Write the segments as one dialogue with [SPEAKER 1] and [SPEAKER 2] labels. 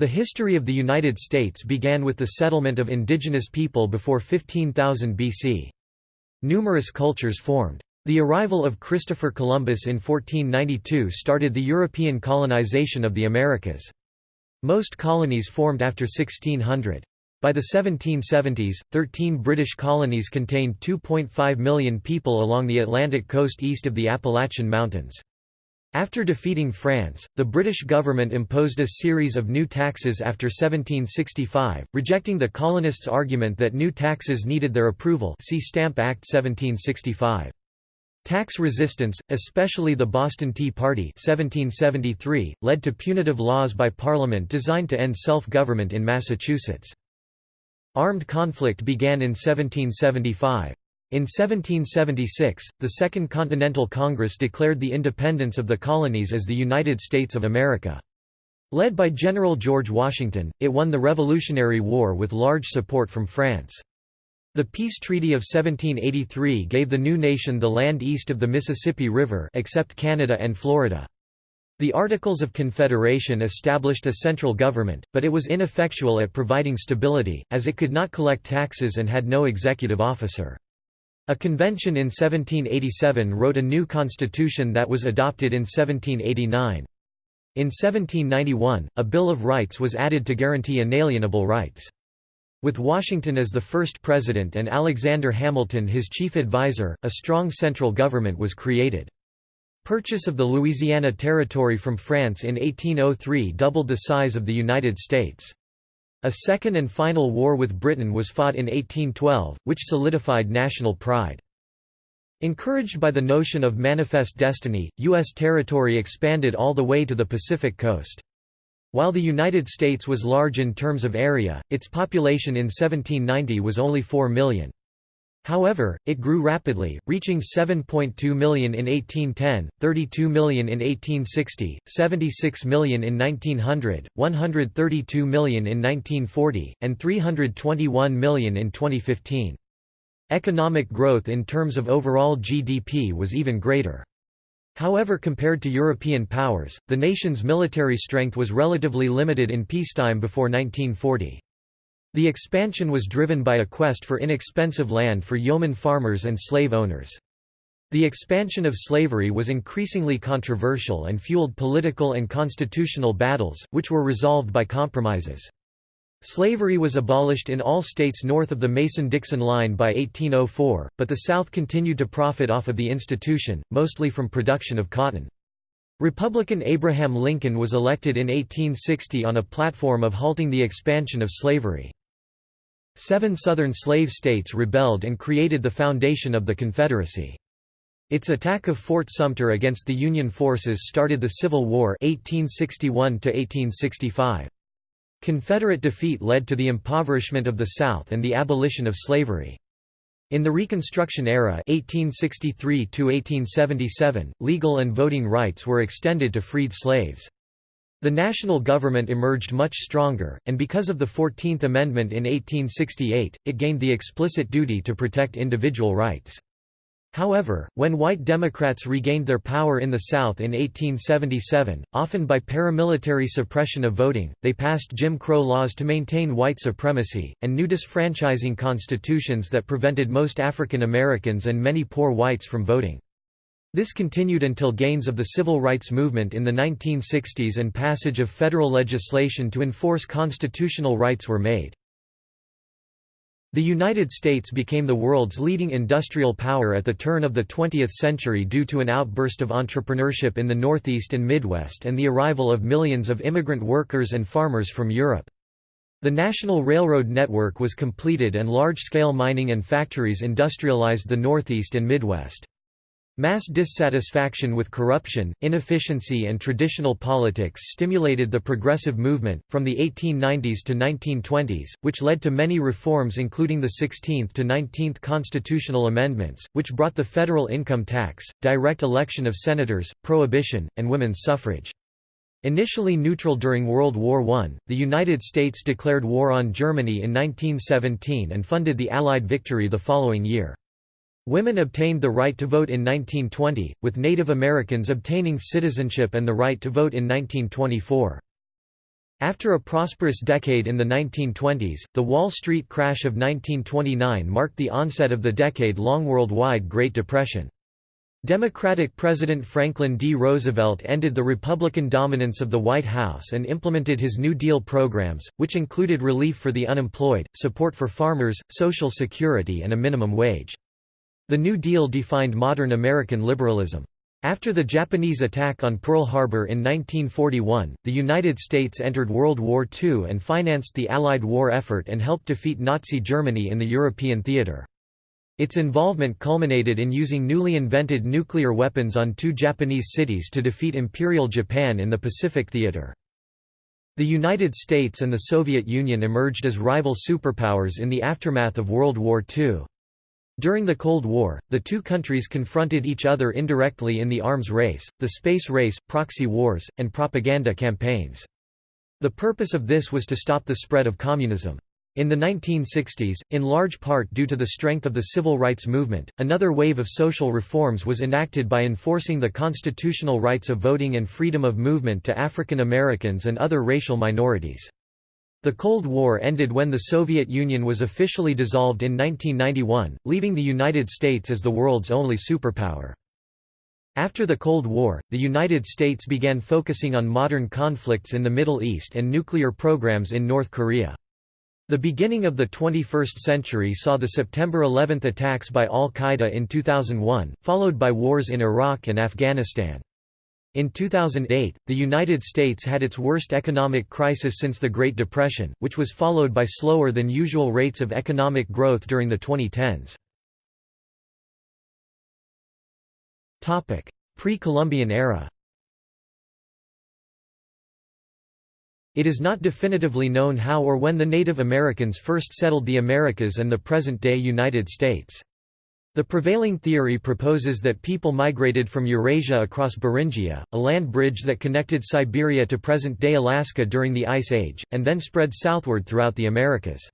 [SPEAKER 1] The history of the United States began with the settlement of indigenous people before 15,000 BC. Numerous cultures formed. The arrival of Christopher Columbus in 1492 started the European colonization of the Americas. Most colonies formed after 1600. By the 1770s, 13 British colonies contained 2.5 million people along the Atlantic coast east of the Appalachian Mountains. After defeating France, the British government imposed a series of new taxes after 1765, rejecting the colonists' argument that new taxes needed their approval see Stamp Act 1765. Tax resistance, especially the Boston Tea Party 1773, led to punitive laws by Parliament designed to end self-government in Massachusetts. Armed conflict began in 1775. In 1776, the Second Continental Congress declared the independence of the colonies as the United States of America. Led by General George Washington, it won the Revolutionary War with large support from France. The Peace Treaty of 1783 gave the new nation the land east of the Mississippi River except Canada and Florida. The Articles of Confederation established a central government, but it was ineffectual at providing stability, as it could not collect taxes and had no executive officer. A convention in 1787 wrote a new constitution that was adopted in 1789. In 1791, a Bill of Rights was added to guarantee inalienable rights. With Washington as the first president and Alexander Hamilton his chief advisor, a strong central government was created. Purchase of the Louisiana Territory from France in 1803 doubled the size of the United States. A second and final war with Britain was fought in 1812, which solidified national pride. Encouraged by the notion of manifest destiny, U.S. territory expanded all the way to the Pacific coast. While the United States was large in terms of area, its population in 1790 was only 4 million. However, it grew rapidly, reaching 7.2 million in 1810, 32 million in 1860, 76 million in 1900, 132 million in 1940, and 321 million in 2015. Economic growth in terms of overall GDP was even greater. However compared to European powers, the nation's military strength was relatively limited in peacetime before 1940. The expansion was driven by a quest for inexpensive land for yeoman farmers and slave owners. The expansion of slavery was increasingly controversial and fueled political and constitutional battles, which were resolved by compromises. Slavery was abolished in all states north of the Mason-Dixon line by 1804, but the South continued to profit off of the institution, mostly from production of cotton. Republican Abraham Lincoln was elected in 1860 on a platform of halting the expansion of slavery. Seven Southern slave states rebelled and created the foundation of the Confederacy. Its attack of Fort Sumter against the Union forces started the Civil War 1861 Confederate defeat led to the impoverishment of the South and the abolition of slavery. In the Reconstruction era 1863 legal and voting rights were extended to freed slaves. The national government emerged much stronger, and because of the Fourteenth Amendment in 1868, it gained the explicit duty to protect individual rights. However, when white Democrats regained their power in the South in 1877, often by paramilitary suppression of voting, they passed Jim Crow laws to maintain white supremacy, and new disfranchising constitutions that prevented most African Americans and many poor whites from voting. This continued until gains of the civil rights movement in the 1960s and passage of federal legislation to enforce constitutional rights were made. The United States became the world's leading industrial power at the turn of the 20th century due to an outburst of entrepreneurship in the Northeast and Midwest and the arrival of millions of immigrant workers and farmers from Europe. The national railroad network was completed and large-scale mining and factories industrialized the Northeast and Midwest. Mass dissatisfaction with corruption, inefficiency and traditional politics stimulated the progressive movement, from the 1890s to 1920s, which led to many reforms including the 16th to 19th constitutional amendments, which brought the federal income tax, direct election of senators, prohibition, and women's suffrage. Initially neutral during World War I, the United States declared war on Germany in 1917 and funded the Allied victory the following year. Women obtained the right to vote in 1920, with Native Americans obtaining citizenship and the right to vote in 1924. After a prosperous decade in the 1920s, the Wall Street crash of 1929 marked the onset of the decade-long worldwide Great Depression. Democratic President Franklin D. Roosevelt ended the Republican dominance of the White House and implemented his New Deal programs, which included relief for the unemployed, support for farmers, Social Security and a minimum wage. The New Deal defined modern American liberalism. After the Japanese attack on Pearl Harbor in 1941, the United States entered World War II and financed the Allied war effort and helped defeat Nazi Germany in the European theater. Its involvement culminated in using newly invented nuclear weapons on two Japanese cities to defeat Imperial Japan in the Pacific Theater. The United States and the Soviet Union emerged as rival superpowers in the aftermath of World War II. During the Cold War, the two countries confronted each other indirectly in the arms race, the space race, proxy wars, and propaganda campaigns. The purpose of this was to stop the spread of communism. In the 1960s, in large part due to the strength of the civil rights movement, another wave of social reforms was enacted by enforcing the constitutional rights of voting and freedom of movement to African Americans and other racial minorities. The Cold War ended when the Soviet Union was officially dissolved in 1991, leaving the United States as the world's only superpower. After the Cold War, the United States began focusing on modern conflicts in the Middle East and nuclear programs in North Korea. The beginning of the 21st century saw the September 11 attacks by al-Qaeda in 2001, followed by wars in Iraq and Afghanistan. In 2008, the United States had its worst economic crisis since the Great Depression, which was followed by slower than usual rates of economic growth during the 2010s. Pre-Columbian era It is not definitively known how or when the Native Americans first settled the Americas and the present-day United States. The prevailing theory proposes that people migrated from Eurasia across Beringia, a land bridge that connected Siberia to present-day Alaska during the Ice Age, and then spread southward throughout the Americas.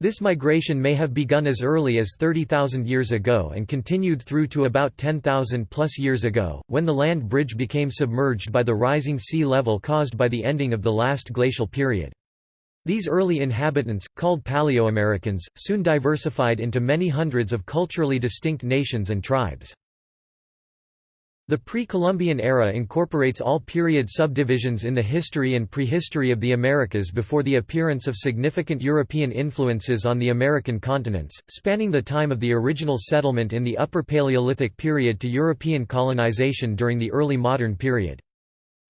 [SPEAKER 1] This migration may have begun as early as 30,000 years ago and continued through to about 10,000 plus years ago, when the land bridge became submerged by the rising sea level caused by the ending of the last glacial period. These early inhabitants, called Paleoamericans, soon diversified into many hundreds of culturally distinct nations and tribes. The pre-Columbian era incorporates all period subdivisions in the history and prehistory of the Americas before the appearance of significant European influences on the American continents, spanning the time of the original settlement in the Upper Paleolithic period to European colonization during the early modern period.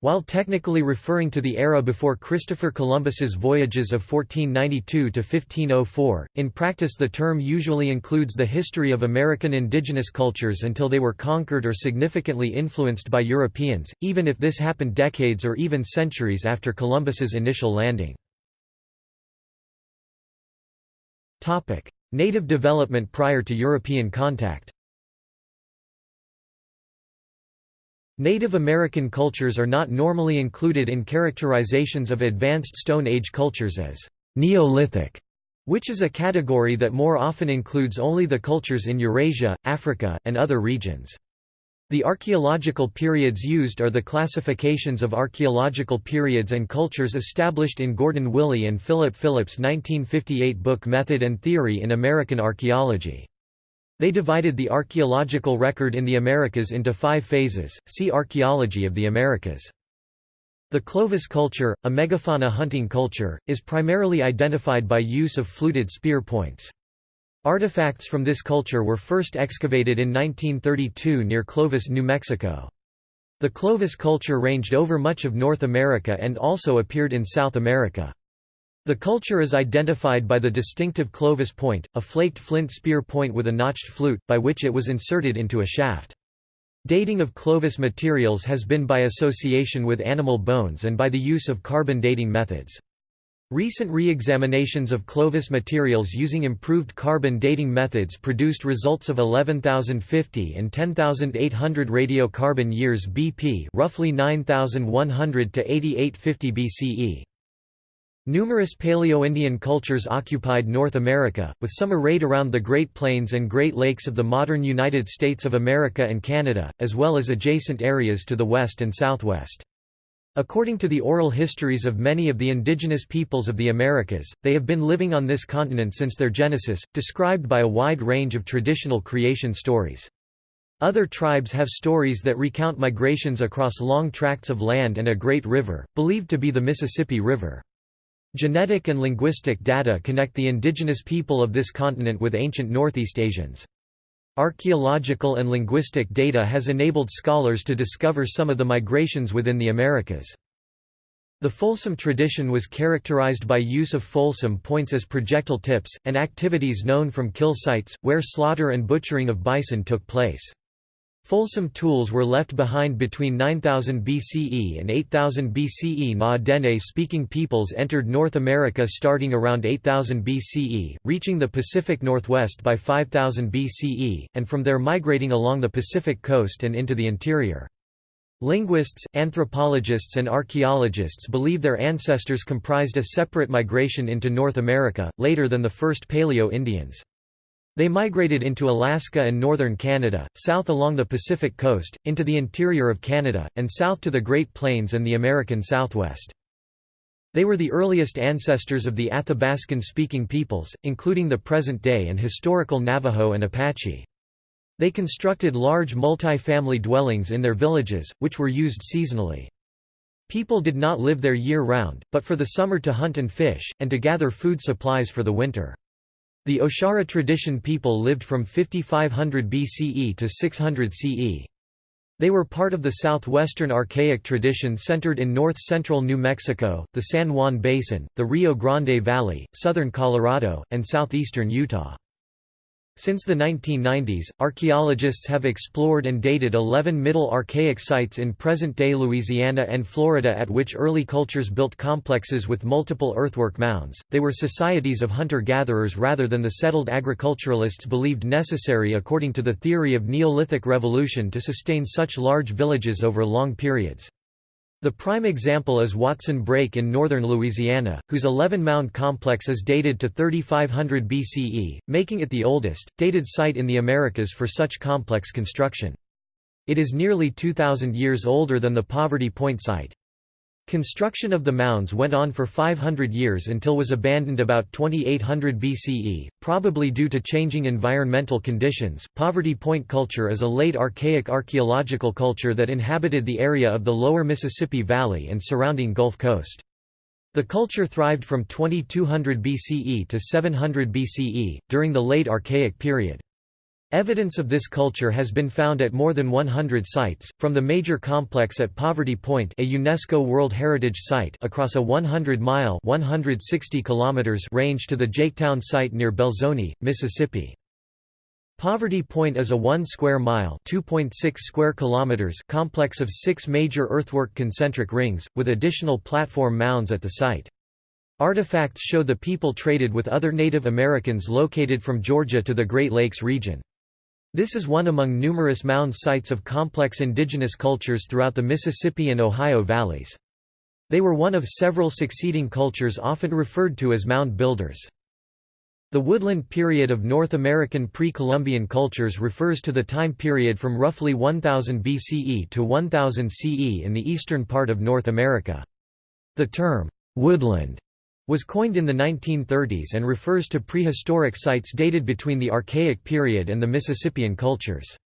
[SPEAKER 1] While technically referring to the era before Christopher Columbus's voyages of 1492 to 1504, in practice the term usually includes the history of American indigenous cultures until they were conquered or significantly influenced by Europeans, even if this happened decades or even centuries after Columbus's initial landing. Native development prior to European contact Native American cultures are not normally included in characterizations of advanced Stone Age cultures as Neolithic, which is a category that more often includes only the cultures in Eurasia, Africa, and other regions. The archaeological periods used are the classifications of archaeological periods and cultures established in Gordon Willey and Philip Phillips' 1958 book Method and Theory in American Archaeology. They divided the archaeological record in the Americas into five phases, see Archaeology of the Americas. The Clovis culture, a megafauna hunting culture, is primarily identified by use of fluted spear points. Artifacts from this culture were first excavated in 1932 near Clovis, New Mexico. The Clovis culture ranged over much of North America and also appeared in South America. The culture is identified by the distinctive Clovis point, a flaked flint spear point with a notched flute, by which it was inserted into a shaft. Dating of Clovis materials has been by association with animal bones and by the use of carbon dating methods. Recent re-examinations of Clovis materials using improved carbon dating methods produced results of 11,050 and 10,800 radiocarbon years BP roughly 9,100 to 8850 BCE. Numerous Paleo-Indian cultures occupied North America, with some arrayed around the Great Plains and Great Lakes of the modern United States of America and Canada, as well as adjacent areas to the west and southwest. According to the oral histories of many of the indigenous peoples of the Americas, they have been living on this continent since their genesis, described by a wide range of traditional creation stories. Other tribes have stories that recount migrations across long tracts of land and a great river, believed to be the Mississippi River. Genetic and linguistic data connect the indigenous people of this continent with ancient Northeast Asians. Archaeological and linguistic data has enabled scholars to discover some of the migrations within the Americas. The Folsom tradition was characterized by use of Folsom points as projectile tips, and activities known from kill sites, where slaughter and butchering of bison took place. Folsom tools were left behind between 9000 BCE and 8000 BCE. Na-Dene-speaking peoples entered North America starting around 8000 BCE, reaching the Pacific Northwest by 5000 BCE, and from there migrating along the Pacific coast and into the interior. Linguists, anthropologists and archaeologists believe their ancestors comprised a separate migration into North America, later than the first Paleo-Indians. They migrated into Alaska and northern Canada, south along the Pacific coast, into the interior of Canada, and south to the Great Plains and the American Southwest. They were the earliest ancestors of the Athabascan-speaking peoples, including the present-day and historical Navajo and Apache. They constructed large multi-family dwellings in their villages, which were used seasonally. People did not live there year-round, but for the summer to hunt and fish, and to gather food supplies for the winter. The Oshara tradition people lived from 5500 BCE to 600 CE. They were part of the southwestern archaic tradition centered in north-central New Mexico, the San Juan Basin, the Rio Grande Valley, southern Colorado, and southeastern Utah. Since the 1990s, archaeologists have explored and dated 11 Middle Archaic sites in present-day Louisiana and Florida at which early cultures built complexes with multiple earthwork mounds. They were societies of hunter-gatherers rather than the settled agriculturalists believed necessary according to the theory of Neolithic revolution to sustain such large villages over long periods. The prime example is Watson Brake in northern Louisiana, whose 11-mound complex is dated to 3500 BCE, making it the oldest, dated site in the Americas for such complex construction. It is nearly 2,000 years older than the Poverty Point site. Construction of the mounds went on for 500 years until was abandoned about 2800 BCE, probably due to changing environmental conditions. Poverty Point culture is a late archaic archaeological culture that inhabited the area of the lower Mississippi Valley and surrounding Gulf Coast. The culture thrived from 2200 BCE to 700 BCE, during the late Archaic period. Evidence of this culture has been found at more than 100 sites, from the major complex at Poverty Point a UNESCO World Heritage Site across a 100-mile range to the Jaketown site near Belzoni, Mississippi. Poverty Point is a 1 square mile (2.6 square kilometers) complex of 6 major earthwork concentric rings with additional platform mounds at the site. Artifacts show the people traded with other Native Americans located from Georgia to the Great Lakes region. This is one among numerous mound sites of complex indigenous cultures throughout the Mississippi and Ohio valleys. They were one of several succeeding cultures often referred to as mound builders. The woodland period of North American pre-Columbian cultures refers to the time period from roughly 1000 BCE to 1000 CE in the eastern part of North America. The term, woodland, was coined in the 1930s and refers to prehistoric sites dated between the Archaic period and the Mississippian cultures.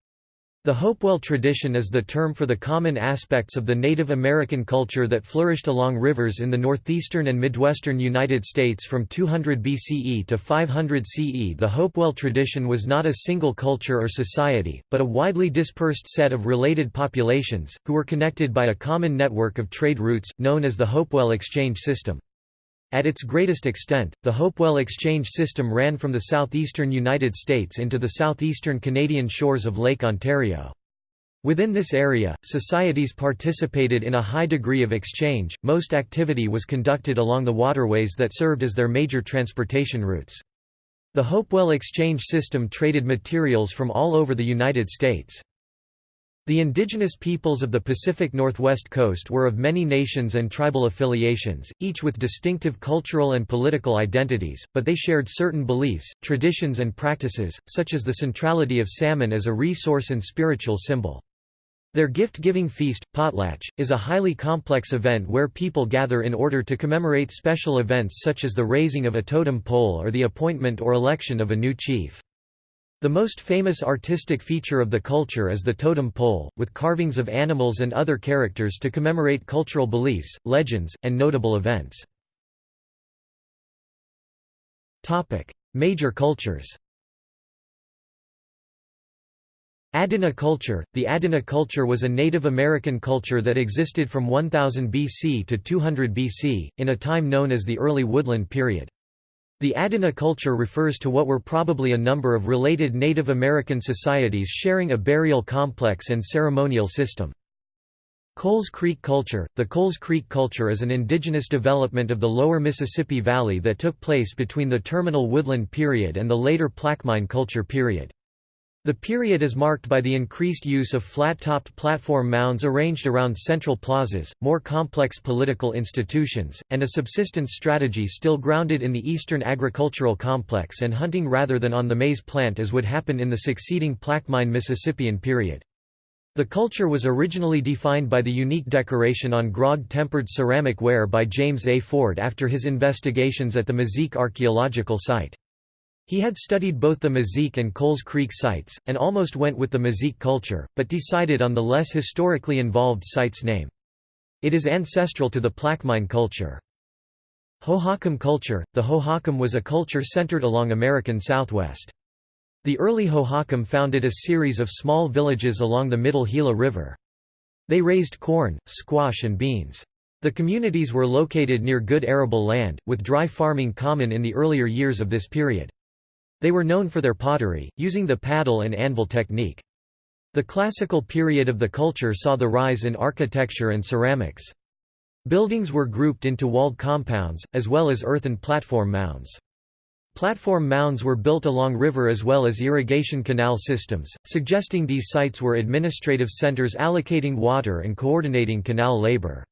[SPEAKER 1] The Hopewell tradition is the term for the common aspects of the Native American culture that flourished along rivers in the northeastern and midwestern United States from 200 BCE to 500 CE. The Hopewell tradition was not a single culture or society, but a widely dispersed set of related populations, who were connected by a common network of trade routes, known as the Hopewell exchange system. At its greatest extent, the Hopewell exchange system ran from the southeastern United States into the southeastern Canadian shores of Lake Ontario. Within this area, societies participated in a high degree of exchange, most activity was conducted along the waterways that served as their major transportation routes. The Hopewell exchange system traded materials from all over the United States. The indigenous peoples of the Pacific Northwest coast were of many nations and tribal affiliations, each with distinctive cultural and political identities, but they shared certain beliefs, traditions and practices, such as the centrality of salmon as a resource and spiritual symbol. Their gift-giving feast, potlatch, is a highly complex event where people gather in order to commemorate special events such as the raising of a totem pole or the appointment or election of a new chief. The most famous artistic feature of the culture is the totem pole, with carvings of animals and other characters to commemorate cultural beliefs, legends, and notable events. Major cultures Adena culture The Adena culture was a Native American culture that existed from 1000 BC to 200 BC, in a time known as the Early Woodland period. The Adena culture refers to what were probably a number of related Native American societies sharing a burial complex and ceremonial system. Coles Creek culture The Coles Creek culture is an indigenous development of the lower Mississippi Valley that took place between the terminal woodland period and the later Plaquemine culture period. The period is marked by the increased use of flat-topped platform mounds arranged around central plazas, more complex political institutions, and a subsistence strategy still grounded in the eastern agricultural complex and hunting rather than on the maize plant as would happen in the succeeding Plaquemine Mississippian period. The culture was originally defined by the unique decoration on grog-tempered ceramic ware by James A. Ford after his investigations at the Mazique archaeological site. He had studied both the Mazique and Coles Creek sites, and almost went with the Mazique culture, but decided on the less historically involved site's name. It is ancestral to the Plaquemine culture. Hohokam culture The Hohokam was a culture centered along American Southwest. The early Hohokam founded a series of small villages along the Middle Gila River. They raised corn, squash and beans. The communities were located near good arable land, with dry farming common in the earlier years of this period. They were known for their pottery, using the paddle and anvil technique. The classical period of the culture saw the rise in architecture and ceramics. Buildings were grouped into walled compounds, as well as earthen platform mounds. Platform mounds were built along river as well as irrigation canal systems, suggesting these sites were administrative centers allocating water and coordinating canal labor.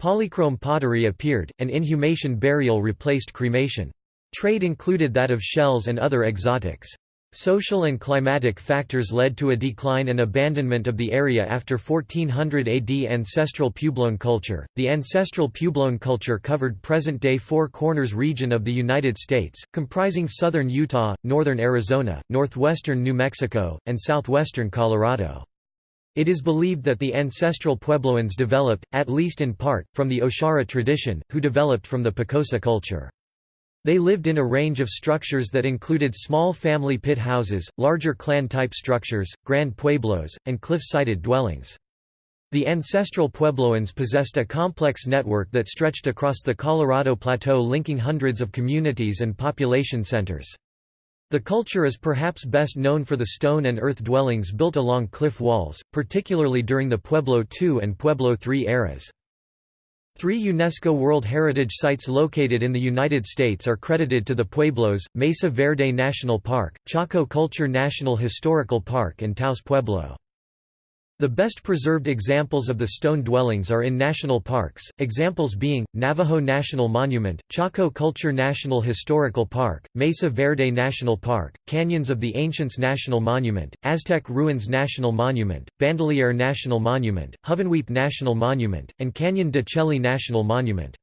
[SPEAKER 1] Polychrome pottery appeared, and inhumation burial replaced cremation. Trade included that of shells and other exotics. Social and climatic factors led to a decline and abandonment of the area after 1400 AD. Ancestral Puebloan culture The ancestral Puebloan culture covered present day Four Corners region of the United States, comprising southern Utah, northern Arizona, northwestern New Mexico, and southwestern Colorado. It is believed that the ancestral Puebloans developed, at least in part, from the Oshara tradition, who developed from the Picosa culture. They lived in a range of structures that included small family pit houses, larger clan-type structures, grand pueblos, and cliff-sided dwellings. The ancestral Puebloans possessed a complex network that stretched across the Colorado Plateau linking hundreds of communities and population centers. The culture is perhaps best known for the stone and earth dwellings built along cliff walls, particularly during the Pueblo II and Pueblo III eras. Three UNESCO World Heritage Sites located in the United States are credited to the Pueblos, Mesa Verde National Park, Chaco Culture National Historical Park and Taos Pueblo. The best preserved examples of the stone dwellings are in national parks, examples being, Navajo National Monument, Chaco Culture National Historical Park, Mesa Verde National Park, Canyons of the Ancients National Monument, Aztec Ruins National Monument, Bandelier National Monument, Hovenweep National Monument, and Canyon de Chelly National Monument.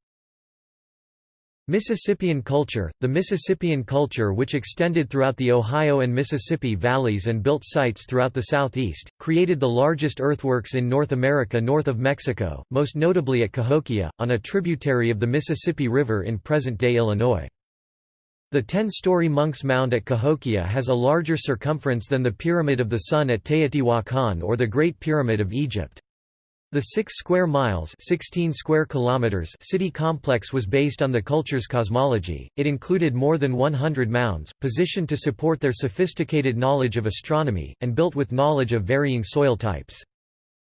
[SPEAKER 1] Mississippian culture The Mississippian culture which extended throughout the Ohio and Mississippi valleys and built sites throughout the southeast, created the largest earthworks in North America north of Mexico, most notably at Cahokia, on a tributary of the Mississippi River in present-day Illinois. The ten-story Monk's Mound at Cahokia has a larger circumference than the Pyramid of the Sun at Teotihuacan or the Great Pyramid of Egypt. The 6 square miles 16 square kilometers city complex was based on the culture's cosmology, it included more than 100 mounds, positioned to support their sophisticated knowledge of astronomy, and built with knowledge of varying soil types.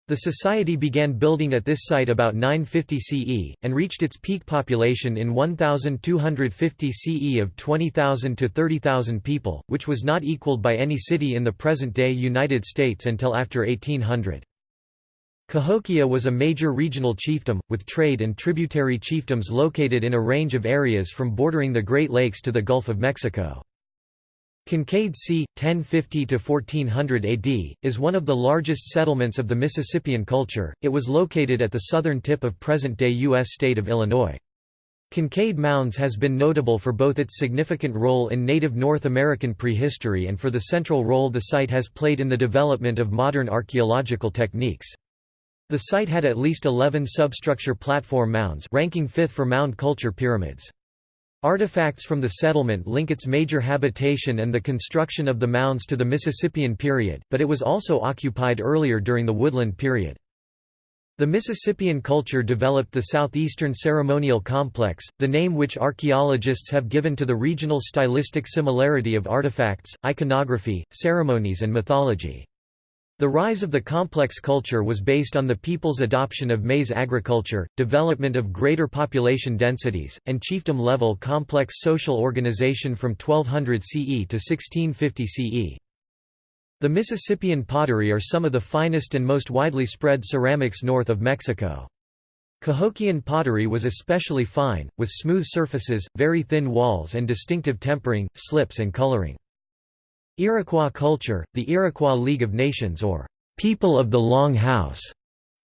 [SPEAKER 1] The society began building at this site about 950 CE, and reached its peak population in 1250 CE of 20,000 to 30,000 people, which was not equaled by any city in the present-day United States until after 1800. Cahokia was a major regional chiefdom, with trade and tributary chiefdoms located in a range of areas from bordering the Great Lakes to the Gulf of Mexico. Kincaid c. 1050–1400 AD, is one of the largest settlements of the Mississippian culture, it was located at the southern tip of present-day U.S. state of Illinois. Kincaid Mounds has been notable for both its significant role in native North American prehistory and for the central role the site has played in the development of modern archaeological techniques. The site had at least 11 substructure platform mounds ranking fifth for mound culture pyramids. Artifacts from the settlement link its major habitation and the construction of the mounds to the Mississippian period, but it was also occupied earlier during the Woodland period. The Mississippian culture developed the southeastern ceremonial complex, the name which archaeologists have given to the regional stylistic similarity of artifacts, iconography, ceremonies and mythology. The rise of the complex culture was based on the people's adoption of maize agriculture, development of greater population densities, and chiefdom-level complex social organization from 1200 CE to 1650 CE. The Mississippian pottery are some of the finest and most widely spread ceramics north of Mexico. Cahokian pottery was especially fine, with smooth surfaces, very thin walls and distinctive tempering, slips and coloring. Iroquois culture, the Iroquois League of Nations or People of the Long House,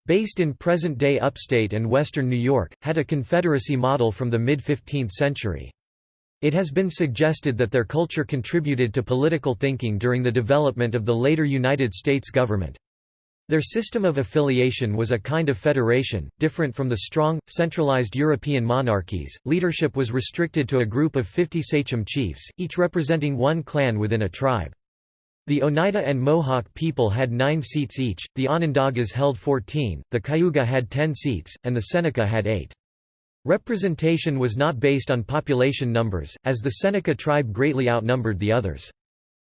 [SPEAKER 1] based in present-day upstate and western New York, had a confederacy model from the mid-15th century. It has been suggested that their culture contributed to political thinking during the development of the later United States government. Their system of affiliation was a kind of federation, different from the strong, centralized European monarchies. Leadership was restricted to a group of 50 sachem chiefs, each representing one clan within a tribe. The Oneida and Mohawk people had nine seats each, the Onondagas held 14, the Cayuga had 10 seats, and the Seneca had eight. Representation was not based on population numbers, as the Seneca tribe greatly outnumbered the others.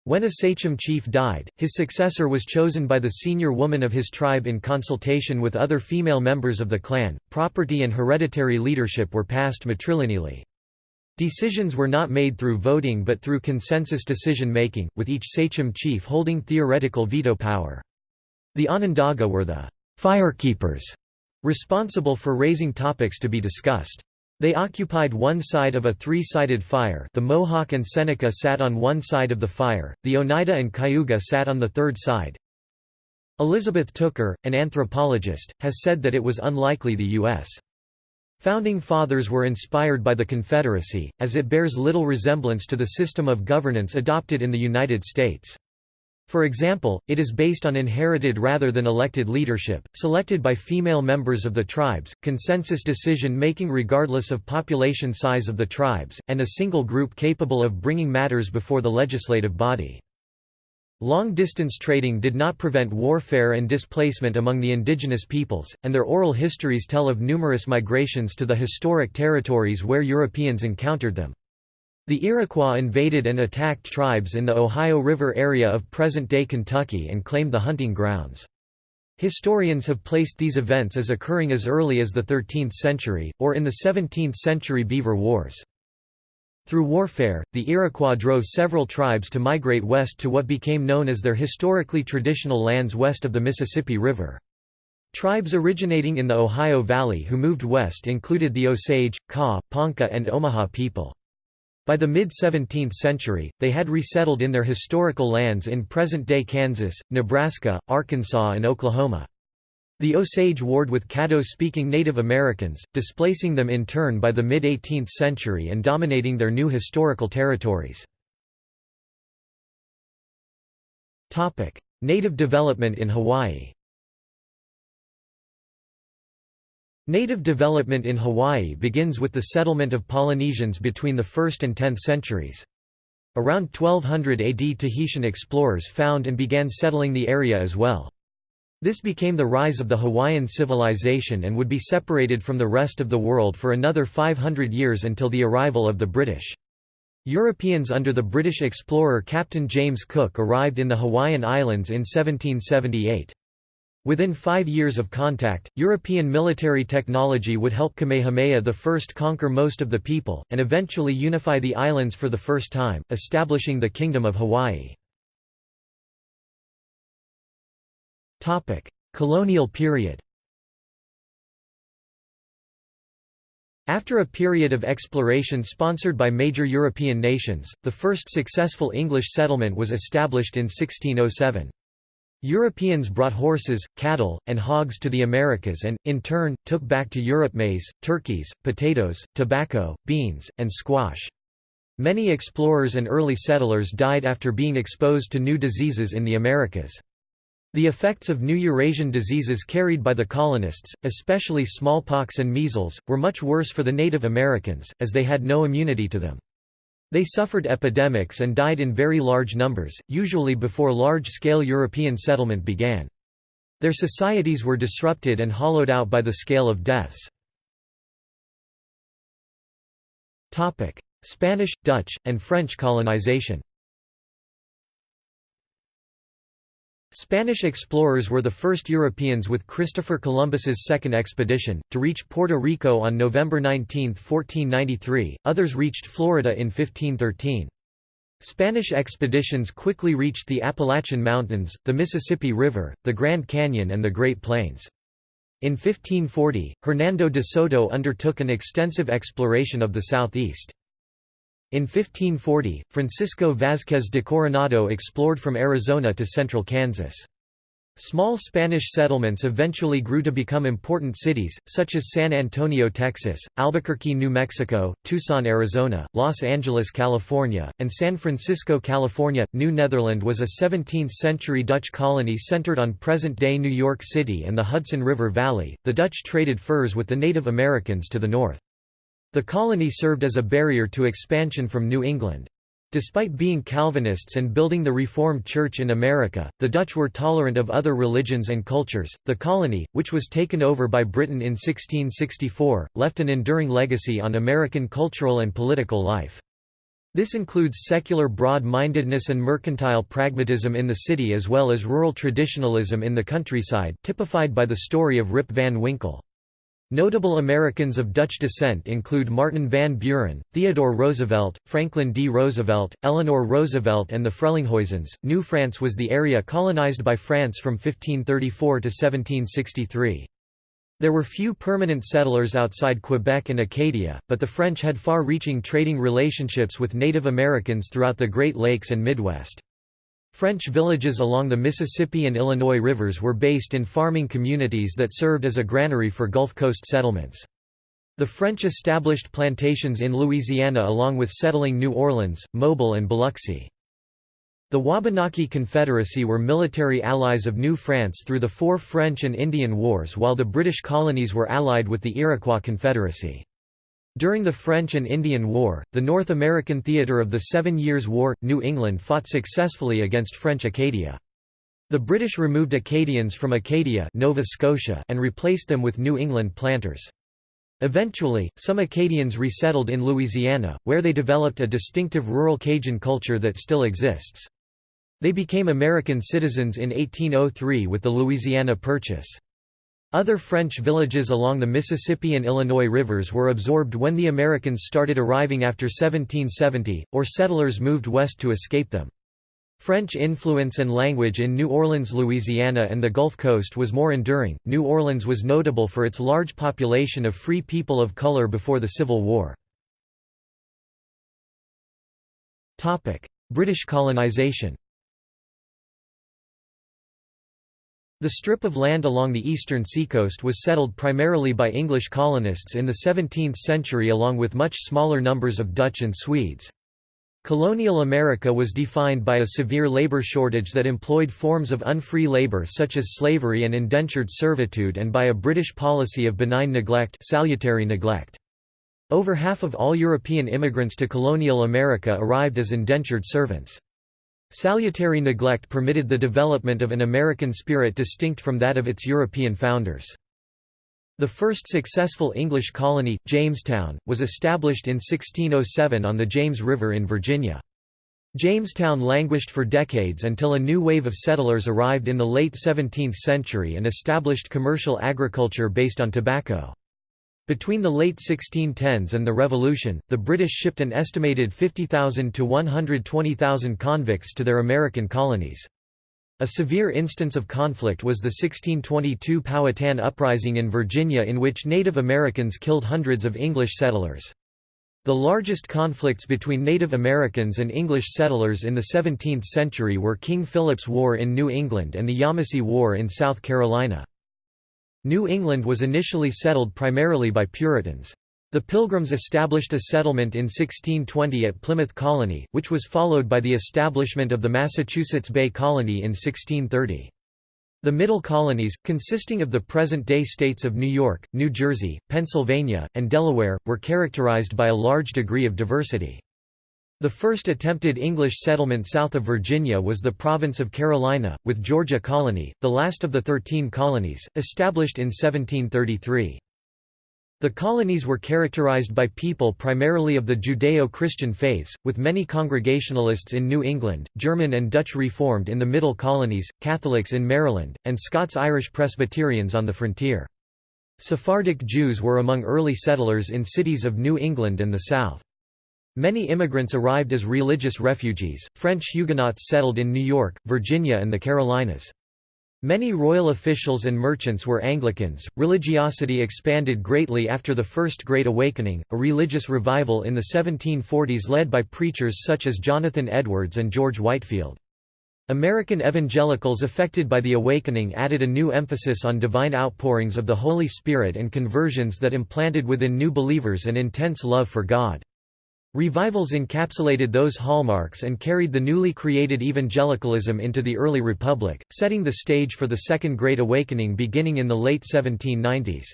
[SPEAKER 1] When a sachem chief died, his successor was chosen by the senior woman of his tribe in consultation with other female members of the clan. Property and hereditary leadership were passed matrilineally. Decisions were not made through voting but through consensus decision making, with each sachem chief holding theoretical veto power. The Onondaga were the firekeepers responsible for raising topics to be discussed. They occupied one side of a three-sided fire the Mohawk and Seneca sat on one side of the fire, the Oneida and Cayuga sat on the third side. Elizabeth Tooker, an anthropologist, has said that it was unlikely the U.S. Founding Fathers were inspired by the Confederacy, as it bears little resemblance to the system of governance adopted in the United States. For example, it is based on inherited rather than elected leadership, selected by female members of the tribes, consensus decision-making regardless of population size of the tribes, and a single group capable of bringing matters before the legislative body. Long-distance trading did not prevent warfare and displacement among the indigenous peoples, and their oral histories tell of numerous migrations to the historic territories where Europeans encountered them. The Iroquois invaded and attacked tribes in the Ohio River area of present-day Kentucky and claimed the hunting grounds. Historians have placed these events as occurring as early as the 13th century, or in the 17th century Beaver Wars. Through warfare, the Iroquois drove several tribes to migrate west to what became known as their historically traditional lands west of the Mississippi River. Tribes originating in the Ohio Valley who moved west included the Osage, Kaw, Ponca and Omaha people. By the mid-17th century, they had resettled in their historical lands in present-day Kansas, Nebraska, Arkansas and Oklahoma. The Osage warred with Caddo-speaking Native Americans, displacing them in turn by the mid-18th century and dominating their new historical territories. Native development in Hawaii Native development in Hawaii begins with the settlement of Polynesians between the 1st and 10th centuries. Around 1200 AD Tahitian explorers found and began settling the area as well. This became the rise of the Hawaiian civilization and would be separated from the rest of the world for another 500 years until the arrival of the British. Europeans under the British explorer Captain James Cook arrived in the Hawaiian Islands in 1778. Within five years of contact, European military technology would help Kamehameha I conquer most of the people, and eventually unify the islands for the first time, establishing the Kingdom of Hawaii. Colonial period After a period of exploration sponsored by major European nations, the first successful English settlement was established in 1607. Europeans brought horses, cattle, and hogs to the Americas and, in turn, took back to Europe maize, turkeys, potatoes, tobacco, beans, and squash. Many explorers and early settlers died after being exposed to new diseases in the Americas. The effects of new Eurasian diseases carried by the colonists, especially smallpox and measles, were much worse for the Native Americans, as they had no immunity to them. They suffered epidemics and died in very large numbers, usually before large-scale European settlement began. Their societies were disrupted and hollowed out by the scale of deaths. Spanish, Dutch, and French colonization Spanish explorers were the first Europeans with Christopher Columbus's second expedition, to reach Puerto Rico on November 19, 1493, others reached Florida in 1513. Spanish expeditions quickly reached the Appalachian Mountains, the Mississippi River, the Grand Canyon and the Great Plains. In 1540, Hernando de Soto undertook an extensive exploration of the southeast. In 1540, Francisco Vázquez de Coronado explored from Arizona to central Kansas. Small Spanish settlements eventually grew to become important cities, such as San Antonio, Texas, Albuquerque, New Mexico, Tucson, Arizona, Los Angeles, California, and San Francisco, California. New Netherland was a 17th-century Dutch colony centered on present-day New York City and the Hudson River Valley. The Dutch traded furs with the Native Americans to the north. The colony served as a barrier to expansion from New England. Despite being Calvinists and building the Reformed Church in America, the Dutch were tolerant of other religions and cultures. The colony, which was taken over by Britain in 1664, left an enduring legacy on American cultural and political life. This includes secular broad-mindedness and mercantile pragmatism in the city as well as rural traditionalism in the countryside, typified by the story of Rip Van Winkle. Notable Americans of Dutch descent include Martin van Buren, Theodore Roosevelt, Franklin D. Roosevelt, Eleanor Roosevelt, and the Frelinghuysens. New France was the area colonized by France from 1534 to 1763. There were few permanent settlers outside Quebec and Acadia, but the French had far reaching trading relationships with Native Americans throughout the Great Lakes and Midwest. French villages along the Mississippi and Illinois rivers were based in farming communities that served as a granary for Gulf Coast settlements. The French established plantations in Louisiana along with settling New Orleans, Mobile and Biloxi. The Wabanaki Confederacy were military allies of New France through the four French and Indian Wars while the British colonies were allied with the Iroquois Confederacy. During the French and Indian War, the North American theatre of the Seven Years' War, New England fought successfully against French Acadia. The British removed Acadians from Acadia Nova Scotia and replaced them with New England planters. Eventually, some Acadians resettled in Louisiana, where they developed a distinctive rural Cajun culture that still exists. They became American citizens in 1803 with the Louisiana Purchase. Other French villages along the Mississippi and Illinois rivers were absorbed when the Americans started arriving after 1770, or settlers moved west to escape them. French influence and language in New Orleans, Louisiana and the Gulf Coast was more enduring. New Orleans was notable for its large population of free people of color before the Civil War. British colonization The strip of land along the eastern seacoast was settled primarily by English colonists in the 17th century along with much smaller numbers of Dutch and Swedes. Colonial America was defined by a severe labor shortage that employed forms of unfree labor such as slavery and indentured servitude and by a British policy of benign neglect, salutary neglect. Over half of all European immigrants to colonial America arrived as indentured servants. Salutary neglect permitted the development of an American spirit distinct from that of its European founders. The first successful English colony, Jamestown, was established in 1607 on the James River in Virginia. Jamestown languished for decades until a new wave of settlers arrived in the late 17th century and established commercial agriculture based on tobacco. Between the late 1610s and the Revolution, the British shipped an estimated 50,000 to 120,000 convicts to their American colonies. A severe instance of conflict was the 1622 Powhatan Uprising in Virginia in which Native Americans killed hundreds of English settlers. The largest conflicts between Native Americans and English settlers in the 17th century were King Philip's War in New England and the Yamasee War in South Carolina. New England was initially settled primarily by Puritans. The Pilgrims established a settlement in 1620 at Plymouth Colony, which was followed by the establishment of the Massachusetts Bay Colony in 1630. The Middle Colonies, consisting of the present-day states of New York, New Jersey, Pennsylvania, and Delaware, were characterized by a large degree of diversity. The first attempted English settlement south of Virginia was the province of Carolina, with Georgia Colony, the last of the Thirteen Colonies, established in 1733. The colonies were characterized by people primarily of the Judeo-Christian faiths, with many Congregationalists in New England, German and Dutch Reformed in the Middle Colonies, Catholics in Maryland, and Scots-Irish Presbyterians on the frontier. Sephardic Jews were among early settlers in cities of New England and the South. Many immigrants arrived as religious refugees. French Huguenots settled in New York, Virginia, and the Carolinas. Many royal officials and merchants were Anglicans. Religiosity expanded greatly after the First Great Awakening, a religious revival in the 1740s led by preachers such as Jonathan Edwards and George Whitefield. American evangelicals affected by the Awakening added a new emphasis on divine outpourings of the Holy Spirit and conversions that implanted within new believers an intense love for God. Revivals encapsulated those hallmarks and carried the newly created evangelicalism into the early republic, setting the stage for the Second Great Awakening beginning in the late 1790s.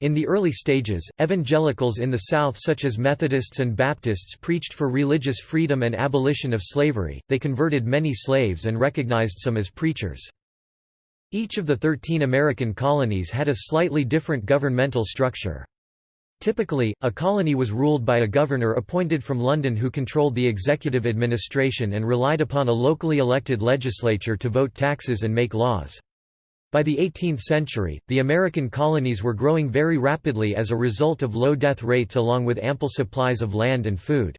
[SPEAKER 1] In the early stages, evangelicals in the South such as Methodists and Baptists preached for religious freedom and abolition of slavery, they converted many slaves and recognized some as preachers. Each of the thirteen American colonies had a slightly different governmental structure. Typically, a colony was ruled by a governor appointed from London who controlled the executive administration and relied upon a locally elected legislature to vote taxes and make laws. By the 18th century, the American colonies were growing very rapidly as a result of low death rates along with ample supplies of land and food.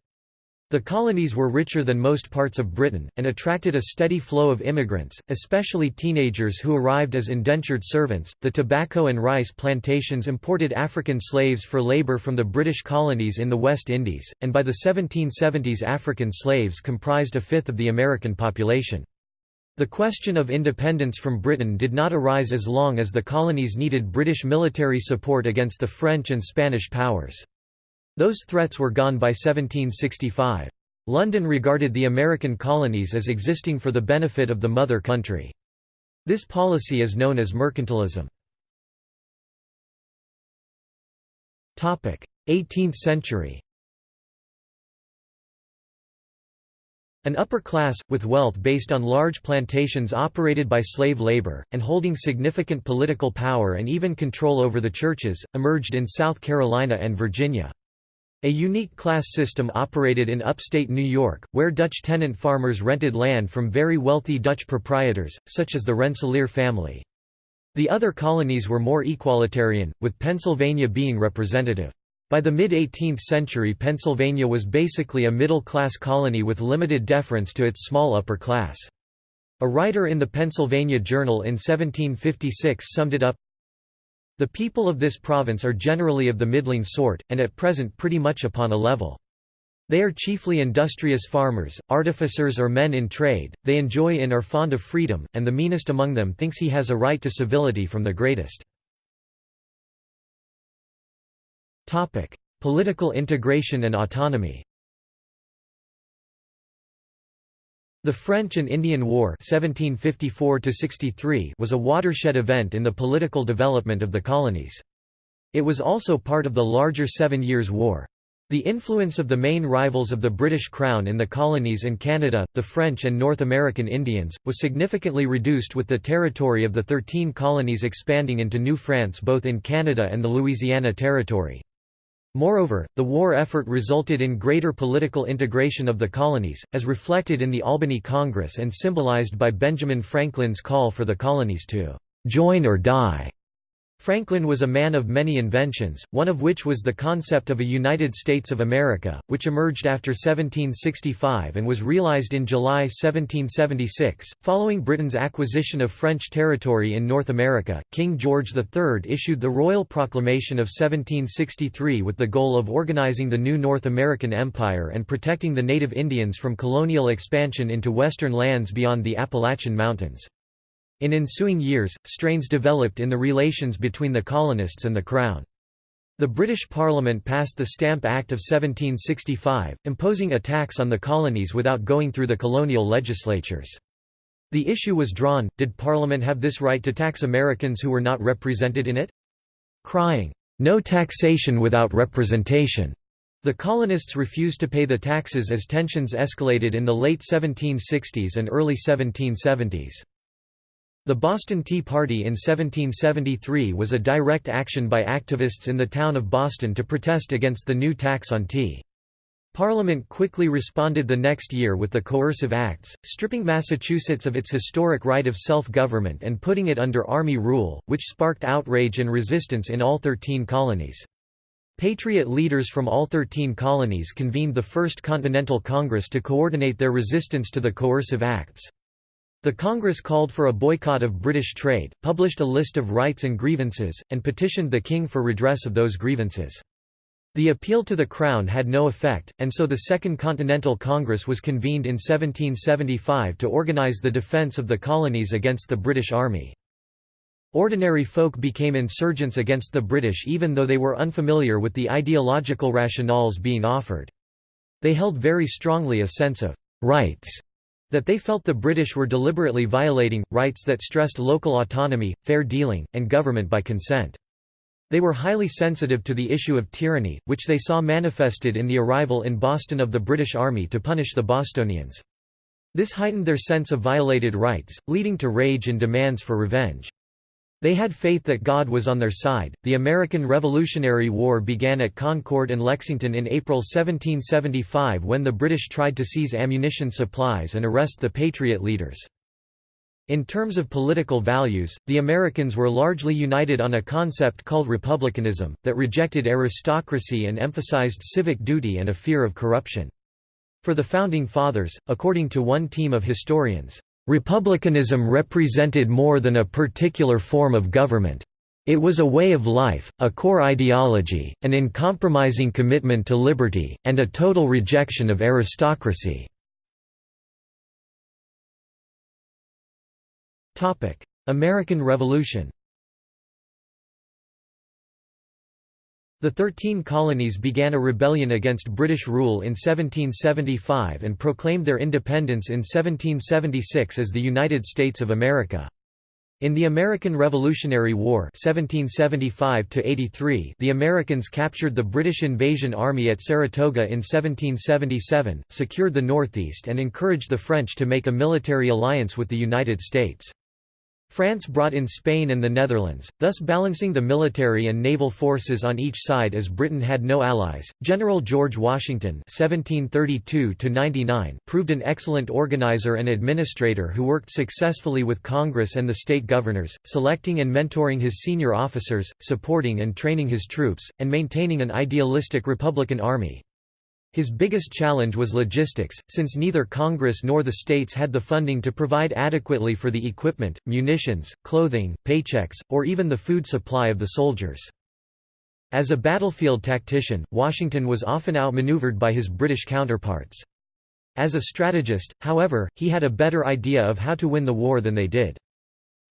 [SPEAKER 1] The colonies were richer than most parts of Britain, and attracted a steady flow of immigrants, especially teenagers who arrived as indentured servants. The tobacco and rice plantations imported African slaves for labor from the British colonies in the West Indies, and by the 1770s African slaves comprised a fifth of the American population. The question of independence from Britain did not arise as long as the colonies needed British military support against the French and Spanish powers. Those threats were gone by 1765. London regarded the American colonies as existing for the benefit of the mother country. This policy is known as mercantilism. 18th century An upper class, with wealth based on large plantations operated by slave labor, and holding significant political power and even control over the churches, emerged in South Carolina and Virginia. A unique class system operated in upstate New York, where Dutch tenant farmers rented land from very wealthy Dutch proprietors, such as the Rensselaer family. The other colonies were more equalitarian, with Pennsylvania being representative. By the mid-18th century Pennsylvania was basically a middle-class colony with limited deference to its small upper class. A writer in the Pennsylvania Journal in 1756 summed it up, the people of this province are generally of the middling sort, and at present pretty much upon a level. They are chiefly industrious farmers, artificers or men in trade, they enjoy and are fond of freedom, and the meanest among them thinks he has a right to civility from the greatest. Political integration and autonomy The French and Indian War 1754 was a watershed event in the political development of the colonies. It was also part of the larger Seven Years' War. The influence of the main rivals of the British Crown in the colonies and Canada, the French and North American Indians, was significantly reduced with the territory of the Thirteen Colonies expanding into New France both in Canada and the Louisiana Territory. Moreover, the war effort resulted in greater political integration of the colonies, as reflected in the Albany Congress and symbolized by Benjamin Franklin's call for the colonies to "'join or die' Franklin was a man of many inventions, one of which was the concept of a United States of America, which emerged after 1765 and was realized in July 1776. Following Britain's acquisition of French territory in North America, King George III issued the Royal Proclamation of 1763 with the goal of organizing the new North American Empire and protecting the native Indians from colonial expansion into western lands beyond the Appalachian Mountains. In ensuing years, strains developed in the relations between the colonists and the Crown. The British Parliament passed the Stamp Act of 1765, imposing a tax on the colonies without going through the colonial legislatures. The issue was drawn, did Parliament have this right to tax Americans who were not represented in it? Crying, "'No taxation without representation' The colonists refused to pay the taxes as tensions escalated in the late 1760s and early 1770s. The Boston Tea Party in 1773 was a direct action by activists in the town of Boston to protest against the new tax on tea. Parliament quickly responded the next year with the Coercive Acts, stripping Massachusetts of its historic right of self-government and putting it under Army rule, which sparked outrage and resistance in all 13 colonies. Patriot leaders from all 13 colonies convened the First Continental Congress to coordinate their resistance to the Coercive Acts. The Congress called for a boycott of British trade, published a list of rights and grievances, and petitioned the King for redress of those grievances. The appeal to the Crown had no effect, and so the Second Continental Congress was convened in 1775 to organise the defence of the colonies against the British Army. Ordinary folk became insurgents against the British even though they were unfamiliar with the ideological rationales being offered. They held very strongly a sense of «rights» that they felt the British were deliberately violating, rights that stressed local autonomy, fair dealing, and government by consent. They were highly sensitive to the issue of tyranny, which they saw manifested in the arrival in Boston of the British Army to punish the Bostonians. This heightened their sense of violated rights, leading to rage and demands for revenge. They had faith that God was on their side. The American Revolutionary War began at Concord and Lexington in April 1775 when the British tried to seize ammunition supplies and arrest the Patriot leaders. In terms of political values, the Americans were largely united on a concept called republicanism, that rejected aristocracy and emphasized civic duty and a fear of corruption. For the Founding Fathers, according to one team of historians, Republicanism represented more than a particular form of government. It was a way of life, a core ideology, an uncompromising commitment to liberty, and a total rejection of aristocracy. American Revolution The Thirteen Colonies began a rebellion against British rule in 1775 and proclaimed their independence in 1776 as the United States of America. In the American Revolutionary War 1775 the Americans captured the British invasion army at Saratoga in 1777, secured the Northeast and encouraged the French to make a military alliance with the United States. France brought in Spain and the Netherlands, thus balancing the military and naval forces on each side as Britain had no allies. General George Washington (1732–99) proved an excellent organizer and administrator who worked successfully with Congress and the state governors, selecting and mentoring his senior officers, supporting and training his troops, and maintaining an idealistic Republican army. His biggest challenge was logistics, since neither Congress nor the states had the funding to provide adequately for the equipment, munitions, clothing, paychecks, or even the food supply of the soldiers. As a battlefield tactician, Washington was often outmaneuvered by his British counterparts. As a strategist, however, he had a better idea of how to win the war than they did.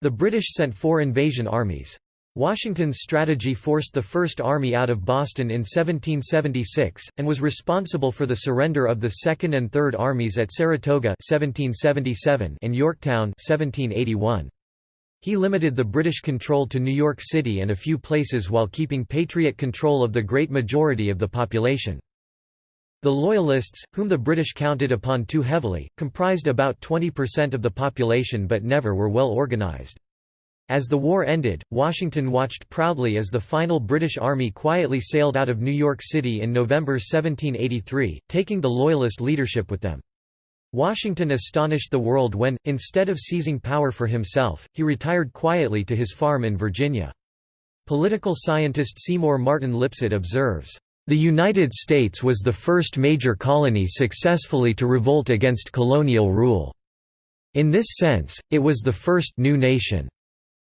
[SPEAKER 1] The British sent four invasion armies. Washington's strategy forced the First Army out of Boston in 1776, and was responsible for the surrender of the Second and Third Armies at Saratoga 1777 and Yorktown 1781. He limited the British control to New York City and a few places while keeping Patriot control of the great majority of the population. The Loyalists, whom the British counted upon too heavily, comprised about 20% of the population but never were well organized. As the war ended, Washington watched proudly as the final British Army quietly sailed out of New York City in November 1783, taking the Loyalist leadership with them. Washington astonished the world when, instead of seizing power for himself, he retired quietly to his farm in Virginia. Political scientist Seymour Martin Lipset observes, "...the United States was the first major colony successfully to revolt against colonial rule. In this sense, it was the first new nation."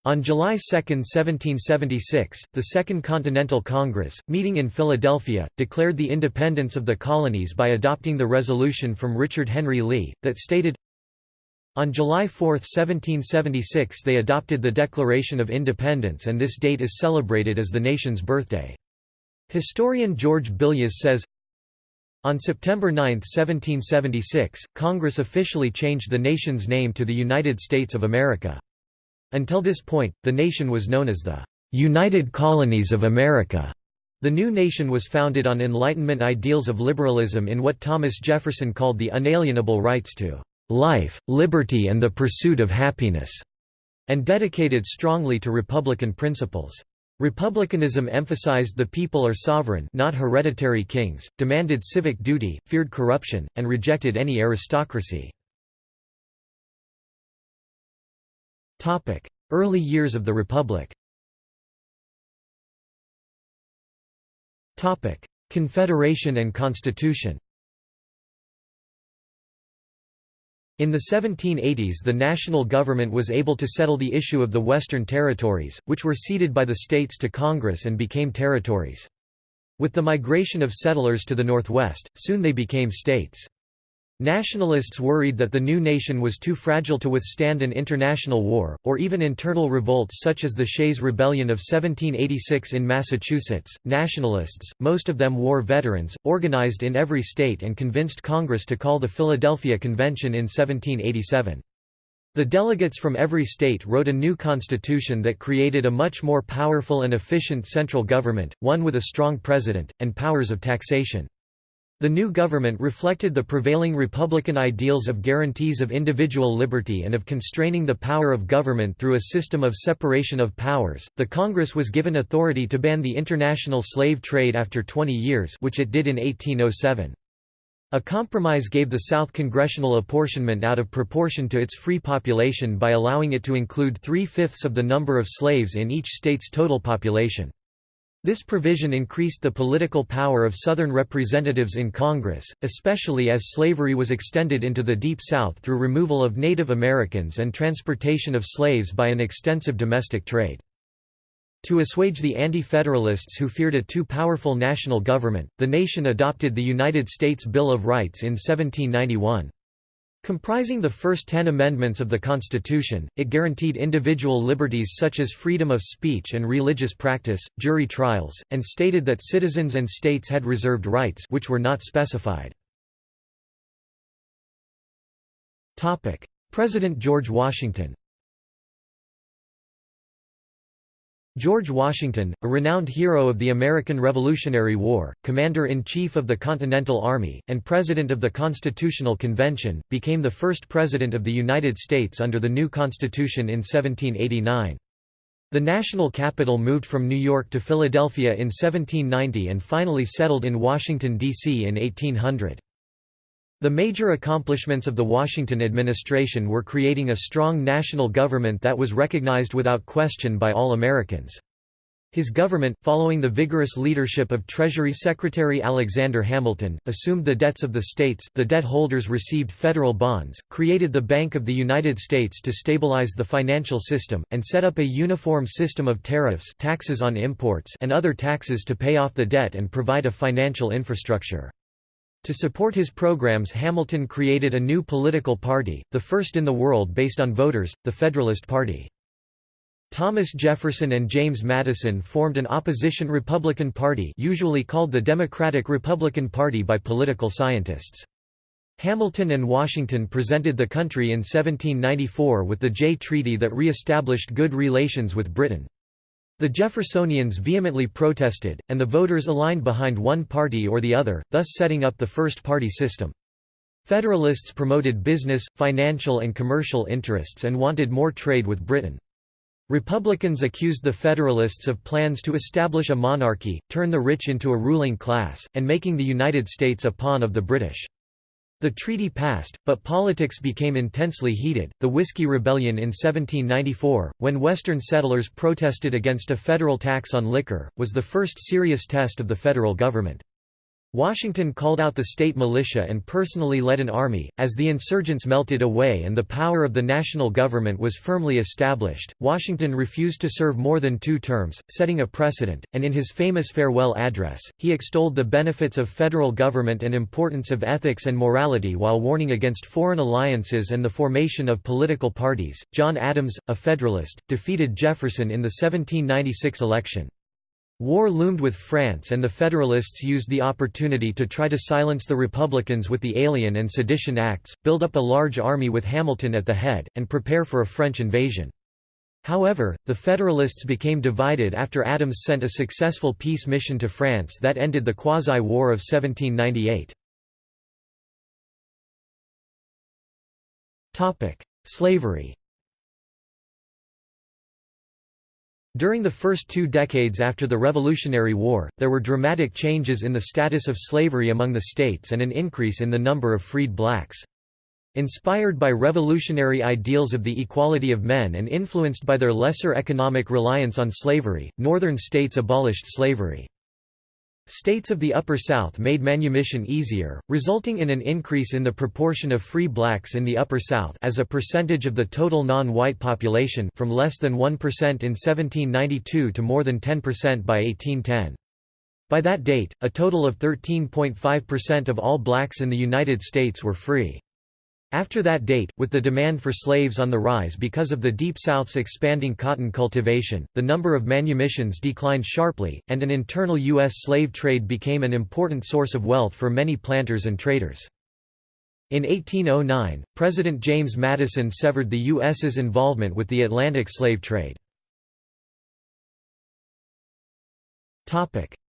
[SPEAKER 1] On July 2, 1776, the Second Continental Congress, meeting in Philadelphia, declared the independence of the colonies by adopting the resolution from Richard Henry Lee, that stated, on July 4, 1776 they adopted the Declaration of Independence and this date is celebrated as the nation's birthday. Historian George Billias says, on September 9, 1776, Congress officially changed the nation's name to the United States of America. Until this point, the nation was known as the United Colonies of America. The new nation was founded on Enlightenment ideals of liberalism in what Thomas Jefferson called the unalienable rights to life, liberty and the pursuit of happiness", and dedicated strongly to republican principles. Republicanism emphasized the people are sovereign not hereditary kings, demanded civic duty, feared corruption, and rejected any aristocracy. Early years of the Republic Confederation and Constitution In the 1780s the national government was able to settle the issue of the Western Territories, which were ceded by the states to Congress and became territories. With the migration of settlers to the northwest, soon they became states. Nationalists worried that the new nation was too fragile to withstand an international war, or even internal revolts such as the Shays' Rebellion of 1786 in Massachusetts. Nationalists, most of them war veterans, organized in every state and convinced Congress to call the Philadelphia Convention in 1787. The delegates from every state wrote a new constitution that created a much more powerful and efficient central government, one with a strong president, and powers of taxation. The new government reflected the prevailing Republican ideals of guarantees of individual liberty and of constraining the power of government through a system of separation of powers. The Congress was given authority to ban the international slave trade after 20 years, which it did in 1807. A compromise gave the South congressional apportionment out of proportion to its free population by allowing it to include three-fifths of the number of slaves in each state's total population. This provision increased the political power of Southern representatives in Congress, especially as slavery was extended into the Deep South through removal of Native Americans and transportation of slaves by an extensive domestic trade. To assuage the anti-federalists who feared a too powerful national government, the nation adopted the United States Bill of Rights in 1791. Comprising the first ten amendments of the Constitution, it guaranteed individual liberties such as freedom of speech and religious practice, jury trials, and stated that citizens and states had reserved rights which were not specified. President George Washington George Washington, a renowned hero of the American Revolutionary War, Commander-in-Chief of the Continental Army, and President of the Constitutional Convention, became the first President of the United States under the new Constitution in 1789. The national capital moved from New York to Philadelphia in 1790 and finally settled in Washington, D.C. in 1800. The major accomplishments of the Washington administration were creating a strong national government that was recognized without question by all Americans. His government, following the vigorous leadership of Treasury Secretary Alexander Hamilton, assumed the debts of the states the debt holders received federal bonds, created the Bank of the United States to stabilize the financial system, and set up a uniform system of tariffs taxes on imports and other taxes to pay off the debt and provide a financial infrastructure. To support his programs Hamilton created a new political party, the first in the world based on voters, the Federalist Party. Thomas Jefferson and James Madison formed an opposition Republican Party usually called the Democratic-Republican Party by political scientists. Hamilton and Washington presented the country in 1794 with the Jay Treaty that re-established good relations with Britain. The Jeffersonians vehemently protested, and the voters aligned behind one party or the other, thus setting up the first-party system. Federalists promoted business, financial and commercial interests and wanted more trade with Britain. Republicans accused the Federalists of plans to establish a monarchy, turn the rich into a ruling class, and making the United States a pawn of the British. The treaty passed, but politics became intensely heated. The Whiskey Rebellion in 1794, when Western settlers protested against a federal tax on liquor, was the first serious test of the federal government. Washington called out the state militia and personally led an army. As the insurgents melted away and the power of the national government was firmly established, Washington refused to serve more than two terms, setting a precedent, and in his famous farewell address, he extolled the benefits of federal government and importance of ethics and morality while warning against foreign alliances and the formation of political parties. John Adams, a Federalist, defeated Jefferson in the 1796 election. War loomed with France and the Federalists used the opportunity to try to silence the Republicans with the Alien and Sedition Acts, build up a large army with Hamilton at the head, and prepare for a French invasion. However, the Federalists became divided after Adams sent a successful peace mission to France that ended the Quasi-War of 1798. Slavery During the first two decades after the Revolutionary War, there were dramatic changes in the status of slavery among the states and an increase in the number of freed blacks. Inspired by revolutionary ideals of the equality of men and influenced by their lesser economic reliance on slavery, northern states abolished slavery. States of the Upper South made manumission easier, resulting in an increase in the proportion of free blacks in the Upper South as a percentage of the total non-white population from less than 1% in 1792 to more than 10% by 1810. By that date, a total of 13.5% of all blacks in the United States were free. After that date, with the demand for slaves on the rise because of the Deep South's expanding cotton cultivation, the number of manumissions declined sharply, and an internal U.S. slave trade became an important source of wealth for many planters and traders. In 1809, President James Madison severed the U.S.'s involvement with the Atlantic slave trade.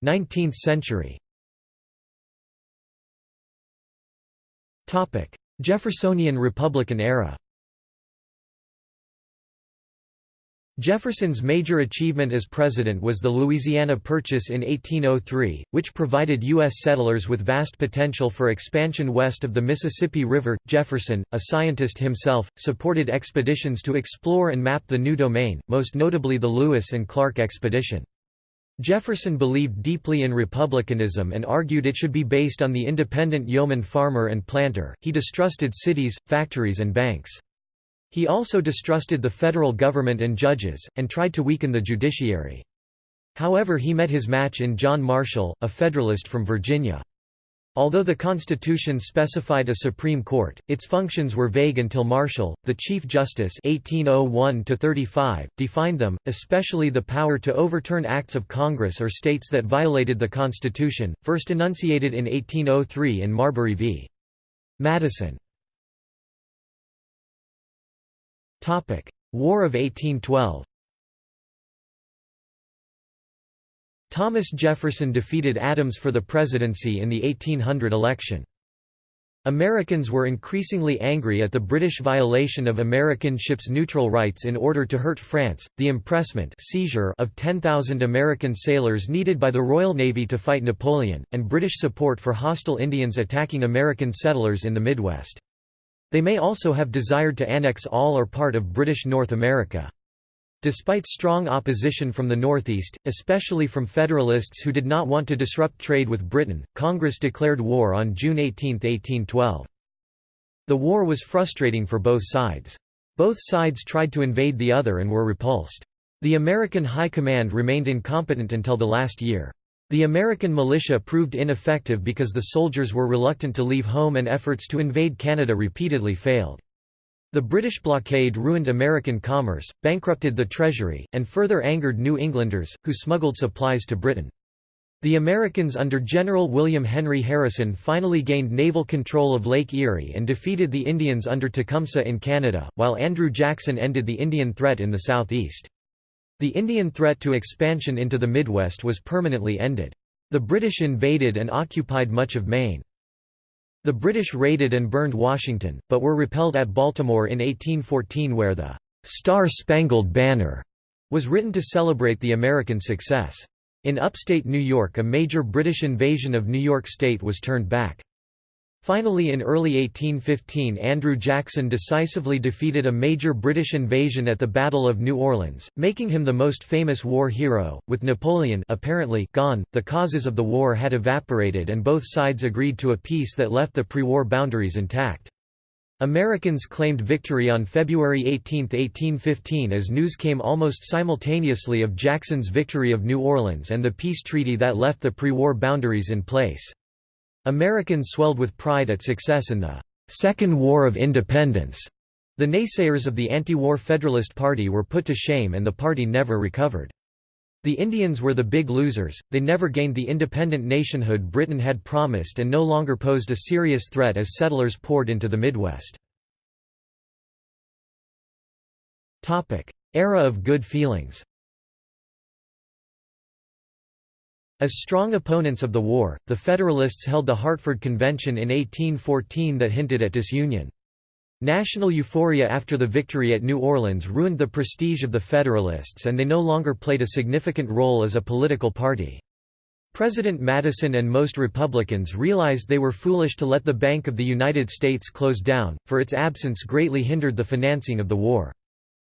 [SPEAKER 1] 19th century Jeffersonian Republican era Jefferson's major achievement as president was the Louisiana Purchase in 1803, which provided U.S. settlers with vast potential for expansion west of the Mississippi River. Jefferson, a scientist himself, supported expeditions to explore and map the new domain, most notably the Lewis and Clark expedition. Jefferson believed deeply in republicanism and argued it should be based on the independent yeoman farmer and planter. He distrusted cities, factories, and banks. He also distrusted the federal government and judges, and tried to weaken the judiciary. However, he met his match in John Marshall, a Federalist from Virginia. Although the Constitution specified a Supreme Court, its functions were vague until Marshall, the Chief Justice 1801 defined them, especially the power to overturn acts of Congress or states that violated the Constitution, first enunciated in 1803 in Marbury v. Madison. War of 1812 Thomas Jefferson defeated Adams for the presidency in the 1800 election. Americans were increasingly angry at the British violation of American ships' neutral rights in order to hurt France, the impressment seizure of 10,000 American sailors needed by the Royal Navy to fight Napoleon, and British support for hostile Indians attacking American settlers in the Midwest. They may also have desired to annex all or part of British North America. Despite strong opposition from the Northeast, especially from Federalists who did not want to disrupt trade with Britain, Congress declared war on June 18, 1812. The war was frustrating for both sides. Both sides tried to invade the other and were repulsed. The American High Command remained incompetent until the last year. The American militia proved ineffective because the soldiers were reluctant to leave home and efforts to invade Canada repeatedly failed. The British blockade ruined American commerce, bankrupted the Treasury, and further angered New Englanders, who smuggled supplies to Britain. The Americans under General William Henry Harrison finally gained naval control of Lake Erie and defeated the Indians under Tecumseh in Canada, while Andrew Jackson ended the Indian threat in the southeast. The Indian threat to expansion into the Midwest was permanently ended. The British invaded and occupied much of Maine. The British raided and burned Washington, but were repelled at Baltimore in 1814 where the "'Star-Spangled Banner' was written to celebrate the American success. In upstate New York a major British invasion of New York State was turned back. Finally in early 1815 Andrew Jackson decisively defeated a major British invasion at the Battle of New Orleans, making him the most famous war hero. With Napoleon apparently gone, the causes of the war had evaporated and both sides agreed to a peace that left the pre-war boundaries intact. Americans claimed victory on February 18, 1815 as news came almost simultaneously of Jackson's victory of New Orleans and the peace treaty that left the pre-war boundaries in place. Americans swelled with pride at success in the Second War of Independence. The naysayers of the anti-war Federalist Party were put to shame and the party never recovered. The Indians were the big losers, they never gained the independent nationhood Britain had promised and no longer posed a serious threat as settlers poured into the Midwest. Era of good feelings As strong opponents of the war, the Federalists held the Hartford Convention in 1814 that hinted at disunion. National euphoria after the victory at New Orleans ruined the prestige of the Federalists and they no longer played a significant role as a political party. President Madison and most Republicans realized they were foolish to let the Bank of the United States close down, for its absence greatly hindered the financing of the war.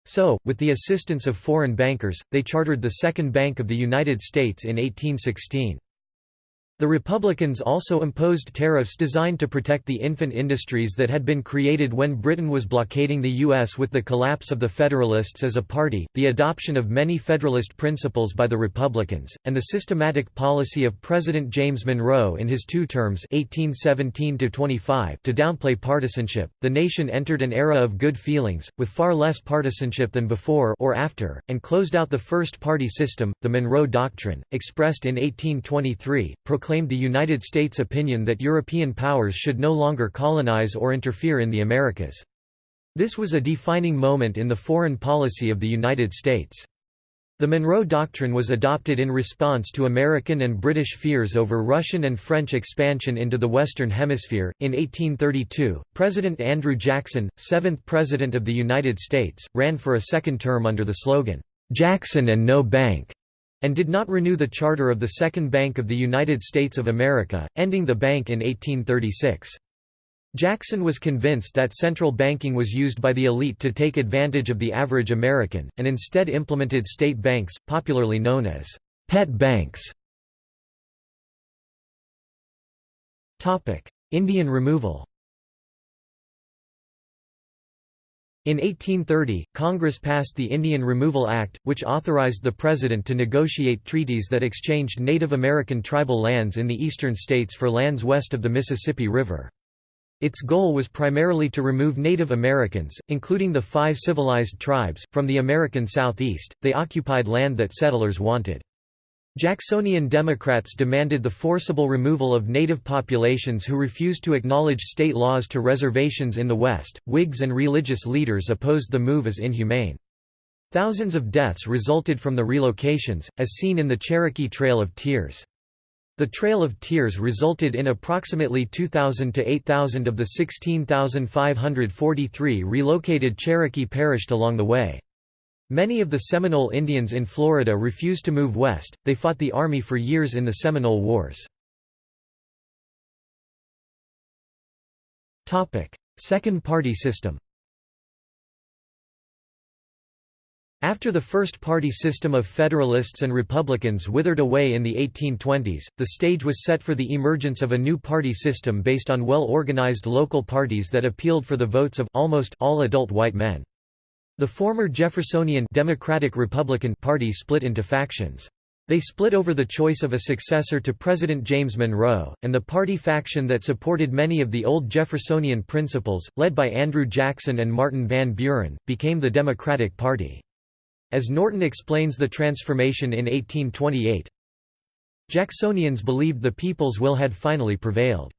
[SPEAKER 1] So, with the assistance of foreign bankers, they chartered the Second Bank of the United States in 1816. The Republicans also imposed tariffs designed to protect the infant industries that had been created when Britain was blockading the U.S. with the collapse of the Federalists as a party, the adoption of many Federalist principles by the Republicans, and the systematic policy of President James Monroe in his two terms 1817 to downplay partisanship. The nation entered an era of good feelings, with far less partisanship than before or after, and closed out the first party system, the Monroe Doctrine, expressed in 1823, proclaimed proclaimed the United States opinion that European powers should no longer colonize or interfere in the Americas. This was a defining moment in the foreign policy of the United States. The Monroe Doctrine was adopted in response to American and British fears over Russian and French expansion into the Western Hemisphere. In 1832, President Andrew Jackson, seventh President of the United States, ran for a second term under the slogan, Jackson and No Bank and did not renew the charter of the Second Bank of the United States of America, ending the bank in 1836. Jackson was convinced that central banking was used by the elite to take advantage of the average American, and instead implemented state banks, popularly known as pet banks. Indian removal In 1830, Congress passed the Indian Removal Act, which authorized the President to negotiate treaties that exchanged Native American tribal lands in the eastern states for lands west of the Mississippi River. Its goal was primarily to remove Native Americans, including the five civilized tribes, from the American Southeast. They occupied land that settlers wanted. Jacksonian Democrats demanded the forcible removal of native populations who refused to acknowledge state laws to reservations in the West. Whigs and religious leaders opposed the move as inhumane. Thousands of deaths resulted from the relocations, as seen in the Cherokee Trail of Tears. The Trail of Tears resulted in approximately 2,000 to 8,000 of the 16,543 relocated Cherokee perished along the way. Many of the Seminole Indians in Florida refused to move west, they fought the Army for years in the Seminole Wars. Second party system After the first party system of Federalists and Republicans withered away in the 1820s, the stage was set for the emergence of a new party system based on well-organized local parties that appealed for the votes of almost all adult white men. The former Jeffersonian Democratic Republican Party split into factions. They split over the choice of a successor to President James Monroe, and the party faction that supported many of the old Jeffersonian principles, led by Andrew Jackson and Martin Van Buren, became the Democratic Party. As Norton explains the transformation in 1828, Jacksonians believed the people's will had finally prevailed.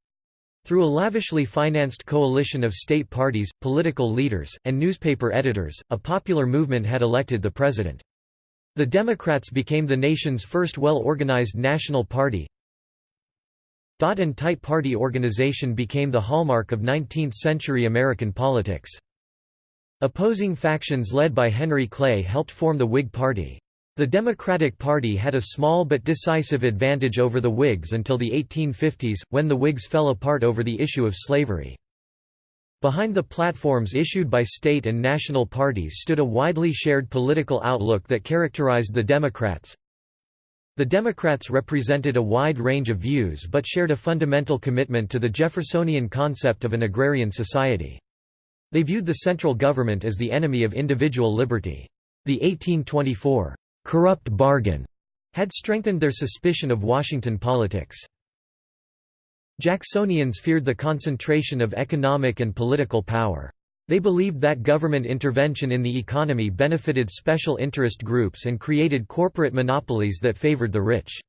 [SPEAKER 1] Through a lavishly financed coalition of state parties, political leaders, and newspaper editors, a popular movement had elected the president. The Democrats became the nation's first well-organized national party. Dot and tight party organization became the hallmark of 19th-century American politics. Opposing factions led by Henry Clay helped form the Whig Party. The Democratic Party had a small but decisive advantage over the Whigs until the 1850s, when the Whigs fell apart over the issue of slavery. Behind the platforms issued by state and national parties stood a widely shared political outlook that characterized the Democrats. The Democrats represented a wide range of views but shared a fundamental commitment to the Jeffersonian concept of an agrarian society. They viewed the central government as the enemy of individual liberty. The 1824 corrupt bargain had strengthened their suspicion of Washington politics. Jacksonians feared the concentration of economic and political power. They believed that government intervention in the economy benefited special interest groups and created corporate monopolies that favored the rich.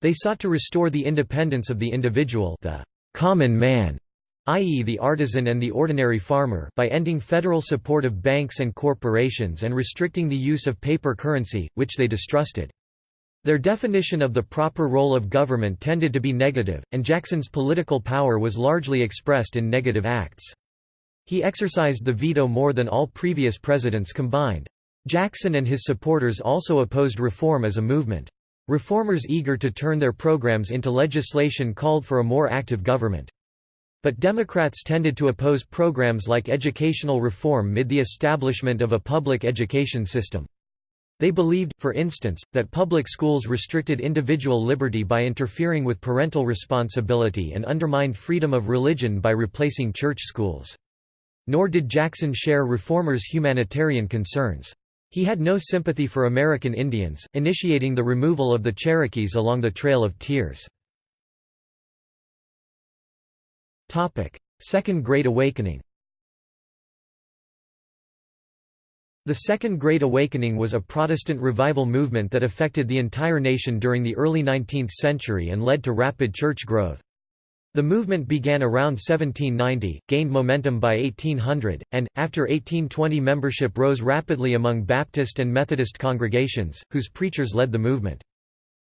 [SPEAKER 1] They sought to restore the independence of the individual the common man, i.e. the artisan and the ordinary farmer by ending federal support of banks and corporations and restricting the use of paper currency, which they distrusted. Their definition of the proper role of government tended to be negative, and Jackson's political power was largely expressed in negative acts. He exercised the veto more than all previous presidents combined. Jackson and his supporters also opposed reform as a movement. Reformers eager to turn their programs into legislation called for a more active government. But Democrats tended to oppose programs like educational reform mid the establishment of a public education system. They believed, for instance, that public schools restricted individual liberty by interfering with parental responsibility and undermined freedom of religion by replacing church schools. Nor did Jackson share reformers' humanitarian concerns. He had no sympathy for American Indians, initiating the removal of the Cherokees along the Trail of Tears. Second Great Awakening The Second Great Awakening was a Protestant revival movement that affected the entire nation during the early 19th century and led to rapid church growth. The movement began around 1790, gained momentum by 1800, and, after 1820 membership rose rapidly among Baptist and Methodist congregations, whose preachers led the movement.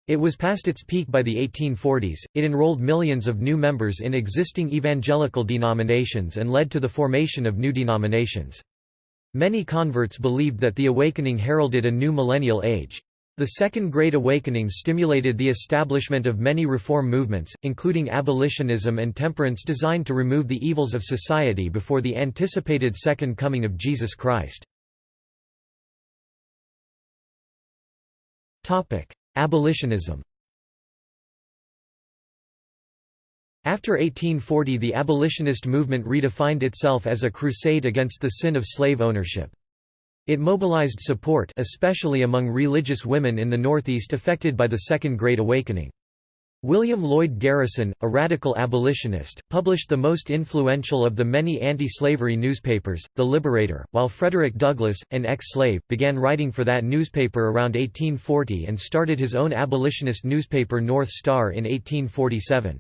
[SPEAKER 1] It was past its peak by the 1840s, it enrolled millions of new members in existing evangelical denominations and led to the formation of new denominations. Many converts believed that the awakening heralded a new millennial age. The Second Great Awakening stimulated the establishment of many reform movements, including abolitionism and temperance designed to remove the evils of society before the anticipated Second Coming of Jesus Christ. Abolitionism After 1840 the abolitionist movement redefined itself as a crusade against the sin of slave ownership. It mobilized support especially among religious women in the Northeast affected by the Second Great Awakening. William Lloyd Garrison, a radical abolitionist, published the most influential of the many anti-slavery newspapers, The Liberator, while Frederick Douglass, an ex-slave, began writing for that newspaper around 1840 and started his own abolitionist newspaper North Star in 1847.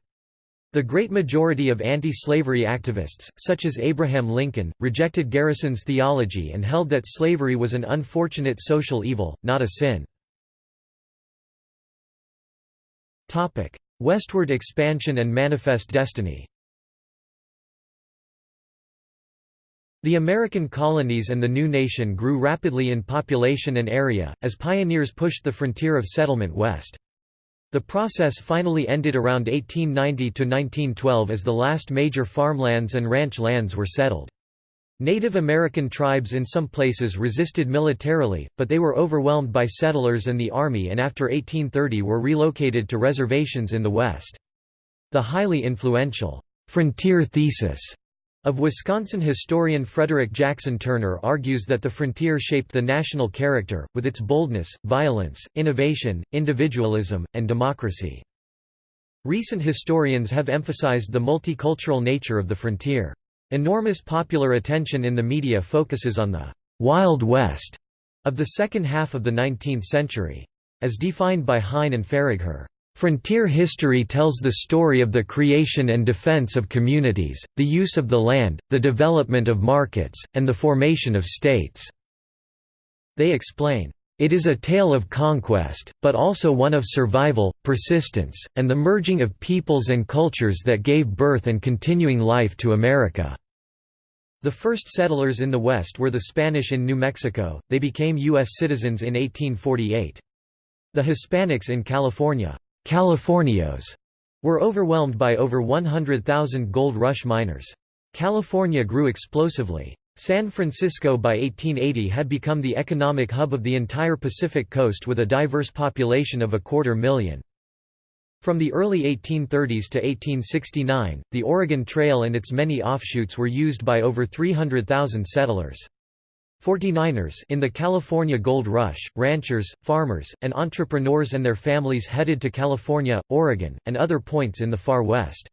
[SPEAKER 1] The great majority of anti-slavery activists, such as Abraham Lincoln, rejected Garrison's theology and held that slavery was an unfortunate social evil, not a sin. Westward expansion and manifest destiny The American colonies and the new nation grew rapidly in population and area, as pioneers pushed the frontier of settlement west. The process finally ended around 1890–1912 as the last major farmlands and ranch lands were settled. Native American tribes in some places resisted militarily, but they were overwhelmed by settlers and the army and after 1830 were relocated to reservations in the West. The highly influential, "'Frontier Thesis' Of Wisconsin historian Frederick Jackson Turner argues that the frontier shaped the national character, with its boldness, violence, innovation, individualism, and democracy. Recent historians have emphasized the multicultural nature of the frontier. Enormous popular attention in the media focuses on the «Wild West» of the second half of the 19th century. As defined by Hine and Faragher, Frontier history tells the story of the creation and defense of communities, the use of the land, the development of markets, and the formation of states. They explain, "...it is a tale of conquest, but also one of survival, persistence, and the merging of peoples and cultures that gave birth and continuing life to America." The first settlers in the West were the Spanish in New Mexico, they became U.S. citizens in 1848. The Hispanics in California Californios, were overwhelmed by over 100,000 gold rush miners. California grew explosively. San Francisco by 1880 had become the economic hub of the entire Pacific coast with a diverse population of a quarter million. From the early 1830s to 1869, the Oregon Trail and its many offshoots were used by over 300,000 settlers. 49ers in the California Gold Rush, ranchers, farmers, and entrepreneurs and their families headed to California, Oregon, and other points in the far west.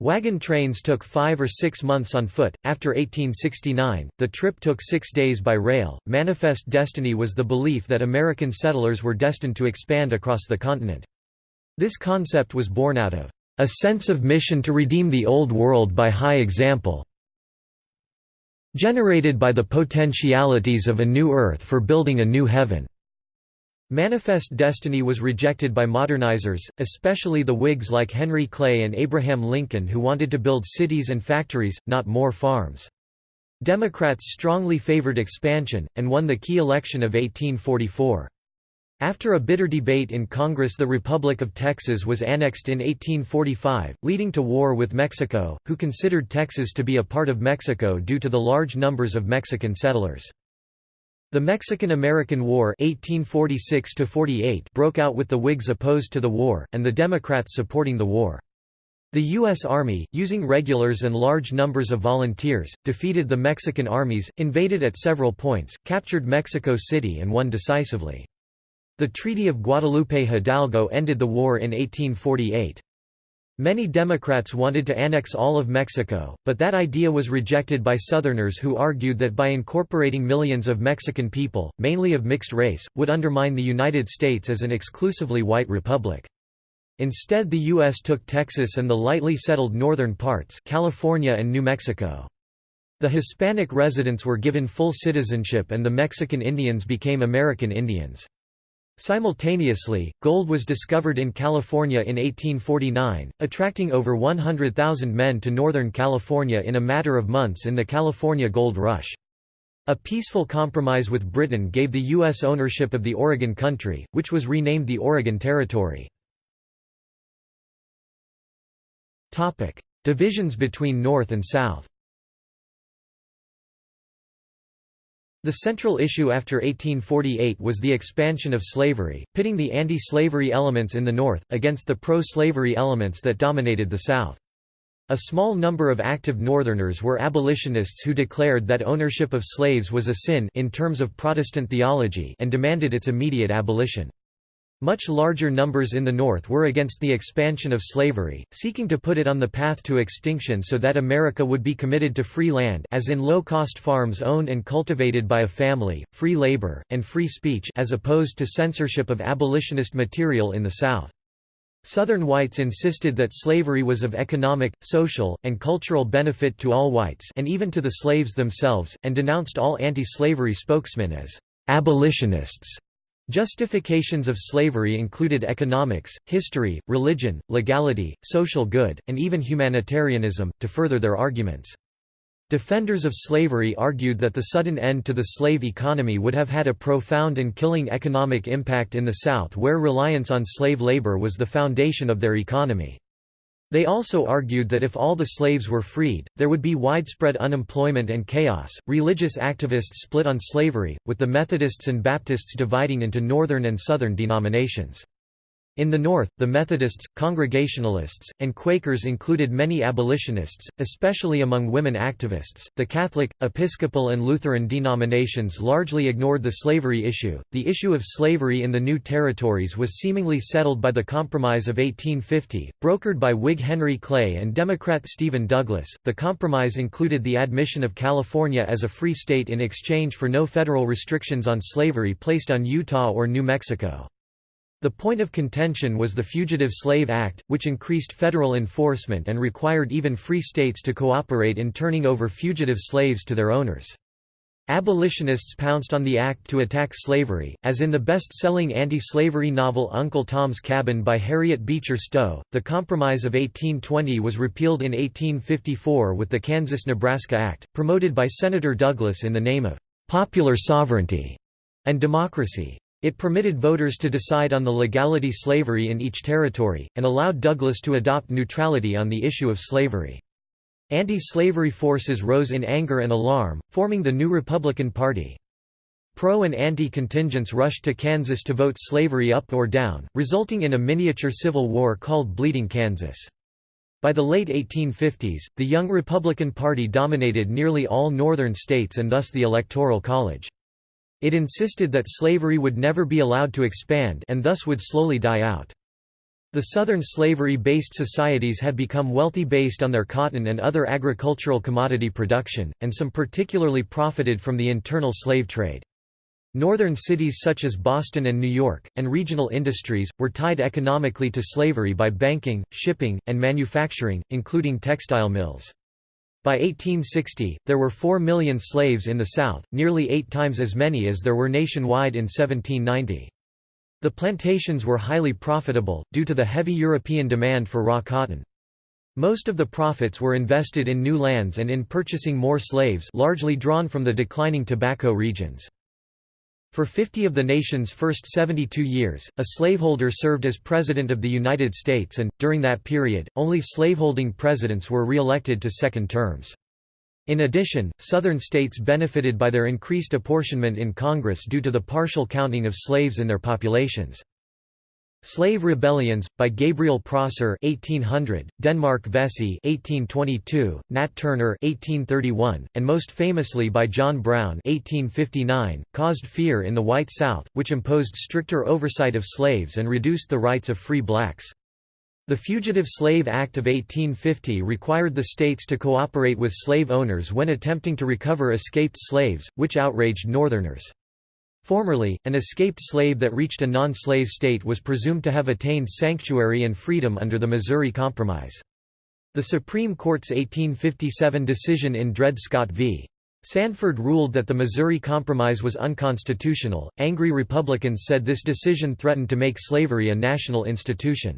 [SPEAKER 1] Wagon trains took five or six months on foot. After 1869, the trip took six days by rail. Manifest destiny was the belief that American settlers were destined to expand across the continent. This concept was born out of a sense of mission to redeem the Old World by high example, generated by the potentialities of a new earth for building a new heaven. Manifest destiny was rejected by modernizers, especially the Whigs like Henry Clay and Abraham Lincoln who wanted to build cities and factories, not more farms. Democrats strongly favored expansion, and won the key election of 1844. After a bitter debate in Congress the Republic of Texas was annexed in 1845, leading to war with Mexico, who considered Texas to be a part of Mexico due to the large numbers of Mexican settlers. The Mexican–American War 1846 broke out with the Whigs opposed to the war, and the Democrats supporting the war. The U.S. Army, using regulars and large numbers of volunteers, defeated the Mexican armies, invaded at several points, captured Mexico City and won decisively. The Treaty of Guadalupe Hidalgo ended the war in 1848. Many Democrats wanted to annex all of Mexico, but that idea was rejected by Southerners who argued that by incorporating millions of Mexican people, mainly of mixed race, would undermine the United States as an exclusively white republic. Instead the U.S. took Texas and the lightly settled northern parts California and New Mexico. The Hispanic residents were given full citizenship and the Mexican Indians became American Indians. Simultaneously, gold was discovered in California in 1849, attracting over 100,000 men to Northern California in a matter of months in the California Gold Rush. A peaceful compromise with Britain gave the U.S. ownership of the Oregon Country, which was renamed the Oregon Territory. Divisions between North and South The central issue after 1848 was the expansion of slavery, pitting the anti-slavery elements in the North, against the pro-slavery elements that dominated the South. A small number of active Northerners were abolitionists who declared that ownership of slaves was a sin in terms of Protestant theology and demanded its immediate abolition. Much larger numbers in the North were against the expansion of slavery, seeking to put it on the path to extinction so that America would be committed to free land as in low-cost farms owned and cultivated by a family, free labor, and free speech as opposed to censorship of abolitionist material in the South. Southern whites insisted that slavery was of economic, social, and cultural benefit to all whites and even to the slaves themselves, and denounced all anti-slavery spokesmen as abolitionists. Justifications of slavery included economics, history, religion, legality, social good, and even humanitarianism, to further their arguments. Defenders of slavery argued that the sudden end to the slave economy would have had a profound and killing economic impact in the South where reliance on slave labor was the foundation of their economy. They also argued that if all the slaves were freed, there would be widespread unemployment and chaos. Religious activists split on slavery, with the Methodists and Baptists dividing into northern and southern denominations. In the North, the Methodists, Congregationalists, and Quakers included many abolitionists, especially among women activists. The Catholic, Episcopal, and Lutheran denominations largely ignored the slavery issue. The issue of slavery in the new territories was seemingly settled by the Compromise of 1850, brokered by Whig Henry Clay and Democrat Stephen Douglas. The compromise included the admission of California as a free state in exchange for no federal restrictions on slavery placed on Utah or New Mexico. The point of contention was the Fugitive Slave Act, which increased federal enforcement and required even free states to cooperate in turning over fugitive slaves to their owners. Abolitionists pounced on the act to attack slavery, as in the best-selling anti-slavery novel Uncle Tom's Cabin by Harriet Beecher Stowe. The Compromise of 1820 was repealed in 1854 with the Kansas-Nebraska Act, promoted by Senator Douglas in the name of popular sovereignty and democracy. It permitted voters to decide on the legality of slavery in each territory, and allowed Douglas to adopt neutrality on the issue of slavery. Anti-slavery forces rose in anger and alarm, forming the new Republican Party. Pro- and anti-contingents rushed to Kansas to vote slavery up or down, resulting in a miniature civil war called Bleeding Kansas. By the late 1850s, the young Republican Party dominated nearly all northern states and thus the Electoral College. It insisted that slavery would never be allowed to expand and thus would slowly die out. The southern slavery-based societies had become wealthy based on their cotton and other agricultural commodity production, and some particularly profited from the internal slave trade. Northern cities such as Boston and New York, and regional industries, were tied economically to slavery by banking, shipping, and manufacturing, including textile mills. By 1860, there were 4 million slaves in the South, nearly eight times as many as there were nationwide in 1790. The plantations were highly profitable, due to the heavy European demand for raw cotton. Most of the profits were invested in new lands and in purchasing more slaves largely drawn from the declining tobacco regions. For 50 of the nation's first 72 years, a slaveholder served as President of the United States and, during that period, only slaveholding presidents were re-elected to second terms. In addition, Southern states benefited by their increased apportionment in Congress due to the partial counting of slaves in their populations. Slave Rebellions, by Gabriel Prosser 1800, Denmark Vesey 1822, Nat Turner 1831, and most famously by John Brown 1859, caused fear in the white South, which imposed stricter oversight of slaves and reduced the rights of free blacks. The Fugitive Slave Act of 1850 required the states to cooperate with slave owners when attempting to recover escaped slaves, which outraged Northerners. Formerly, an escaped slave that reached a non-slave state was presumed to have attained sanctuary and freedom under the Missouri Compromise. The Supreme Court's 1857 decision in Dred Scott v. Sandford ruled that the Missouri Compromise was unconstitutional. Angry Republicans said this decision threatened to make slavery a national institution.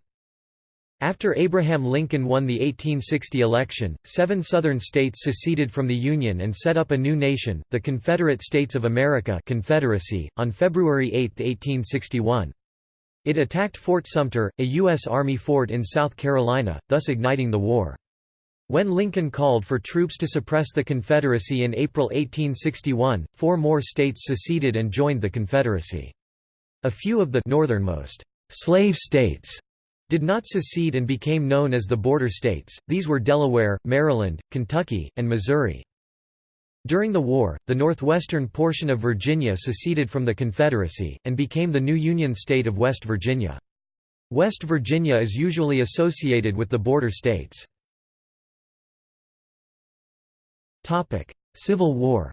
[SPEAKER 1] After Abraham Lincoln won the 1860 election, seven Southern states seceded from the Union and set up a new nation, the Confederate States of America Confederacy, on February 8, 1861. It attacked Fort Sumter, a U.S. Army fort in South Carolina, thus igniting the war. When Lincoln called for troops to suppress the Confederacy in April 1861, four more states seceded and joined the Confederacy. A few of the northernmost slave states did not secede and became known as the border states, these were Delaware, Maryland, Kentucky, and Missouri. During the war, the northwestern portion of Virginia seceded from the Confederacy, and became the new Union state of West Virginia. West Virginia is usually associated with the border states. Civil War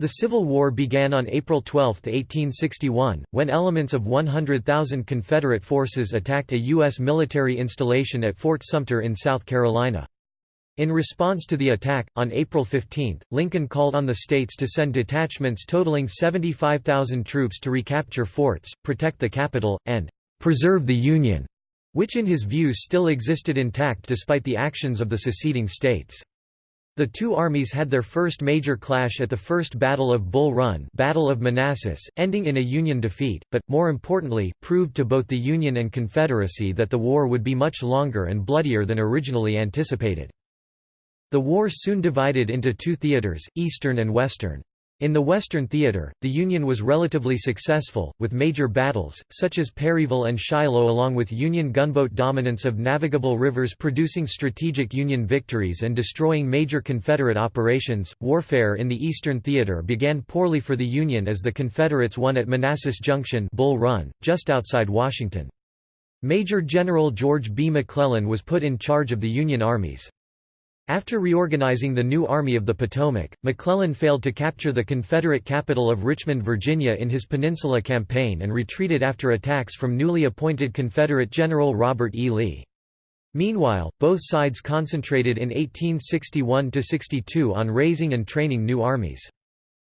[SPEAKER 1] The Civil War began on April 12, 1861, when elements of 100,000 Confederate forces attacked a U.S. military installation at Fort Sumter in South Carolina. In response to the attack, on April 15, Lincoln called on the states to send detachments totaling 75,000 troops to recapture forts, protect the capital, and "...preserve the Union", which in his view still existed intact despite the actions of the seceding states. The two armies had their first major clash at the First Battle of Bull Run Battle of Manassas, ending in a Union defeat, but, more importantly, proved to both the Union and Confederacy that the war would be much longer and bloodier than originally anticipated. The war soon divided into two theaters, Eastern and Western. In the Western Theater, the Union was relatively successful, with major battles, such as Perryville and Shiloh along with Union gunboat dominance of navigable rivers producing strategic Union victories and destroying major Confederate operations. Warfare in the Eastern Theater began poorly for the Union as the Confederates won at Manassas Junction Bull Run, just outside Washington. Major General George B. McClellan was put in charge of the Union armies. After reorganizing the new Army of the Potomac, McClellan failed to capture the Confederate capital of Richmond, Virginia in his Peninsula Campaign and retreated after attacks from newly appointed Confederate General Robert E. Lee. Meanwhile, both sides concentrated in 1861–62 on raising and training new armies.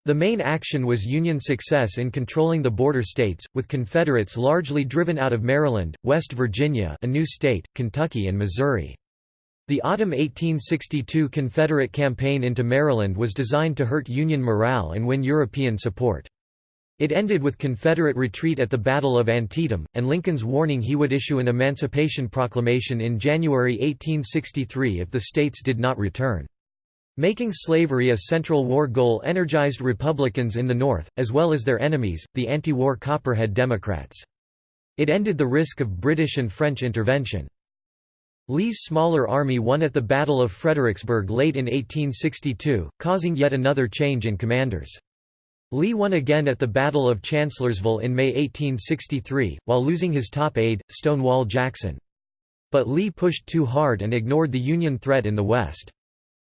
[SPEAKER 1] The main action was Union success in controlling the border states, with Confederates largely driven out of Maryland, West Virginia a new state, Kentucky and Missouri. The autumn 1862 Confederate campaign into Maryland was designed to hurt Union morale and win European support. It ended with Confederate retreat at the Battle of Antietam, and Lincoln's warning he would issue an Emancipation Proclamation in January 1863 if the states did not return. Making slavery a central war goal energized Republicans in the North, as well as their enemies, the anti-war Copperhead Democrats. It ended the risk of British and French intervention. Lee's smaller army won at the Battle of Fredericksburg late in 1862, causing yet another change in commanders. Lee won again at the Battle of Chancellorsville in May 1863, while losing his top aide, Stonewall Jackson. But Lee pushed too hard and ignored the Union threat in the West.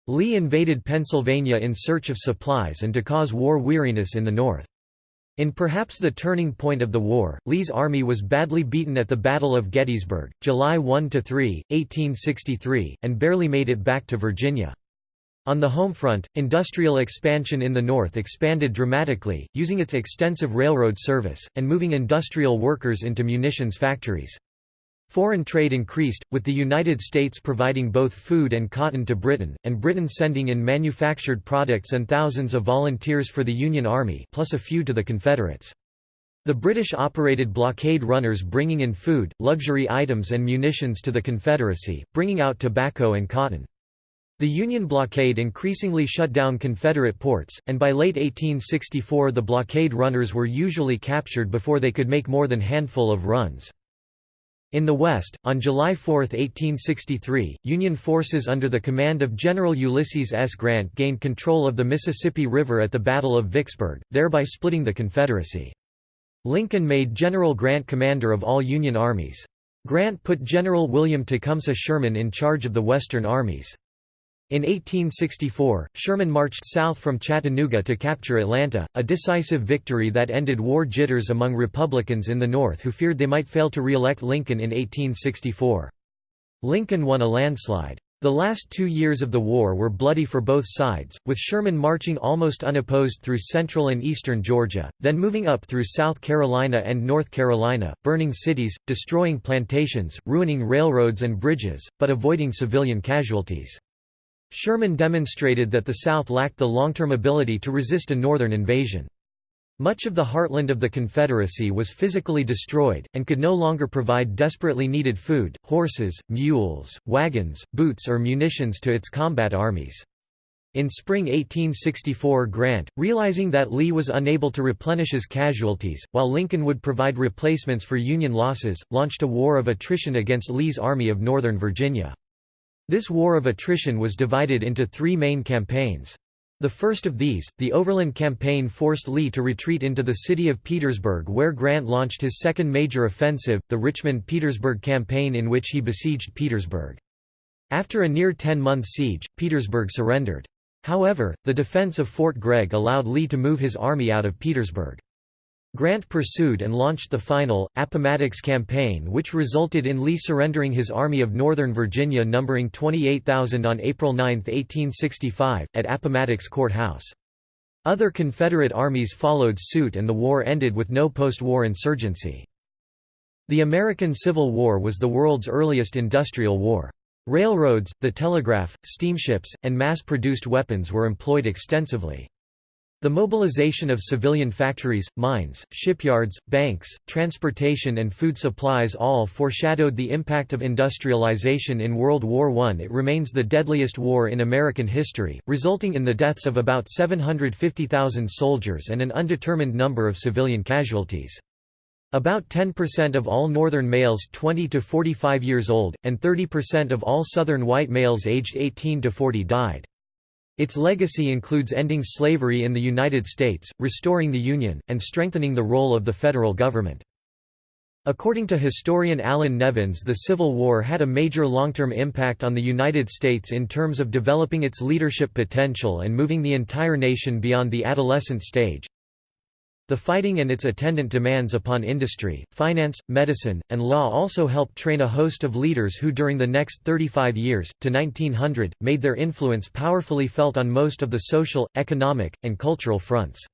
[SPEAKER 1] Lee invaded Pennsylvania in search of supplies and to cause war weariness in the North. In perhaps the turning point of the war, Lee's army was badly beaten at the Battle of Gettysburg, July 1–3, 1863, and barely made it back to Virginia. On the home front, industrial expansion in the North expanded dramatically, using its extensive railroad service, and moving industrial workers into munitions factories. Foreign trade increased, with the United States providing both food and cotton to Britain, and Britain sending in manufactured products and thousands of volunteers for the Union Army plus a few to the Confederates. The British operated blockade runners bringing in food, luxury items and munitions to the Confederacy, bringing out tobacco and cotton. The Union blockade increasingly shut down Confederate ports, and by late 1864 the blockade runners were usually captured before they could make more than handful of runs. In the West, on July 4, 1863, Union forces under the command of General Ulysses S. Grant gained control of the Mississippi River at the Battle of Vicksburg, thereby splitting the Confederacy. Lincoln made General Grant commander of all Union armies. Grant put General William Tecumseh Sherman in charge of the Western armies. In 1864, Sherman marched south from Chattanooga to capture Atlanta, a decisive victory that ended war jitters among Republicans in the North who feared they might fail to re-elect Lincoln in 1864. Lincoln won a landslide. The last two years of the war were bloody for both sides, with Sherman marching almost unopposed through central and eastern Georgia, then moving up through South Carolina and North Carolina, burning cities, destroying plantations, ruining railroads and bridges, but avoiding civilian casualties. Sherman demonstrated that the South lacked the long-term ability to resist a Northern invasion. Much of the heartland of the Confederacy was physically destroyed, and could no longer provide desperately needed food, horses, mules, wagons, boots or munitions to its combat armies. In spring 1864 Grant, realizing that Lee was unable to replenish his casualties, while Lincoln would provide replacements for Union losses, launched a war of attrition against Lee's Army of Northern Virginia. This war of attrition was divided into three main campaigns. The first of these, the Overland Campaign forced Lee to retreat into the city of Petersburg where Grant launched his second major offensive, the Richmond-Petersburg Campaign in which he besieged Petersburg. After a near 10-month siege, Petersburg surrendered. However, the defense of Fort Gregg allowed Lee to move his army out of Petersburg. Grant pursued and launched the final, Appomattox Campaign which resulted in Lee surrendering his Army of Northern Virginia numbering 28,000 on April 9, 1865, at Appomattox Court House. Other Confederate armies followed suit and the war ended with no post-war insurgency. The American Civil War was the world's earliest industrial war. Railroads, the telegraph, steamships, and mass-produced weapons were employed extensively. The mobilization of civilian factories, mines, shipyards, banks, transportation and food supplies all foreshadowed the impact of industrialization in World War I. It remains the deadliest war in American history, resulting in the deaths of about 750,000 soldiers and an undetermined number of civilian casualties. About 10% of all Northern males 20 to 45 years old, and 30% of all Southern white males aged 18 to 40 died. Its legacy includes ending slavery in the United States, restoring the Union, and strengthening the role of the federal government. According to historian Allan Nevins the Civil War had a major long-term impact on the United States in terms of developing its leadership potential and moving the entire nation beyond the adolescent stage. The fighting and its attendant demands upon industry, finance, medicine, and law also helped train a host of leaders who during the next 35 years, to 1900, made their influence powerfully felt on most of the social, economic, and cultural fronts.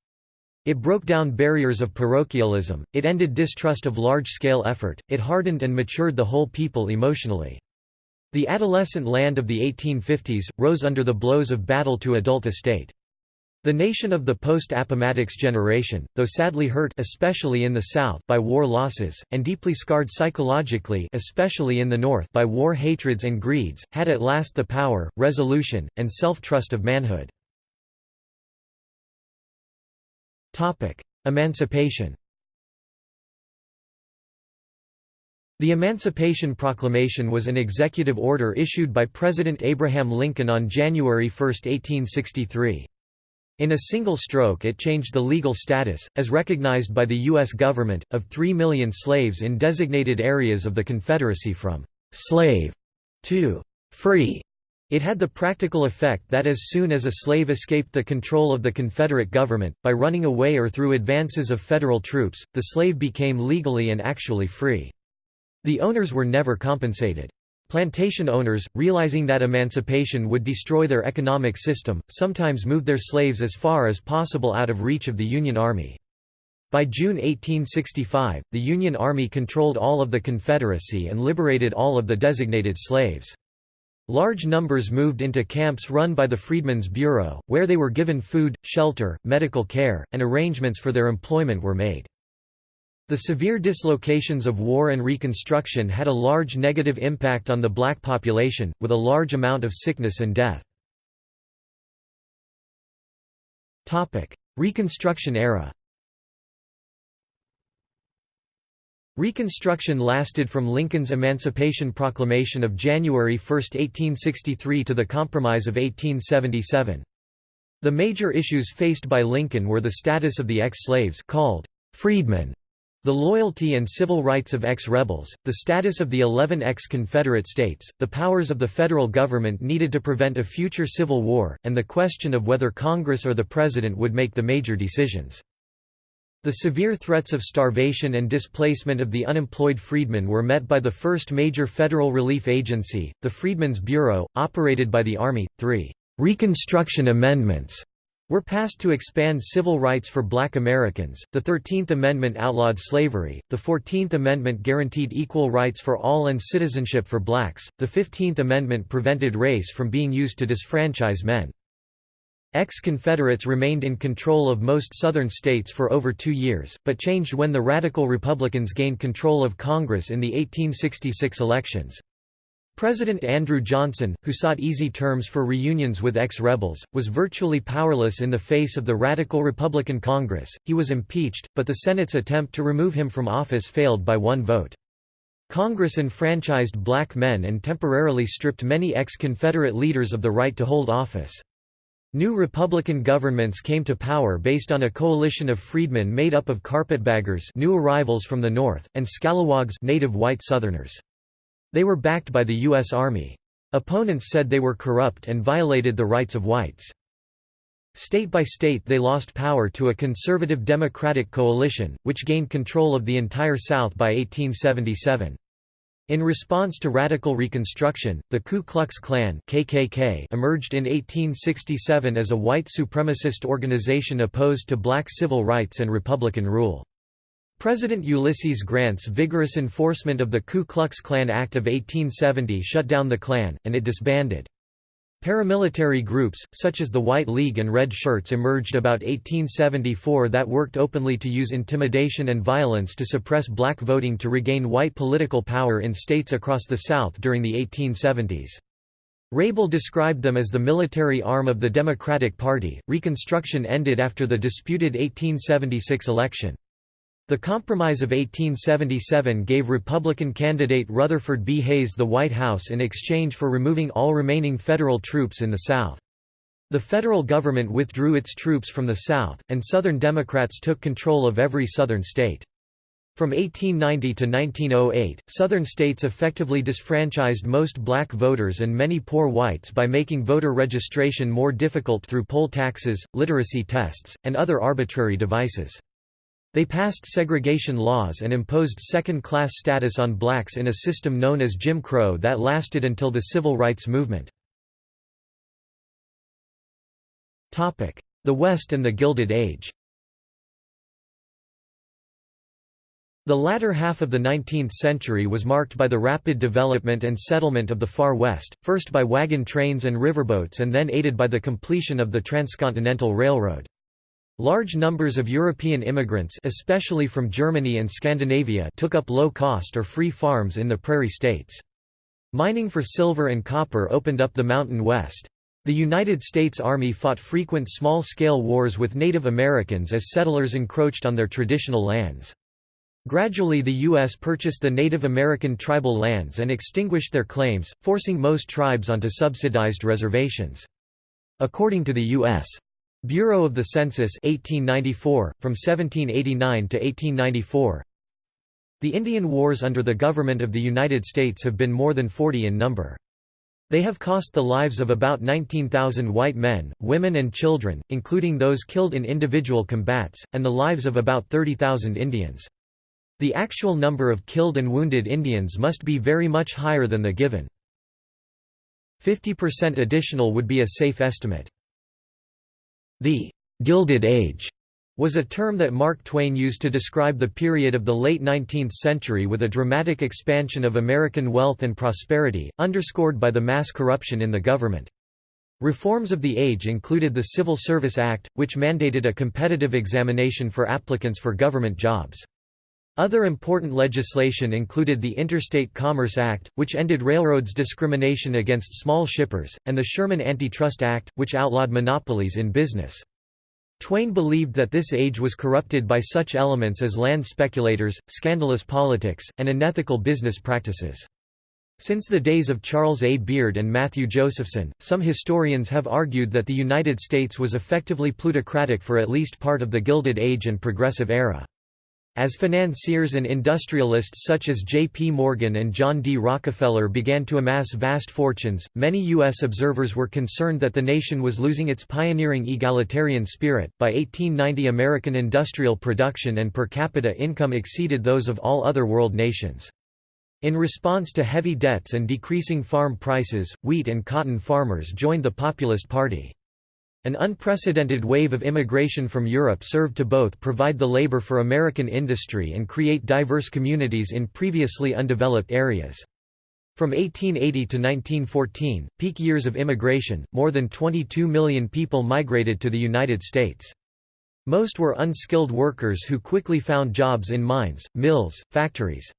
[SPEAKER 1] It broke down barriers of parochialism, it ended distrust of large-scale effort, it hardened and matured the whole people emotionally. The adolescent land of the 1850s, rose under the blows of battle to adult estate. The nation of the post-Appomattox generation, though sadly hurt especially in the South by war losses, and deeply scarred psychologically especially in the North by war hatreds and greeds, had at last the power, resolution, and self-trust of manhood. Emancipation The Emancipation Proclamation was an executive order issued by President Abraham Lincoln on January 1, 1863. In a single stroke it changed the legal status, as recognized by the U.S. government, of three million slaves in designated areas of the Confederacy from «slave» to «free». It had the practical effect that as soon as a slave escaped the control of the Confederate government, by running away or through advances of federal troops, the slave became legally and actually free. The owners were never compensated. Plantation owners, realizing that emancipation would destroy their economic system, sometimes moved their slaves as far as possible out of reach of the Union Army. By June 1865, the Union Army controlled all of the Confederacy and liberated all of the designated slaves. Large numbers moved into camps run by the Freedmen's Bureau, where they were given food, shelter, medical care, and arrangements for their employment were made. The severe dislocations of war and Reconstruction had a large negative impact on the black population, with a large amount of sickness and death. Reconstruction era Reconstruction lasted from Lincoln's Emancipation Proclamation of January 1, 1863 to the Compromise of 1877. The major issues faced by Lincoln were the status of the ex-slaves called freedmen the loyalty and civil rights of ex-rebels, the status of the 11 ex-Confederate states, the powers of the federal government needed to prevent a future civil war, and the question of whether Congress or the President would make the major decisions. The severe threats of starvation and displacement of the unemployed freedmen were met by the first major federal relief agency, the Freedmen's Bureau, operated by the Army. Three Reconstruction Amendments were passed to expand civil rights for black Americans. The 13th Amendment outlawed slavery, the 14th Amendment guaranteed equal rights for all and citizenship for blacks, the 15th Amendment prevented race from being used to disfranchise men. Ex-Confederates remained in control of most Southern states for over two years, but changed when the Radical Republicans gained control of Congress in the 1866 elections. President Andrew Johnson, who sought easy terms for reunions with ex-rebels, was virtually powerless in the face of the radical Republican Congress. He was impeached, but the Senate's attempt to remove him from office failed by one vote. Congress enfranchised black men and temporarily stripped many ex-Confederate leaders of the right to hold office. New Republican governments came to power based on a coalition of freedmen made up of carpetbaggers new arrivals from the North, and scalawags native white Southerners. They were backed by the U.S. Army. Opponents said they were corrupt and violated the rights of whites. State by state they lost power to a conservative Democratic coalition, which gained control of the entire South by 1877. In response to radical Reconstruction, the Ku Klux Klan KKK emerged in 1867 as a white supremacist organization opposed to black civil rights and Republican rule. President Ulysses Grant's vigorous enforcement of the Ku Klux Klan Act of 1870 shut down the Klan, and it disbanded. Paramilitary groups, such as the White League and Red Shirts emerged about 1874 that worked openly to use intimidation and violence to suppress black voting to regain white political power in states across the South during the 1870s. Rable described them as the military arm of the Democratic Party. Reconstruction ended after the disputed 1876 election. The Compromise of 1877 gave Republican candidate Rutherford B. Hayes the White House in exchange for removing all remaining federal troops in the South. The federal government withdrew its troops from the South, and Southern Democrats took control of every Southern state. From 1890 to 1908, Southern states effectively disfranchised most black voters and many poor whites by making voter registration more difficult through poll taxes, literacy tests, and other arbitrary devices. They passed segregation laws and imposed second-class status on blacks in a system known as Jim Crow that lasted until the Civil Rights Movement. The West and the Gilded Age The latter half of the 19th century was marked by the rapid development and settlement of the Far West, first by wagon trains and riverboats and then aided by the completion of the Transcontinental Railroad. Large numbers of European immigrants especially from Germany and Scandinavia took up low-cost or free farms in the prairie states. Mining for silver and copper opened up the Mountain West. The United States Army fought frequent small-scale wars with Native Americans as settlers encroached on their traditional lands. Gradually the U.S. purchased the Native American tribal lands and extinguished their claims, forcing most tribes onto subsidized reservations. According to the U.S. Bureau of the Census 1894, from 1789 to 1894, the Indian Wars under the government of the United States have been more than 40 in number. They have cost the lives of about 19,000 white men, women and children, including those killed in individual combats, and the lives of about 30,000 Indians. The actual number of killed and wounded Indians must be very much higher than the given. 50% additional would be a safe estimate. The «Gilded Age» was a term that Mark Twain used to describe the period of the late 19th century with a dramatic expansion of American wealth and prosperity, underscored by the mass corruption in the government. Reforms of the age included the Civil Service Act, which mandated a competitive examination for applicants for government jobs. Other important legislation included the Interstate Commerce Act, which ended railroads' discrimination against small shippers, and the Sherman Antitrust Act, which outlawed monopolies in business. Twain believed that this age was corrupted by such elements as land speculators, scandalous politics, and unethical business practices. Since the days of Charles A. Beard and Matthew Josephson, some historians have argued that the United States was effectively plutocratic for at least part of the Gilded Age and Progressive Era. As financiers and industrialists such as J. P. Morgan and John D. Rockefeller began to amass vast fortunes, many U.S. observers were concerned that the nation was losing its pioneering egalitarian spirit. By 1890, American industrial production and per capita income exceeded those of all other world nations. In response to heavy debts and decreasing farm prices, wheat and cotton farmers joined the Populist Party. An unprecedented wave of immigration from Europe served to both provide the labor for American industry and create diverse communities in previously undeveloped areas. From 1880 to 1914, peak years of immigration, more than 22 million people migrated to the United States. Most were unskilled workers who quickly found jobs in mines, mills, factories.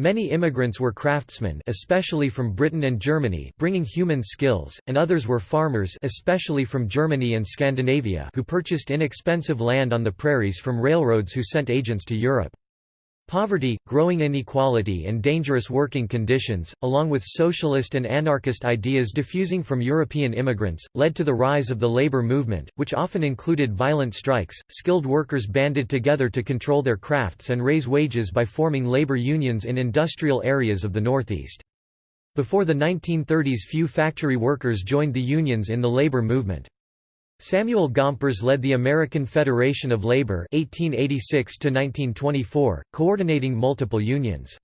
[SPEAKER 1] Many immigrants were craftsmen especially from Britain and Germany bringing human skills, and others were farmers especially from Germany and Scandinavia who purchased inexpensive land on the prairies from railroads who sent agents to Europe. Poverty, growing inequality and dangerous working conditions, along with socialist and anarchist ideas diffusing from European immigrants, led to the rise of the labor movement, which often included violent strikes. Skilled workers banded together to control their crafts and raise wages by forming labor unions in industrial areas of the Northeast. Before the 1930s few factory workers joined the unions in the labor movement. Samuel Gompers led the American Federation of Labor 1886 coordinating multiple unions.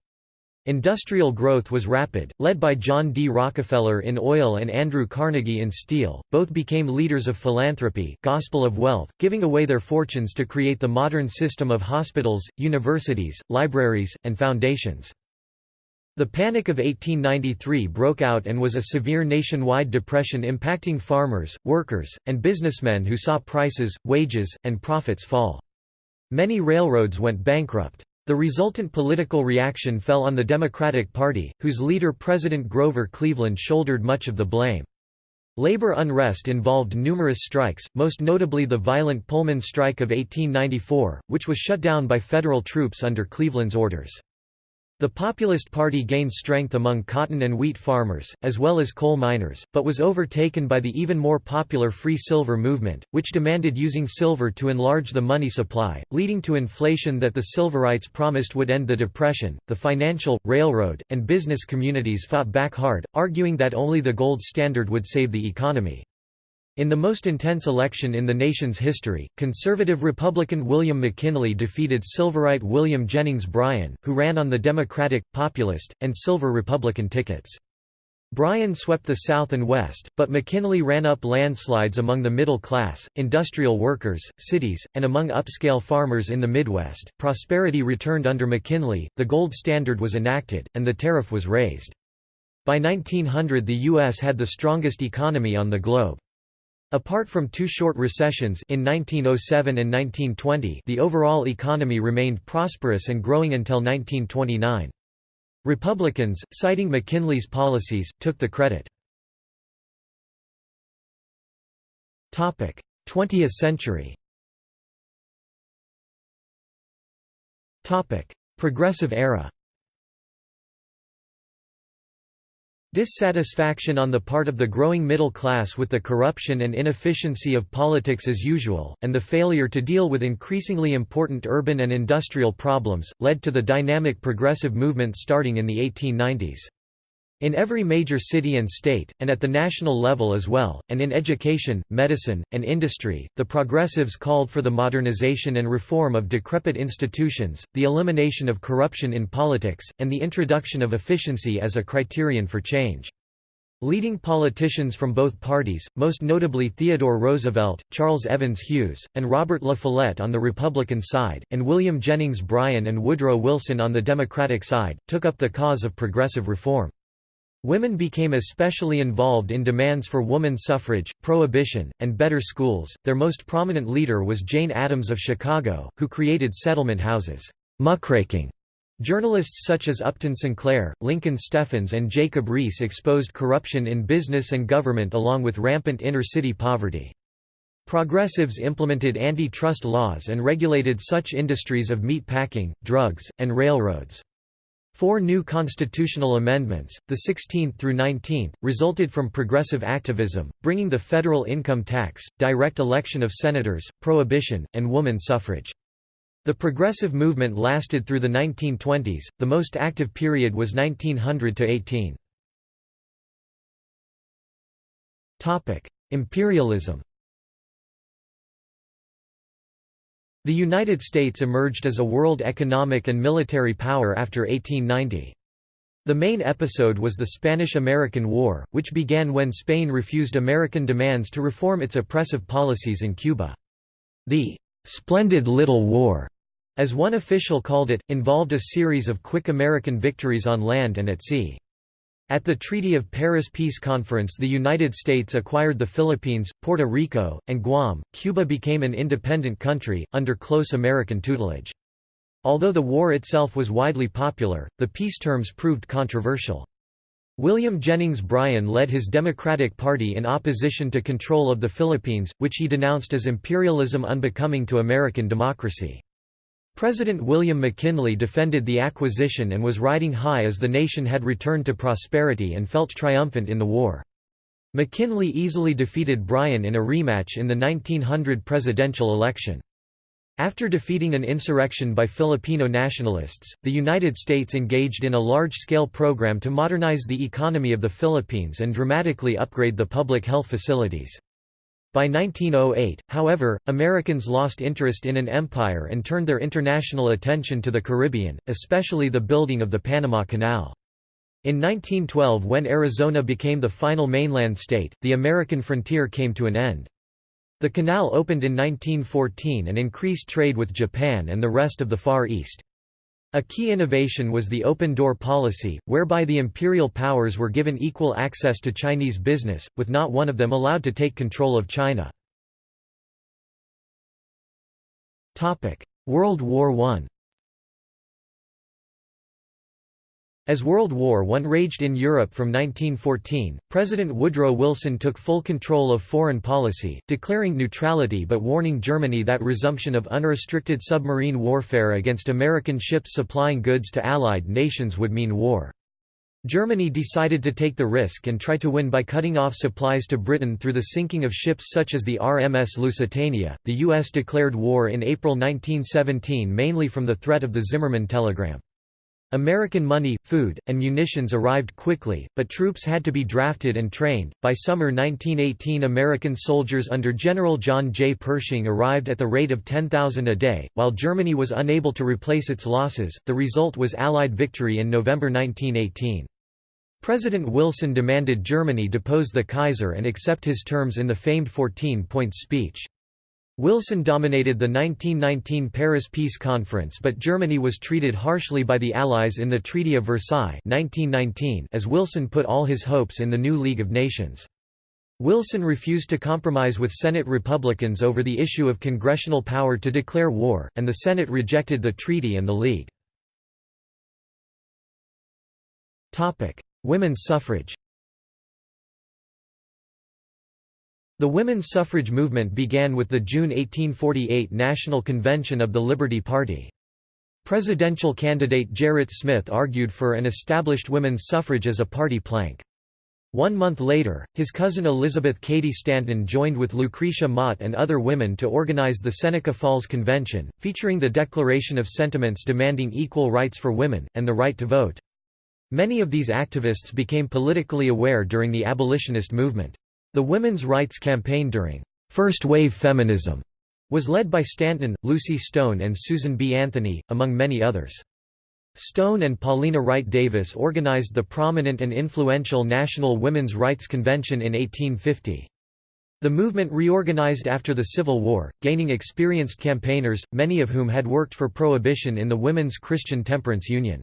[SPEAKER 1] Industrial growth was rapid, led by John D. Rockefeller in oil and Andrew Carnegie in steel. Both became leaders of philanthropy, gospel of wealth, giving away their fortunes to create the modern system of hospitals, universities, libraries, and foundations. The Panic of 1893 broke out and was a severe nationwide depression impacting farmers, workers, and businessmen who saw prices, wages, and profits fall. Many railroads went bankrupt. The resultant political reaction fell on the Democratic Party, whose leader President Grover Cleveland shouldered much of the blame. Labor unrest involved numerous strikes, most notably the violent Pullman strike of 1894, which was shut down by federal troops under Cleveland's orders. The Populist Party gained strength among cotton and wheat farmers, as well as coal miners, but was overtaken by the even more popular free silver movement, which demanded using silver to enlarge the money supply, leading to inflation that the Silverites promised would end the Depression. The financial, railroad, and business communities fought back hard, arguing that only the gold standard would save the economy. In the most intense election in the nation's history, conservative Republican William McKinley defeated Silverite William Jennings Bryan, who ran on the Democratic, Populist, and Silver Republican tickets. Bryan swept the South and West, but McKinley ran up landslides among the middle class, industrial workers, cities, and among upscale farmers in the Midwest. Prosperity returned under McKinley, the gold standard was enacted, and the tariff was raised. By 1900 the U.S. had the strongest economy on the globe. Apart from two short recessions in 1907 and 1920 the overall economy remained prosperous and growing until 1929. Republicans, citing McKinley's policies, took the credit. 20th century Progressive era Dissatisfaction on the part of the growing middle class with the corruption and inefficiency of politics as usual, and the failure to deal with increasingly important urban and industrial problems, led to the dynamic progressive movement starting in the 1890s. In every major city and state, and at the national level as well, and in education, medicine, and industry, the progressives called for the modernization and reform of decrepit institutions, the elimination of corruption in politics, and the introduction of efficiency as a criterion for change. Leading politicians from both parties, most notably Theodore Roosevelt, Charles Evans Hughes, and Robert La Follette on the Republican side, and William Jennings Bryan and Woodrow Wilson on the Democratic side, took up the cause of progressive reform. Women became especially involved in demands for woman suffrage, prohibition, and better schools. Their most prominent leader was Jane Addams of Chicago, who created settlement houses. Muckraking. Journalists such as Upton Sinclair, Lincoln Steffens, and Jacob Riis exposed corruption in business and government along with rampant inner-city poverty. Progressives implemented antitrust laws and regulated such industries of meat packing, drugs, and railroads. Four new constitutional amendments, the 16th through 19th, resulted from progressive activism, bringing the federal income tax, direct election of senators, prohibition, and woman suffrage. The progressive movement lasted through the 1920s, the most active period was 1900 to 18. Imperialism The United States emerged as a world economic and military power after 1890. The main episode was the Spanish–American War, which began when Spain refused American demands to reform its oppressive policies in Cuba. The "'Splendid Little War' as one official called it, involved a series of quick American victories on land and at sea. At the Treaty of Paris Peace Conference the United States acquired the Philippines, Puerto Rico, and Guam. Cuba became an independent country, under close American tutelage. Although the war itself was widely popular, the peace terms proved controversial. William Jennings Bryan led his Democratic Party in opposition to control of the Philippines, which he denounced as imperialism unbecoming to American democracy. President William McKinley defended the acquisition and was riding high as the nation had returned to prosperity and felt triumphant in the war. McKinley easily defeated Bryan in a rematch in the 1900 presidential election. After defeating an insurrection by Filipino nationalists, the United States engaged in a large-scale program to modernize the economy of the Philippines and dramatically upgrade the public health facilities. By 1908, however, Americans lost interest in an empire and turned their international attention to the Caribbean, especially the building of the Panama Canal. In 1912 when Arizona became the final mainland state, the American frontier came to an end. The canal opened in 1914 and increased trade with Japan and the rest of the Far East. A key innovation was the open-door policy, whereby the imperial powers were given equal access to Chinese business, with not one of them allowed to take control of China. World War I As World War I raged in Europe from 1914, President Woodrow Wilson took full control of foreign policy, declaring neutrality but warning Germany that resumption of unrestricted submarine warfare against American ships supplying goods to Allied nations would mean war. Germany decided to take the risk and try to win by cutting off supplies to Britain through the sinking of ships such as the RMS Lusitania. The U.S. declared war in April 1917 mainly from the threat of the Zimmermann telegram. American money, food, and munitions arrived quickly, but troops had to be drafted and trained. By summer 1918, American soldiers under General John J. Pershing arrived at the rate of 10,000 a day. While Germany was unable to replace its losses, the result was Allied victory in November 1918. President Wilson demanded Germany depose the Kaiser and accept his terms in the famed 14-point speech. Wilson dominated the 1919 Paris Peace Conference but Germany was treated harshly by the Allies in the Treaty of Versailles 1919 as Wilson put all his hopes in the new League of Nations. Wilson refused to compromise with Senate Republicans over the issue of congressional power to declare war, and the Senate rejected the treaty and the League. Women's suffrage The women's suffrage movement began with the June 1848 National Convention of the Liberty Party. Presidential candidate Gerrit Smith argued for and established women's suffrage as a party plank. One month later, his cousin Elizabeth Cady Stanton joined with Lucretia Mott and other women to organize the Seneca Falls Convention, featuring the Declaration of Sentiments demanding equal rights for women, and the right to vote. Many of these activists became politically aware during the abolitionist movement. The women's rights campaign during First Wave Feminism was led by Stanton, Lucy Stone and Susan B. Anthony, among many others. Stone and Paulina Wright Davis organized the prominent and influential National Women's Rights Convention in 1850. The movement reorganized after the Civil War, gaining experienced campaigners, many of whom had worked for prohibition in the Women's Christian Temperance Union.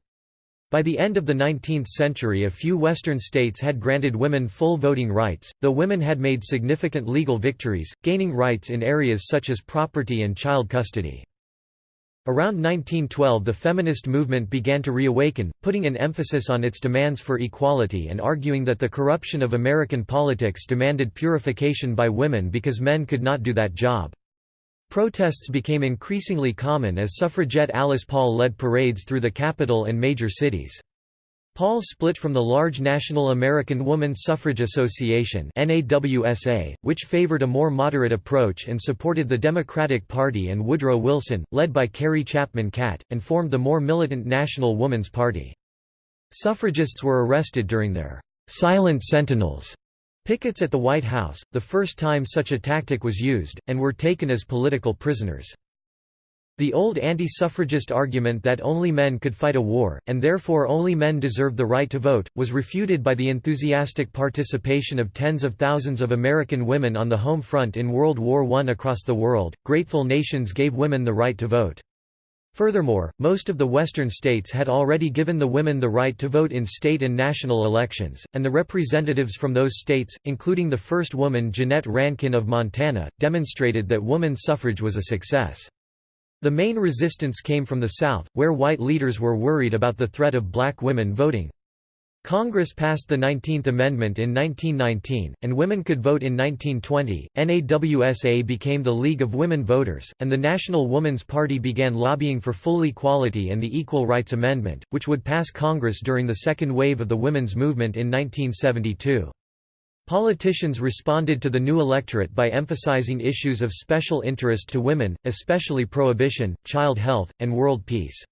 [SPEAKER 1] By the end of the 19th century a few Western states had granted women full voting rights, though women had made significant legal victories, gaining rights in areas such as property and child custody. Around 1912 the feminist movement began to reawaken, putting an emphasis on its demands for equality and arguing that the corruption of American politics demanded purification by women because men could not do that job. Protests became increasingly common as suffragette Alice Paul led parades through the capital and major cities. Paul split from the large National American Woman Suffrage Association which favored a more moderate approach and supported the Democratic Party and Woodrow Wilson, led by Carrie Chapman Catt, and formed the more militant National Woman's Party. Suffragists were arrested during their «silent sentinels» Pickets at the White House, the first time such a tactic was used, and were taken as political prisoners. The old anti-suffragist argument that only men could fight a war, and therefore only men deserved the right to vote, was refuted by the enthusiastic participation of tens of thousands of American women on the home front in World War I across the world. Grateful nations gave women the right to vote. Furthermore, most of the western states had already given the women the right to vote in state and national elections, and the representatives from those states, including the first woman Jeannette Rankin of Montana, demonstrated that woman suffrage was a success. The main resistance came from the South, where white leaders were worried about the threat of black women voting. Congress passed the 19th Amendment in 1919, and women could vote in 1920. NAWSA became the League of Women Voters, and the National Woman's Party began lobbying for full equality and the Equal Rights Amendment, which would pass Congress during the second wave of the women's movement in 1972. Politicians responded to the new electorate by emphasizing issues of special interest to women, especially prohibition, child health, and world peace.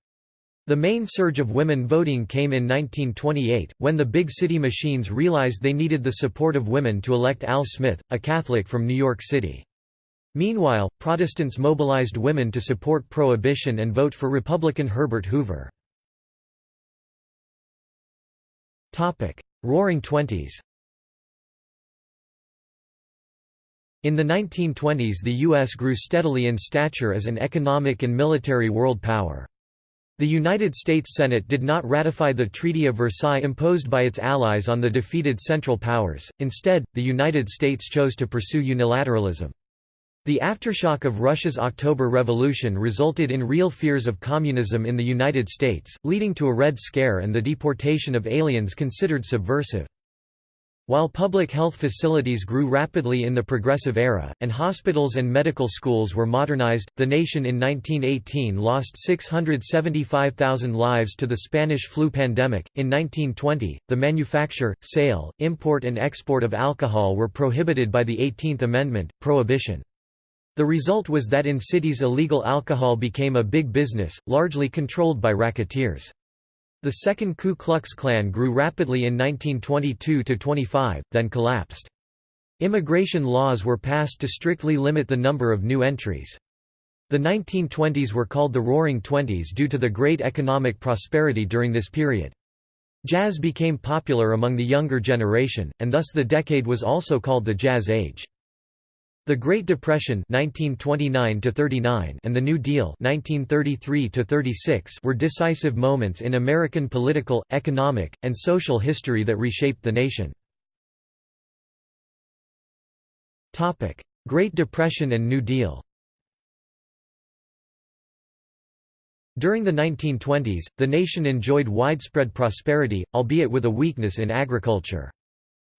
[SPEAKER 1] The main surge of women voting came in 1928, when the big city machines realized they needed the support of women to elect Al Smith, a Catholic from New York City. Meanwhile, Protestants mobilized women to support prohibition and vote for Republican Herbert Hoover. Roaring Twenties In the 1920s the U.S. grew steadily in stature as an economic and military world power. The United States Senate did not ratify the Treaty of Versailles imposed by its allies on the defeated Central Powers, instead, the United States chose to pursue unilateralism. The aftershock of Russia's October Revolution resulted in real fears of communism in the United States, leading to a Red Scare and the deportation of aliens considered subversive. While public health facilities grew rapidly in the Progressive Era, and hospitals and medical schools were modernized, the nation in 1918 lost 675,000 lives to the Spanish flu pandemic. In 1920, the manufacture, sale, import, and export of alcohol were prohibited by the 18th Amendment, prohibition. The result was that in cities illegal alcohol became a big business, largely controlled by racketeers. The Second Ku Klux Klan grew rapidly in 1922–25, then collapsed. Immigration laws were passed to strictly limit the number of new entries. The 1920s were called the Roaring Twenties due to the great economic prosperity during this period. Jazz became popular among the younger generation, and thus the decade was also called the Jazz Age. The Great Depression 1929 and the New Deal 1933 were decisive moments in American political, economic, and social history that reshaped the nation. Great Depression and New Deal During the 1920s, the nation enjoyed widespread prosperity, albeit with a weakness in agriculture.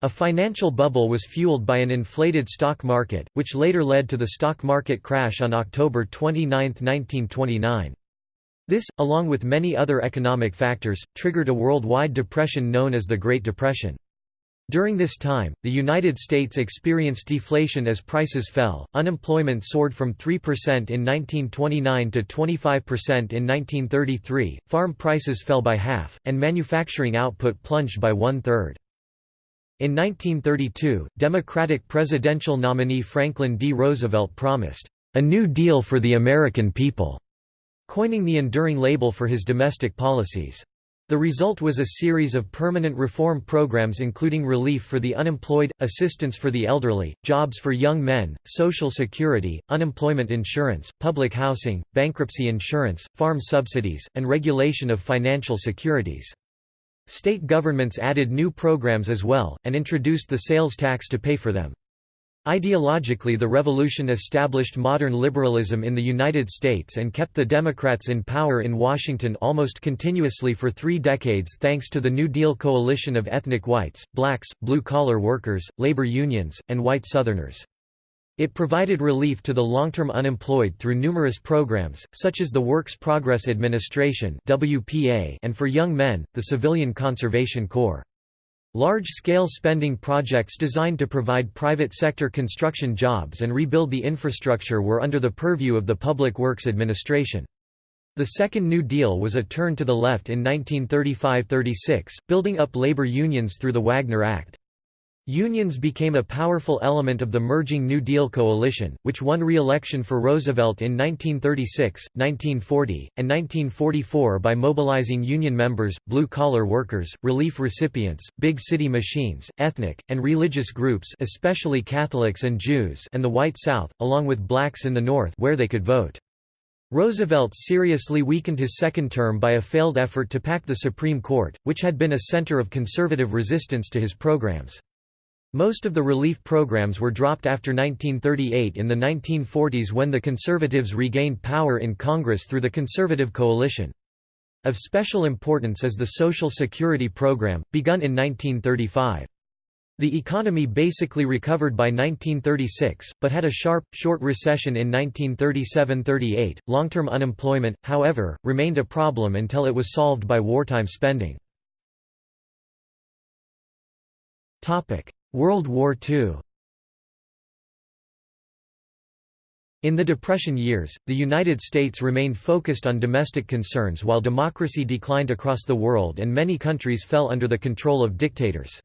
[SPEAKER 1] A financial bubble was fueled by an inflated stock market, which later led to the stock market crash on October 29, 1929. This, along with many other economic factors, triggered a worldwide depression known as the Great Depression. During this time, the United States experienced deflation as prices fell, unemployment soared from 3% in 1929 to 25% in 1933, farm prices fell by half, and manufacturing output plunged by one-third. In 1932, Democratic presidential nominee Franklin D. Roosevelt promised, "...a New Deal for the American people", coining the enduring label for his domestic policies. The result was a series of permanent reform programs including relief for the unemployed, assistance for the elderly, jobs for young men, social security, unemployment insurance, public housing, bankruptcy insurance, farm subsidies, and regulation of financial securities. State governments added new programs as well, and introduced the sales tax to pay for them. Ideologically the revolution established modern liberalism in the United States and kept the Democrats in power in Washington almost continuously for three decades thanks to the New Deal coalition of ethnic whites, blacks, blue-collar workers, labor unions, and white Southerners. It provided relief to the long-term unemployed through numerous programs, such as the Works Progress Administration and for young men, the Civilian Conservation Corps. Large-scale spending projects designed to provide private sector construction jobs and rebuild the infrastructure were under the purview of the Public Works Administration. The Second New Deal was a turn to the left in 1935–36, building up labor unions through the Wagner Act. Unions became a powerful element of the merging New Deal coalition, which won re-election for Roosevelt in 1936, 1940, and 1944 by mobilizing union members, blue-collar workers, relief recipients, big city machines, ethnic, and religious groups especially Catholics and Jews and the White South, along with blacks in the North where they could vote. Roosevelt seriously weakened his second term by a failed effort to pack the Supreme Court, which had been a center of conservative resistance to his programs. Most of the relief programs were dropped after 1938 in the 1940s when the Conservatives regained power in Congress through the Conservative Coalition. Of special importance is the Social Security Program, begun in 1935. The economy basically recovered by 1936, but had a sharp, short recession in 1937–38. Long-term unemployment, however, remained a problem until it was solved by wartime spending. World War II In the Depression years, the United States remained focused on domestic concerns while democracy declined across the world and many countries fell under the control of dictators.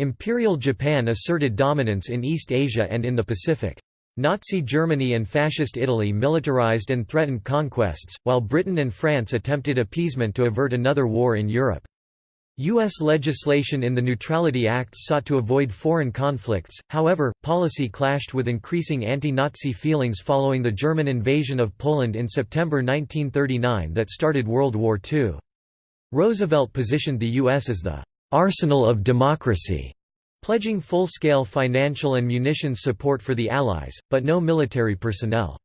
[SPEAKER 1] Imperial Japan asserted dominance in East Asia and in the Pacific. Nazi Germany and Fascist Italy militarized and threatened conquests, while Britain and France attempted appeasement to avert another war in Europe. U.S. legislation in the Neutrality Acts sought to avoid foreign conflicts, however, policy clashed with increasing anti-Nazi feelings following the German invasion of Poland in September 1939 that started World War II. Roosevelt positioned the U.S. as the «arsenal of democracy», pledging full-scale financial and munitions support for the Allies, but no military personnel.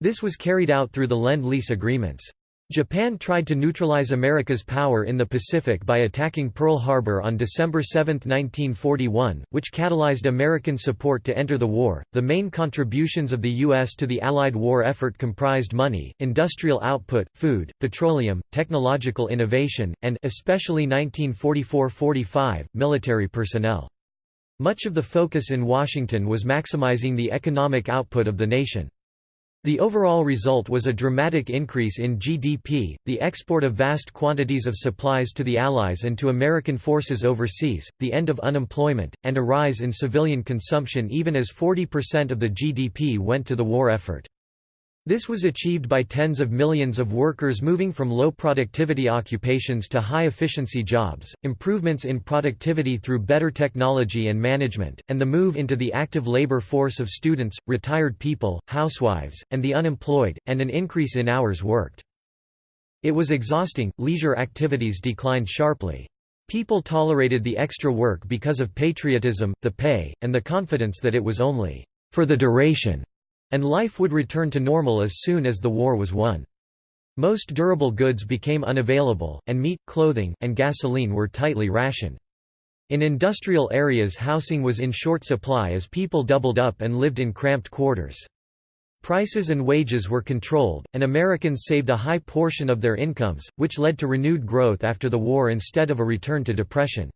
[SPEAKER 1] This was carried out through the Lend-Lease agreements. Japan tried to neutralize America's power in the Pacific by attacking Pearl Harbor on December 7, 1941, which catalyzed American support to enter the war. The main contributions of the U.S. to the Allied war effort comprised money, industrial output, food, petroleum, technological innovation, and especially 1944–45, military personnel. Much of the focus in Washington was maximizing the economic output of the nation. The overall result was a dramatic increase in GDP, the export of vast quantities of supplies to the Allies and to American forces overseas, the end of unemployment, and a rise in civilian consumption even as 40% of the GDP went to the war effort. This was achieved by tens of millions of workers moving from low productivity occupations to high efficiency jobs, improvements in productivity through better technology and management, and the move into the active labor force of students, retired people, housewives, and the unemployed, and an increase in hours worked. It was exhausting, leisure activities declined sharply. People tolerated the extra work because of patriotism, the pay, and the confidence that it was only for the duration and life would return to normal as soon as the war was won. Most durable goods became unavailable, and meat, clothing, and gasoline were tightly rationed. In industrial areas housing was in short supply as people doubled up and lived in cramped quarters. Prices and wages were controlled, and Americans saved a high portion of their incomes, which led to renewed growth after the war instead of a return to depression.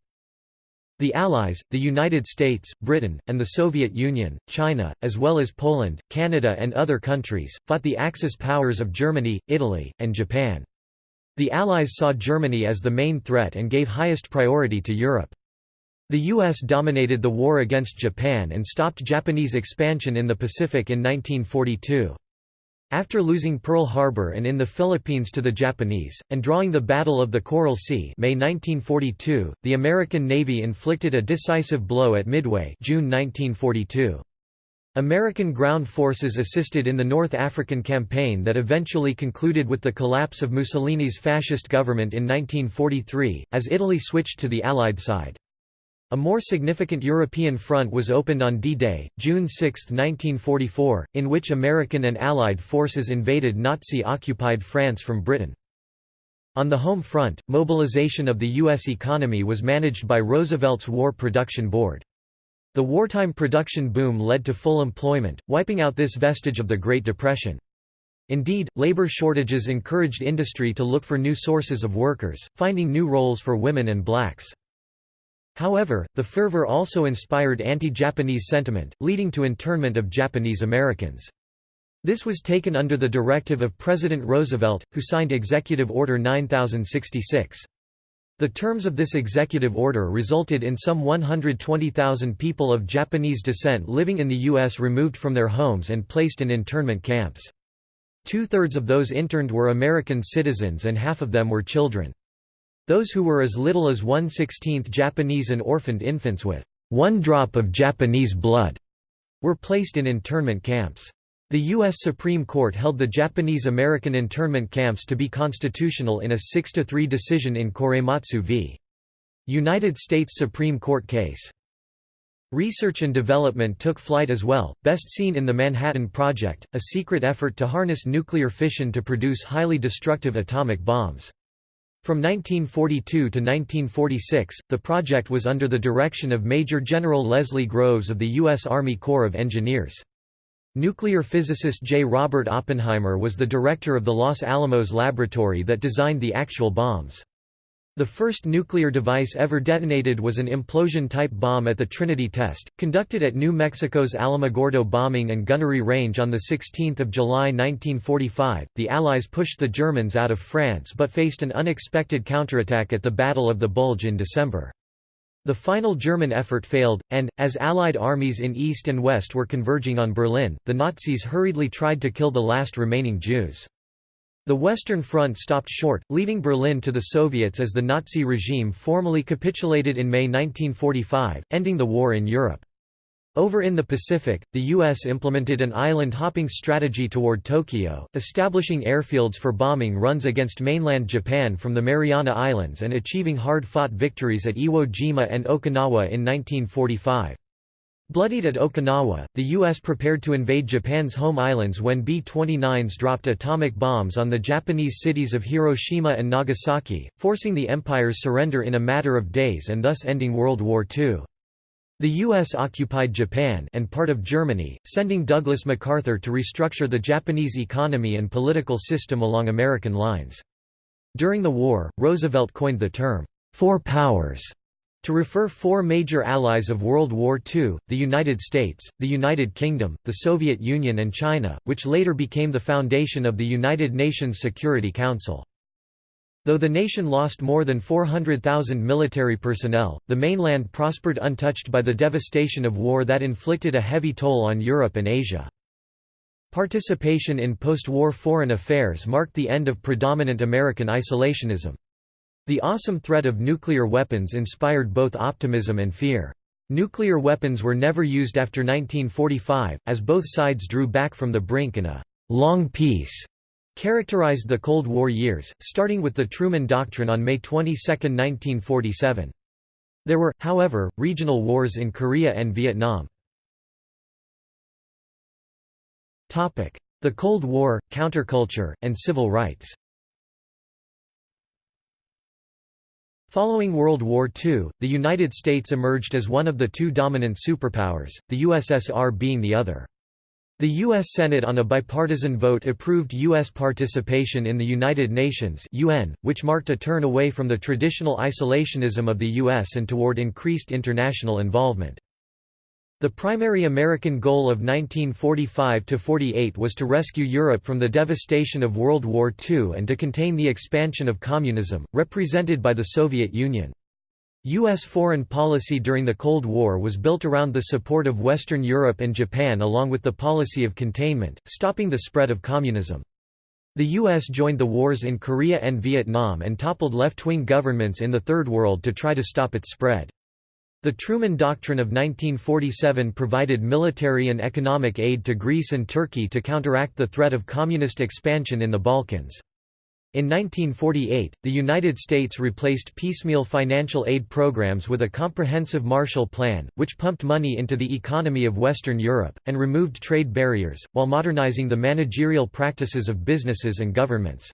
[SPEAKER 1] The Allies, the United States, Britain, and the Soviet Union, China, as well as Poland, Canada and other countries, fought the Axis powers of Germany, Italy, and Japan. The Allies saw Germany as the main threat and gave highest priority to Europe. The U.S. dominated the war against Japan and stopped Japanese expansion in the Pacific in 1942. After losing Pearl Harbor and in the Philippines to the Japanese, and drawing the Battle of the Coral Sea May 1942, the American Navy inflicted a decisive blow at Midway June 1942. American ground forces assisted in the North African campaign that eventually concluded with the collapse of Mussolini's fascist government in 1943, as Italy switched to the Allied side. A more significant European front was opened on D-Day, June 6, 1944, in which American and Allied forces invaded Nazi-occupied France from Britain. On the home front, mobilization of the U.S. economy was managed by Roosevelt's War Production Board. The wartime production boom led to full employment, wiping out this vestige of the Great Depression. Indeed, labor shortages encouraged industry to look for new sources of workers, finding new roles for women and blacks. However, the fervor also inspired anti-Japanese sentiment, leading to internment of Japanese Americans. This was taken under the directive of President Roosevelt, who signed Executive Order 9066. The terms of this executive order resulted in some 120,000 people of Japanese descent living in the U.S. removed from their homes and placed in internment camps. Two-thirds of those interned were American citizens and half of them were children. Those who were as little as one-sixteenth Japanese and orphaned infants with one drop of Japanese blood were placed in internment camps. The U.S. Supreme Court held the Japanese-American internment camps to be constitutional in a 6–3 decision in Korematsu v. United States Supreme Court case. Research and development took flight as well, best seen in the Manhattan Project, a secret effort to harness nuclear fission to produce highly destructive atomic bombs. From 1942 to 1946, the project was under the direction of Major General Leslie Groves of the U.S. Army Corps of Engineers. Nuclear physicist J. Robert Oppenheimer was the director of the Los Alamos laboratory that designed the actual bombs. The first nuclear device ever detonated was an implosion-type bomb at the Trinity test, conducted at New Mexico's Alamogordo Bombing and Gunnery Range on 16 July 1945. The Allies pushed the Germans out of France but faced an unexpected counterattack at the Battle of the Bulge in December. The final German effort failed, and, as Allied armies in East and West were converging on Berlin, the Nazis hurriedly tried to kill the last remaining Jews. The Western Front stopped short, leaving Berlin to the Soviets as the Nazi regime formally capitulated in May 1945, ending the war in Europe. Over in the Pacific, the U.S. implemented an island-hopping strategy toward Tokyo, establishing airfields for bombing runs against mainland Japan from the Mariana Islands and achieving hard-fought victories at Iwo Jima and Okinawa in 1945. Bloodied at Okinawa, the U.S. prepared to invade Japan's home islands when B-29s dropped atomic bombs on the Japanese cities of Hiroshima and Nagasaki, forcing the Empire's surrender in a matter of days and thus ending World War II. The U.S. occupied Japan and part of Germany, sending Douglas MacArthur to restructure the Japanese economy and political system along American lines. During the war, Roosevelt coined the term, Four Powers, To refer four major allies of World War II, the United States, the United Kingdom, the Soviet Union and China, which later became the foundation of the United Nations Security Council. Though the nation lost more than 400,000 military personnel, the mainland prospered untouched by the devastation of war that inflicted a heavy toll on Europe and Asia. Participation in post-war foreign affairs marked the end of predominant American isolationism. The awesome threat of nuclear weapons inspired both optimism and fear. Nuclear weapons were never used after 1945, as both sides drew back from the brink and a «long peace» characterized the Cold War years, starting with the Truman Doctrine on May 22, 1947. There were, however, regional wars in Korea and Vietnam. The Cold War, counterculture, and civil rights Following World War II, the United States emerged as one of the two dominant superpowers, the USSR being the other. The U.S. Senate on a bipartisan vote approved U.S. participation in the United Nations UN, which marked a turn away from the traditional isolationism of the U.S. and toward increased international involvement. The primary American goal of 1945–48 was to rescue Europe from the devastation of World War II and to contain the expansion of communism, represented by the Soviet Union. U.S. foreign policy during the Cold War was built around the support of Western Europe and Japan along with the policy of containment, stopping the spread of communism. The U.S. joined the wars in Korea and Vietnam and toppled left-wing governments in the Third World to try to stop its spread. The Truman Doctrine of 1947 provided military and economic aid to Greece and Turkey to counteract the threat of communist expansion in the Balkans. In 1948, the United States replaced piecemeal financial aid programs with a comprehensive Marshall Plan, which pumped money into the economy of Western Europe, and removed trade barriers, while modernizing the managerial practices of businesses and governments.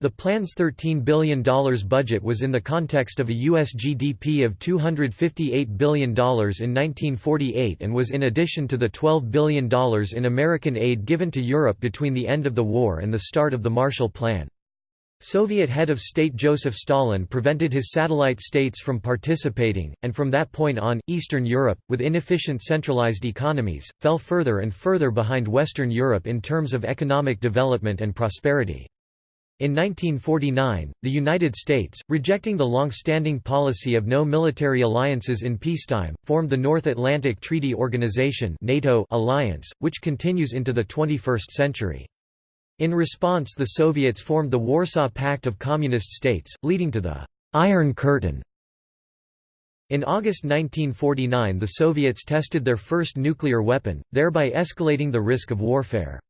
[SPEAKER 1] The plan's $13 billion budget was in the context of a U.S. GDP of $258 billion in 1948 and was in addition to the $12 billion in American aid given to Europe between the end of the war and the start of the Marshall Plan. Soviet head of state Joseph Stalin prevented his satellite states from participating, and from that point on, Eastern Europe, with inefficient centralized economies, fell further and further behind Western Europe in terms of economic development and prosperity. In 1949, the United States, rejecting the long-standing policy of no military alliances in peacetime, formed the North Atlantic Treaty Organization NATO alliance, which continues into the 21st century. In response the Soviets formed the Warsaw Pact of Communist States, leading to the «Iron Curtain». In August 1949 the Soviets tested their first nuclear weapon, thereby escalating the risk of warfare.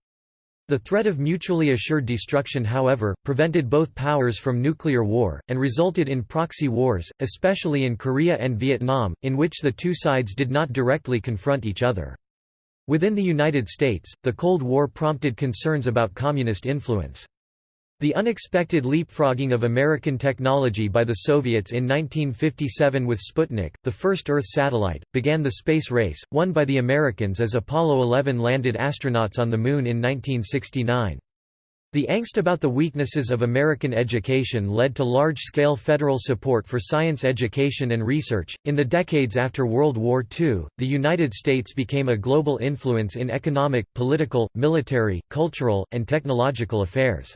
[SPEAKER 1] The threat of mutually assured destruction however, prevented both powers from nuclear war, and resulted in proxy wars, especially in Korea and Vietnam, in which the two sides did not directly confront each other. Within the United States, the Cold War prompted concerns about communist influence. The unexpected leapfrogging of American technology by the Soviets in 1957 with Sputnik, the first Earth satellite, began the space race, won by the Americans as Apollo 11 landed astronauts on the Moon in 1969. The angst about the weaknesses of American education led to large scale federal support for science education and research. In the decades after World War II, the United States became a global influence in economic, political, military, cultural, and technological affairs.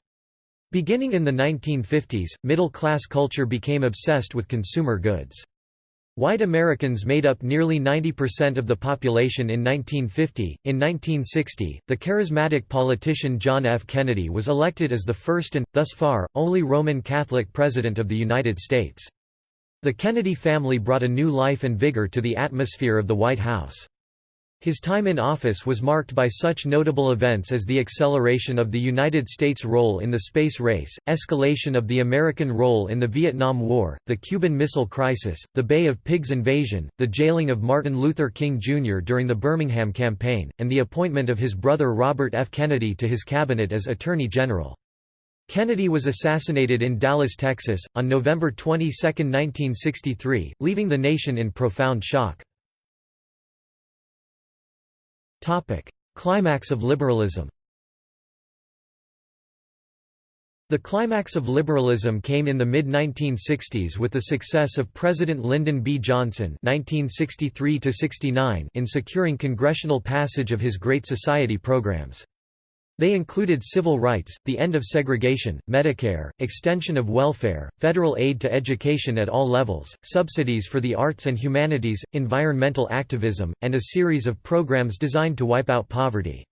[SPEAKER 1] Beginning in the 1950s, middle-class culture became obsessed with consumer goods. White Americans made up nearly 90% of the population in 1950. In 1960, the charismatic politician John F. Kennedy was elected as the first and, thus far, only Roman Catholic President of the United States. The Kennedy family brought a new life and vigor to the atmosphere of the White House. His time in office was marked by such notable events as the acceleration of the United States' role in the space race, escalation of the American role in the Vietnam War, the Cuban Missile Crisis, the Bay of Pigs invasion, the jailing of Martin Luther King Jr. during the Birmingham campaign, and the appointment of his brother Robert F. Kennedy to his cabinet as Attorney General. Kennedy was assassinated in Dallas, Texas, on November 22, 1963, leaving the nation in profound shock. Topic: Climax of liberalism. The climax of liberalism came in the mid-1960s with the success of President Lyndon B. Johnson (1963–69) in securing congressional passage of his Great Society programs. They included civil rights, the end of segregation, Medicare, extension of welfare, federal aid to education at all levels, subsidies for the arts and humanities, environmental activism, and a series of programs designed to wipe out poverty.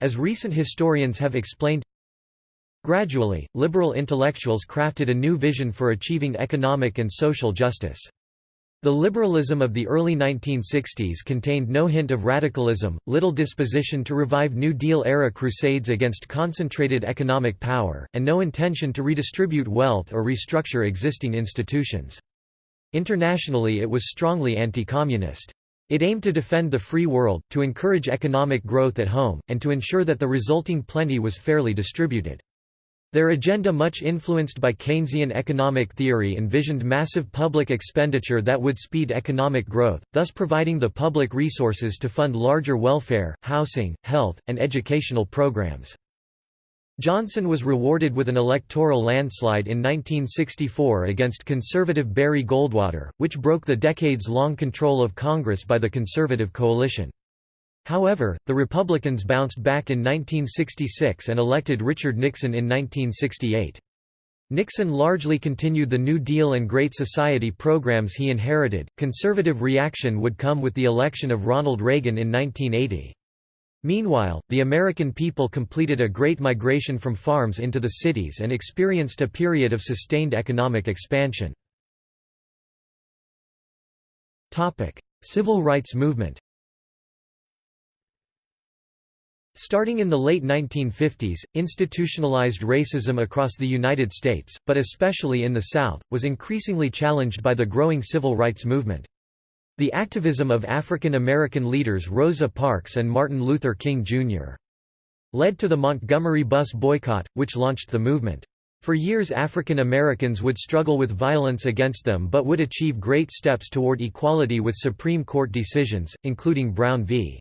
[SPEAKER 1] As recent historians have explained, Gradually, liberal intellectuals crafted a new vision for achieving economic and social justice. The liberalism of the early 1960s contained no hint of radicalism, little disposition to revive New Deal-era crusades against concentrated economic power, and no intention to redistribute wealth or restructure existing institutions. Internationally it was strongly anti-communist. It aimed to defend the free world, to encourage economic growth at home, and to ensure that the resulting plenty was fairly distributed. Their agenda much influenced by Keynesian economic theory envisioned massive public expenditure that would speed economic growth, thus providing the public resources to fund larger welfare, housing, health, and educational programs. Johnson was rewarded with an electoral landslide in 1964 against conservative Barry Goldwater, which broke the decades-long control of Congress by the conservative coalition. However, the Republicans bounced back in 1966 and elected Richard Nixon in 1968. Nixon largely continued the New Deal and Great Society programs he inherited. Conservative reaction would come with the election of Ronald Reagan in 1980. Meanwhile, the American people completed a great migration from farms into the cities and experienced a period of sustained economic expansion. Civil rights movement Starting in the late 1950s, institutionalized racism across the United States, but especially in the South, was increasingly challenged by the growing civil rights movement. The activism of African American leaders Rosa Parks and Martin Luther King, Jr. led to the Montgomery bus boycott, which launched the movement. For years African Americans would struggle with violence against them but would achieve great steps toward equality with Supreme Court decisions, including Brown v.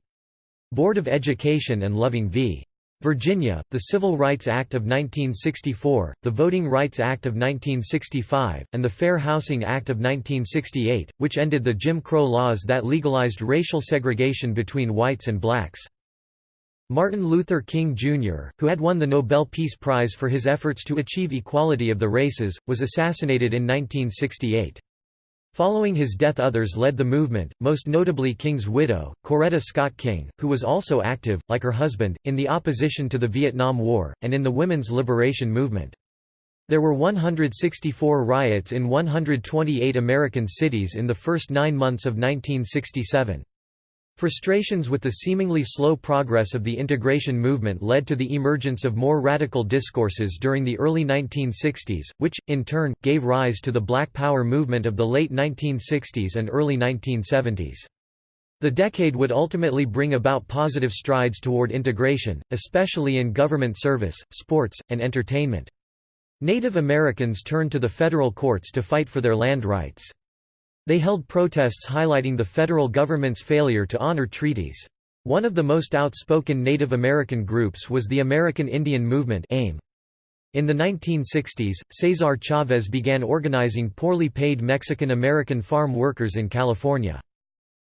[SPEAKER 1] Board of Education and Loving v. Virginia, the Civil Rights Act of 1964, the Voting Rights Act of 1965, and the Fair Housing Act of 1968, which ended the Jim Crow laws that legalized racial segregation between whites and blacks. Martin Luther King Jr., who had won the Nobel Peace Prize for his efforts to achieve equality of the races, was assassinated in 1968. Following his death others led the movement, most notably King's widow, Coretta Scott King, who was also active, like her husband, in the opposition to the Vietnam War, and in the women's liberation movement. There were 164 riots in 128 American cities in the first nine months of 1967. Frustrations with the seemingly slow progress of the integration movement led to the emergence of more radical discourses during the early 1960s, which, in turn, gave rise to the Black Power movement of the late 1960s and early 1970s. The decade would ultimately bring about positive strides toward integration, especially in government service, sports, and entertainment. Native Americans turned to the federal courts to fight for their land rights. They held protests highlighting the federal government's failure to honor treaties. One of the most outspoken Native American groups was the American Indian Movement AIM. In the 1960s, Cesar Chavez began organizing poorly paid Mexican American farm workers in California.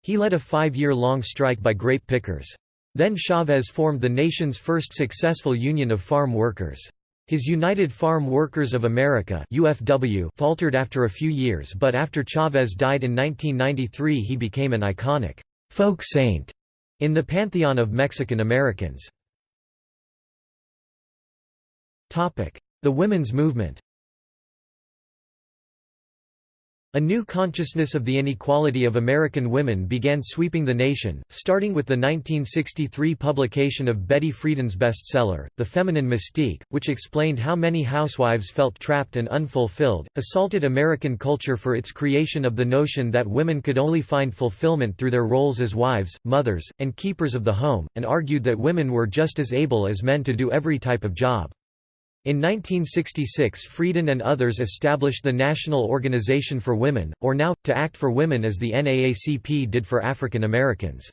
[SPEAKER 1] He led a five-year-long strike by grape pickers. Then Chavez formed the nation's first successful union of farm workers. His United Farm Workers of America UFW faltered after a few years but after Chavez died in 1993 he became an iconic «folk saint» in the pantheon of Mexican Americans. The women's movement A new consciousness of the inequality of American women began sweeping the nation, starting with the 1963 publication of Betty Friedan's bestseller, The Feminine Mystique, which explained how many housewives felt trapped and unfulfilled, assaulted American culture for its creation of the notion that women could only find fulfillment through their roles as wives, mothers, and keepers of the home, and argued that women were just as able as men to do every type of job. In 1966 Friedan and others established the National Organization for Women, or NOW, to Act for Women as the NAACP did for African Americans.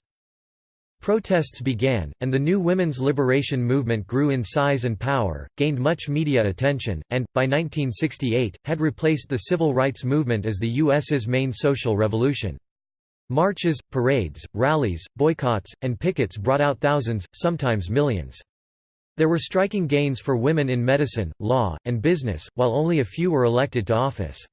[SPEAKER 1] Protests began, and the new women's liberation movement grew in size and power, gained much media attention, and, by 1968, had replaced the civil rights movement as the U.S.'s main social revolution. Marches, parades, rallies, boycotts, and pickets brought out thousands, sometimes millions. There were striking gains for women in medicine, law, and business, while only a few were elected to office.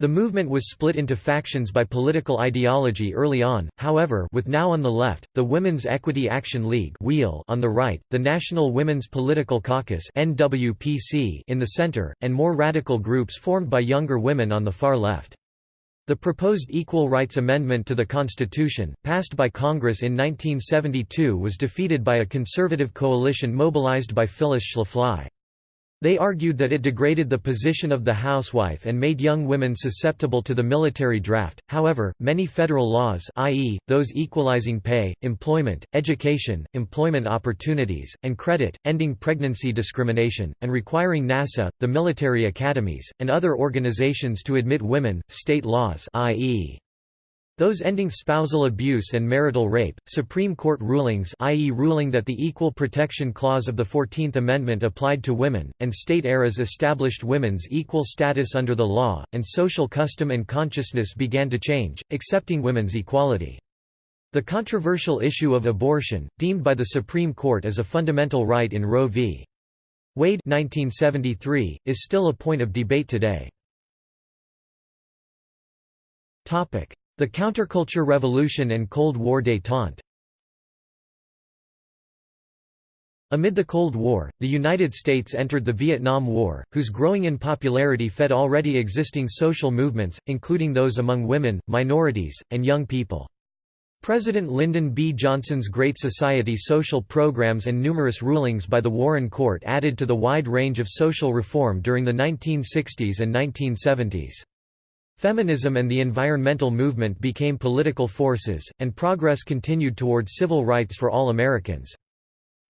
[SPEAKER 1] The movement was split into factions by political ideology early on, however with NOW on the left, the Women's Equity Action League on the right, the National Women's Political Caucus in the center, and more radical groups formed by younger women on the far left. The proposed Equal Rights Amendment to the Constitution, passed by Congress in 1972 was defeated by a conservative coalition mobilized by Phyllis Schlafly. They argued that it degraded the position of the housewife and made young women susceptible to the military draft. However, many federal laws, i.e., those equalizing pay, employment, education, employment opportunities, and credit, ending pregnancy discrimination, and requiring NASA, the military academies, and other organizations to admit women, state laws, i.e. Those ending spousal abuse and marital rape, Supreme Court rulings i.e. ruling that the Equal Protection Clause of the Fourteenth Amendment applied to women, and state ERAs established women's equal status under the law, and social custom and consciousness began to change, accepting women's equality. The controversial issue of abortion, deemed by the Supreme Court as a fundamental right in Roe v. Wade 1973, is still a point of debate today. The Counterculture Revolution and Cold War détente Amid the Cold War, the United States entered the Vietnam War, whose growing in popularity fed already existing social movements, including those among women, minorities, and young people. President Lyndon B. Johnson's Great Society social programs and numerous rulings by the Warren Court added to the wide range of social reform during the 1960s and 1970s. Feminism and the environmental movement became political forces, and progress continued toward civil rights for all Americans.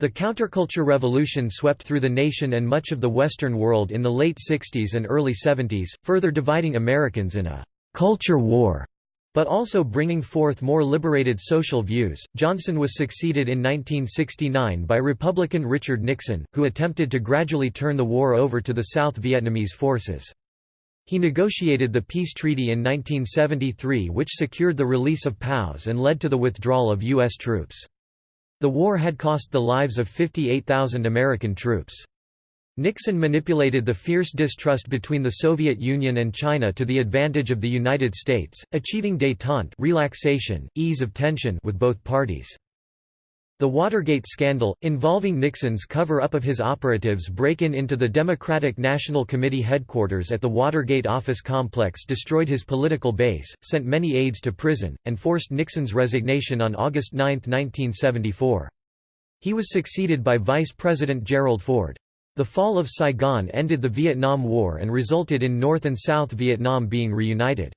[SPEAKER 1] The counterculture revolution swept through the nation and much of the Western world in the late 60s and early 70s, further dividing Americans in a culture war but also bringing forth more liberated social views. Johnson was succeeded in 1969 by Republican Richard Nixon, who attempted to gradually turn the war over to the South Vietnamese forces. He negotiated the peace treaty in 1973 which secured the release of POWs and led to the withdrawal of U.S. troops. The war had cost the lives of 58,000 American troops. Nixon manipulated the fierce distrust between the Soviet Union and China to the advantage of the United States, achieving détente relaxation, ease of tension with both parties. The Watergate scandal, involving Nixon's cover-up of his operatives break-in into the Democratic National Committee headquarters at the Watergate office complex destroyed his political base, sent many aides to prison, and forced Nixon's resignation on August 9, 1974. He was succeeded by Vice President Gerald Ford. The fall of Saigon ended the Vietnam War and resulted in North and South Vietnam being reunited.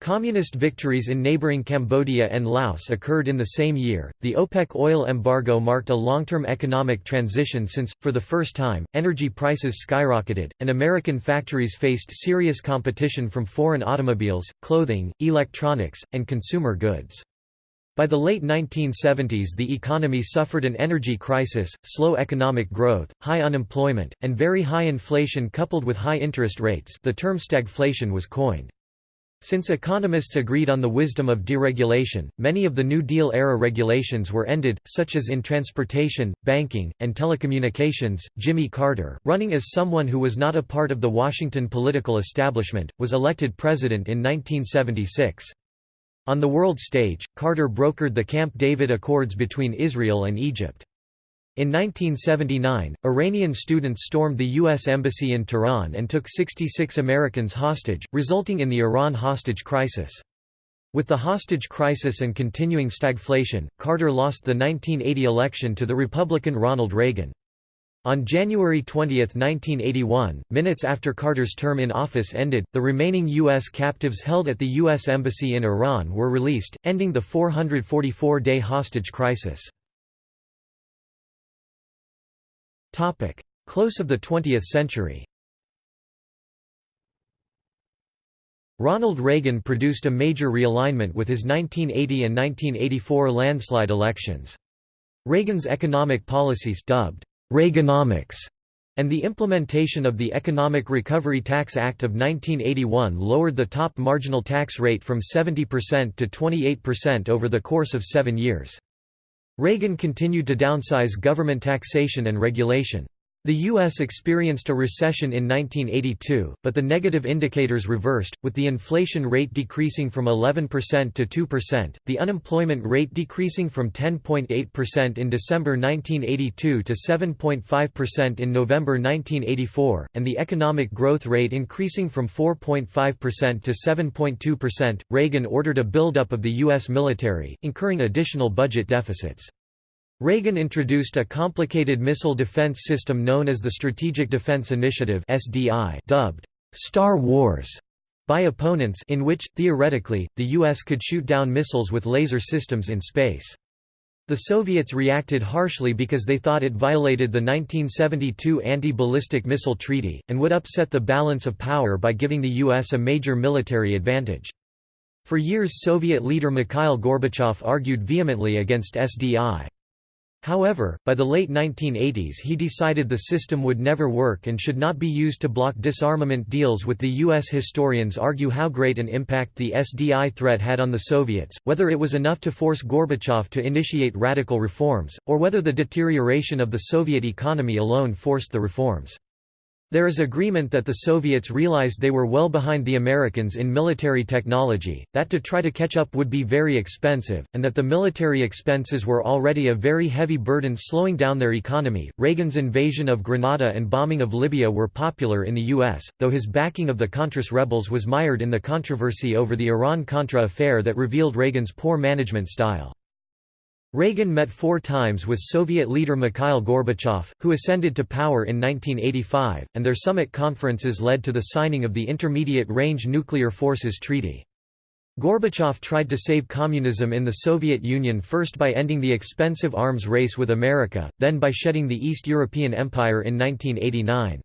[SPEAKER 1] Communist victories in neighboring Cambodia and Laos occurred in the same year. The OPEC oil embargo marked a long term economic transition since, for the first time, energy prices skyrocketed, and American factories faced serious competition from foreign automobiles, clothing, electronics, and consumer goods. By the late 1970s, the economy suffered an energy crisis, slow economic growth, high unemployment, and very high inflation coupled with high interest rates. The term stagflation was coined. Since economists agreed on the wisdom of deregulation, many of the New Deal-era regulations were ended, such as in transportation, banking, and telecommunications. Jimmy Carter, running as someone who was not a part of the Washington political establishment, was elected president in 1976. On the world stage, Carter brokered the Camp David Accords between Israel and Egypt. In 1979, Iranian students stormed the U.S. Embassy in Tehran and took 66 Americans hostage, resulting in the Iran hostage crisis. With the hostage crisis and continuing stagflation, Carter lost the 1980 election to the Republican Ronald Reagan. On January 20, 1981, minutes after Carter's term in office ended, the remaining U.S. captives held at the U.S. Embassy in Iran were released, ending the 444-day hostage crisis. Close of the 20th century Ronald Reagan produced a major realignment with his 1980 and 1984 landslide elections. Reagan's economic policies dubbed Reaganomics and the implementation of the Economic Recovery Tax Act of 1981 lowered the top marginal tax rate from 70% to 28% over the course of seven years. Reagan continued to downsize government taxation and regulation. The U.S. experienced a recession in 1982, but the negative indicators reversed, with the inflation rate decreasing from 11% to 2%, the unemployment rate decreasing from 10.8% in December 1982 to 7.5% in November 1984, and the economic growth rate increasing from 4.5% to 7.2%. Reagan ordered a buildup of the U.S. military, incurring additional budget deficits. Reagan introduced a complicated missile defense system known as the Strategic Defense Initiative (SDI), dubbed Star Wars by opponents in which, theoretically, the U.S. could shoot down missiles with laser systems in space. The Soviets reacted harshly because they thought it violated the 1972 Anti-Ballistic Missile Treaty, and would upset the balance of power by giving the U.S. a major military advantage. For years Soviet leader Mikhail Gorbachev argued vehemently against SDI. However, by the late 1980s he decided the system would never work and should not be used to block disarmament deals with the U.S. Historians argue how great an impact the SDI threat had on the Soviets, whether it was enough to force Gorbachev to initiate radical reforms, or whether the deterioration of the Soviet economy alone forced the reforms. There is agreement that the Soviets realized they were well behind the Americans in military technology, that to try to catch up would be very expensive, and that the military expenses were already a very heavy burden slowing down their economy. Reagan's invasion of Grenada and bombing of Libya were popular in the U.S., though his backing of the Contras rebels was mired in the controversy over the Iran-Contra affair that revealed Reagan's poor management style. Reagan met four times with Soviet leader Mikhail Gorbachev, who ascended to power in 1985, and their summit conferences led to the signing of the Intermediate Range Nuclear Forces Treaty. Gorbachev tried to save communism in the Soviet Union first by ending the expensive arms race with America, then by shedding the East European Empire in 1989.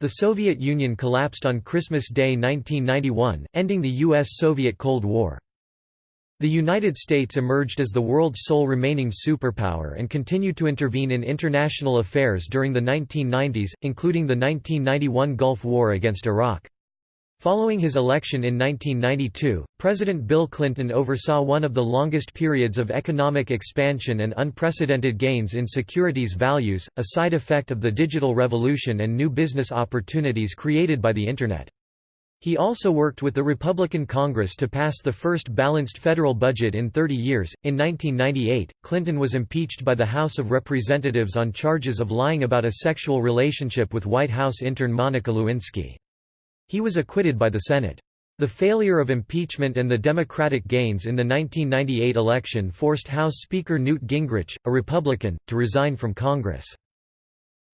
[SPEAKER 1] The Soviet Union collapsed on Christmas Day 1991, ending the U.S.-Soviet Cold War. The United States emerged as the world's sole remaining superpower and continued to intervene in international affairs during the 1990s, including the 1991 Gulf War against Iraq. Following his election in 1992, President Bill Clinton oversaw one of the longest periods of economic expansion and unprecedented gains in securities values, a side effect of the digital revolution and new business opportunities created by the Internet. He also worked with the Republican Congress to pass the first balanced federal budget in 30 years. In 1998, Clinton was impeached by the House of Representatives on charges of lying about a sexual relationship with White House intern Monica Lewinsky. He was acquitted by the Senate. The failure of impeachment and the Democratic gains in the 1998 election forced House Speaker Newt Gingrich, a Republican, to resign from Congress.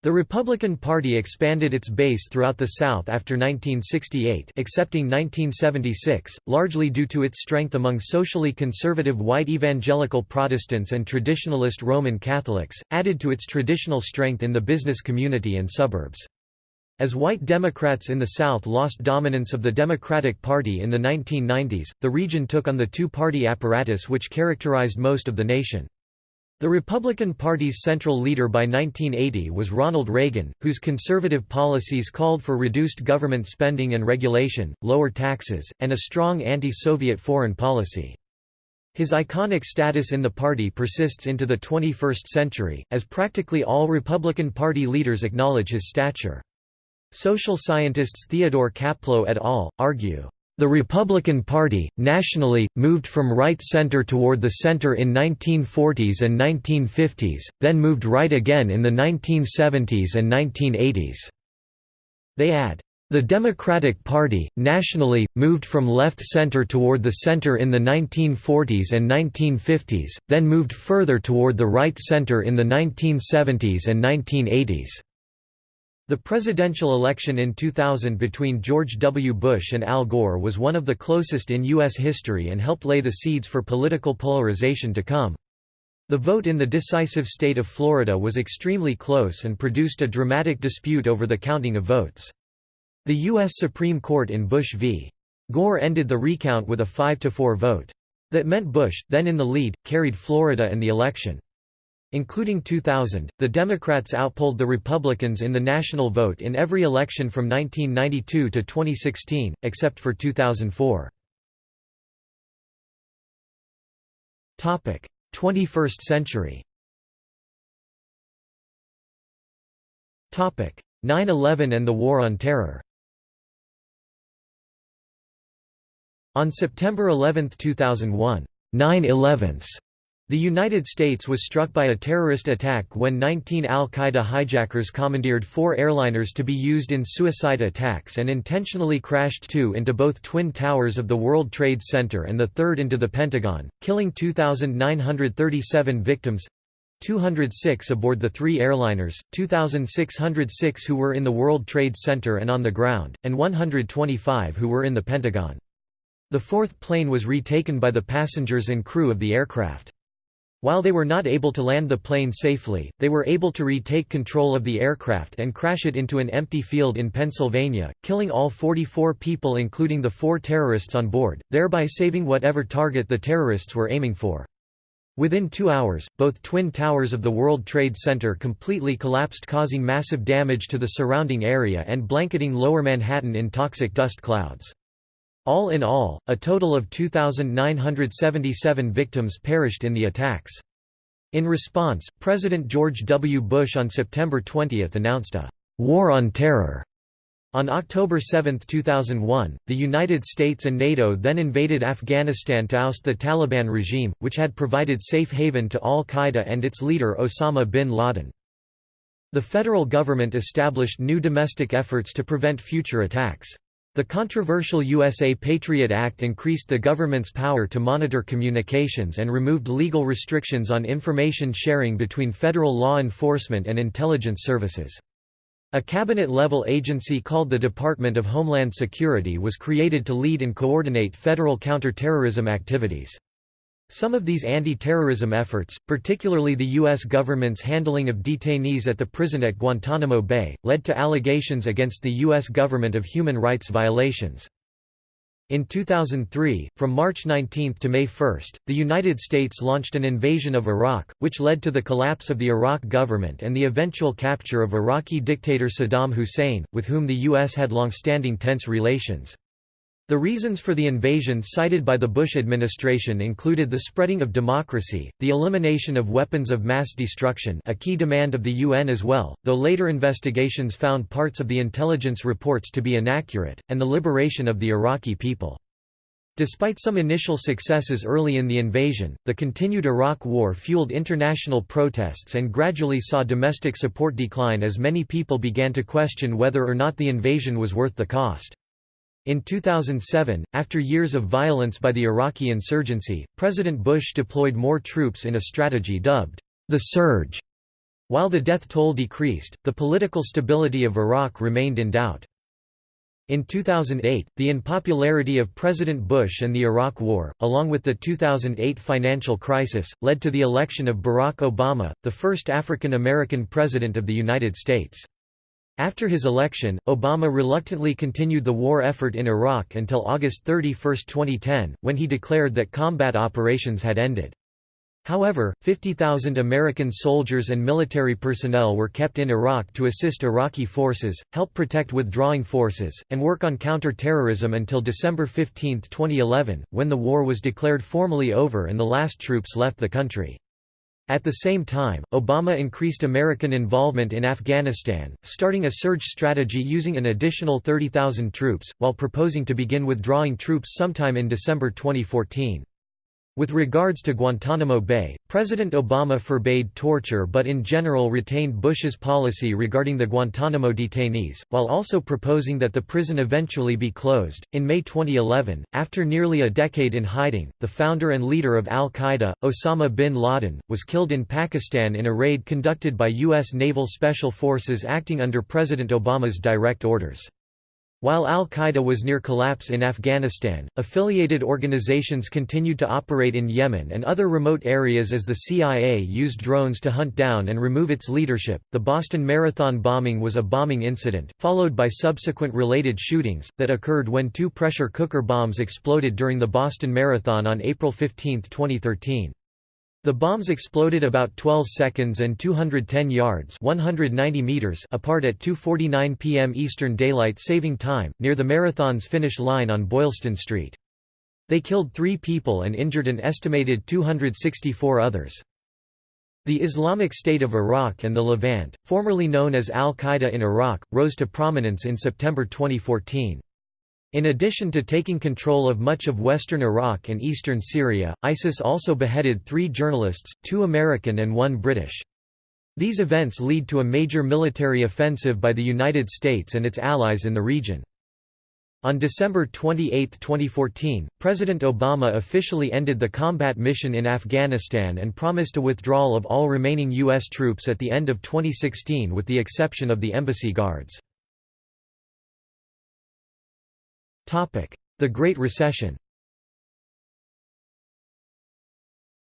[SPEAKER 1] The Republican Party expanded its base throughout the South after 1968 excepting 1976, largely due to its strength among socially conservative white evangelical Protestants and traditionalist Roman Catholics, added to its traditional strength in the business community and suburbs. As white Democrats in the South lost dominance of the Democratic Party in the 1990s, the region took on the two-party apparatus which characterized most of the nation. The Republican Party's central leader by 1980 was Ronald Reagan, whose conservative policies called for reduced government spending and regulation, lower taxes, and a strong anti-Soviet foreign policy. His iconic status in the party persists into the 21st century, as practically all Republican Party leaders acknowledge his stature. Social scientists Theodore Caplow et al. argue, the Republican Party, nationally, moved from right-center toward the center in 1940s and 1950s, then moved right again in the 1970s and 1980s. They add, the Democratic Party, nationally, moved from left-center toward the center in the 1940s and 1950s, then moved further toward the right center in the 1970s and 1980s. The presidential election in 2000 between George W. Bush and Al Gore was one of the closest in U.S. history and helped lay the seeds for political polarization to come. The vote in the decisive state of Florida was extremely close and produced a dramatic dispute over the counting of votes. The U.S. Supreme Court in Bush v. Gore ended the recount with a 5–4 vote. That meant Bush, then in the lead, carried Florida and the election. Including 2000, the Democrats outpolled the Republicans in the national vote in every election from 1992 to 2016, except for 2004. 21st century 9-11 and the War on Terror On September 11, 2001, 9-11s the United States was struck by a terrorist attack when 19 al-Qaeda hijackers commandeered four airliners to be used in suicide attacks and intentionally crashed two into both twin towers of the World Trade Center and the third into the Pentagon, killing 2,937 victims 206 aboard the three airliners, 2,606 who were in the World Trade Center and on the ground, and 125 who were in the Pentagon. The fourth plane was retaken by the passengers and crew of the aircraft. While they were not able to land the plane safely, they were able to retake control of the aircraft and crash it into an empty field in Pennsylvania, killing all 44 people including the four terrorists on board, thereby saving whatever target the terrorists were aiming for. Within two hours, both twin towers of the World Trade Center completely collapsed causing massive damage to the surrounding area and blanketing lower Manhattan in toxic dust clouds. All in all, a total of 2,977 victims perished in the attacks. In response, President George W. Bush on September 20 announced a «war on terror». On October 7, 2001, the United States and NATO then invaded Afghanistan to oust the Taliban regime, which had provided safe haven to al-Qaeda and its leader Osama bin Laden. The federal government established new domestic efforts to prevent future attacks. The controversial USA Patriot Act increased the government's power to monitor communications and removed legal restrictions on information sharing between federal law enforcement and intelligence services. A cabinet-level agency called the Department of Homeland Security was created to lead and coordinate federal counterterrorism activities. Some of these anti-terrorism efforts, particularly the U.S. government's handling of detainees at the prison at Guantanamo Bay, led to allegations against the U.S. government of human rights violations. In 2003, from March 19 to May 1, the United States launched an invasion of Iraq, which led to the collapse of the Iraq government and the eventual capture of Iraqi dictator Saddam Hussein, with whom the U.S. had long-standing tense relations. The reasons for the invasion cited by the Bush administration included the spreading of democracy, the elimination of weapons of mass destruction a key demand of the UN as well, though later investigations found parts of the intelligence reports to be inaccurate, and the liberation of the Iraqi people. Despite some initial successes early in the invasion, the continued Iraq War fueled international protests and gradually saw domestic support decline as many people began to question whether or not the invasion was worth the cost. In 2007, after years of violence by the Iraqi insurgency, President Bush deployed more troops in a strategy dubbed the Surge. While the death toll decreased, the political stability of Iraq remained in doubt. In 2008, the unpopularity of President Bush and the Iraq War, along with the 2008 financial crisis, led to the election of Barack Obama, the first African American president of the United States. After his election, Obama reluctantly continued the war effort in Iraq until August 31, 2010, when he declared that combat operations had ended. However, 50,000 American soldiers and military personnel were kept in Iraq to assist Iraqi forces, help protect withdrawing forces, and work on counter-terrorism until December 15, 2011, when the war was declared formally over and the last troops left the country. At the same time, Obama increased American involvement in Afghanistan, starting a surge strategy using an additional 30,000 troops, while proposing to begin withdrawing troops sometime in December 2014. With regards to Guantanamo Bay, President Obama forbade torture but in general retained Bush's policy regarding the Guantanamo detainees, while also proposing that the prison eventually be closed. In May 2011, after nearly a decade in hiding, the founder and leader of al Qaeda, Osama bin Laden, was killed in Pakistan in a raid conducted by U.S. Naval Special Forces acting under President Obama's direct orders. While al-Qaeda was near collapse in Afghanistan, affiliated organizations continued to operate in Yemen and other remote areas as the CIA used drones to hunt down and remove its leadership. The Boston Marathon bombing was a bombing incident, followed by subsequent related shootings, that occurred when two pressure cooker bombs exploded during the Boston Marathon on April 15, 2013. The bombs exploded about 12 seconds and 210 yards 190 meters apart at 2.49 p.m. Eastern Daylight Saving Time, near the marathon's finish line on Boylston Street. They killed three people and injured an estimated 264 others. The Islamic State of Iraq and the Levant, formerly known as al-Qaeda in Iraq, rose to prominence in September 2014. In addition to taking control of much of western Iraq and eastern Syria, ISIS also beheaded three journalists, two American and one British. These events lead to a major military offensive by the United States and its allies in the region. On December 28, 2014, President Obama officially ended the combat mission in Afghanistan and promised a withdrawal of all remaining U.S. troops at the end of 2016 with the exception of the embassy guards. The Great Recession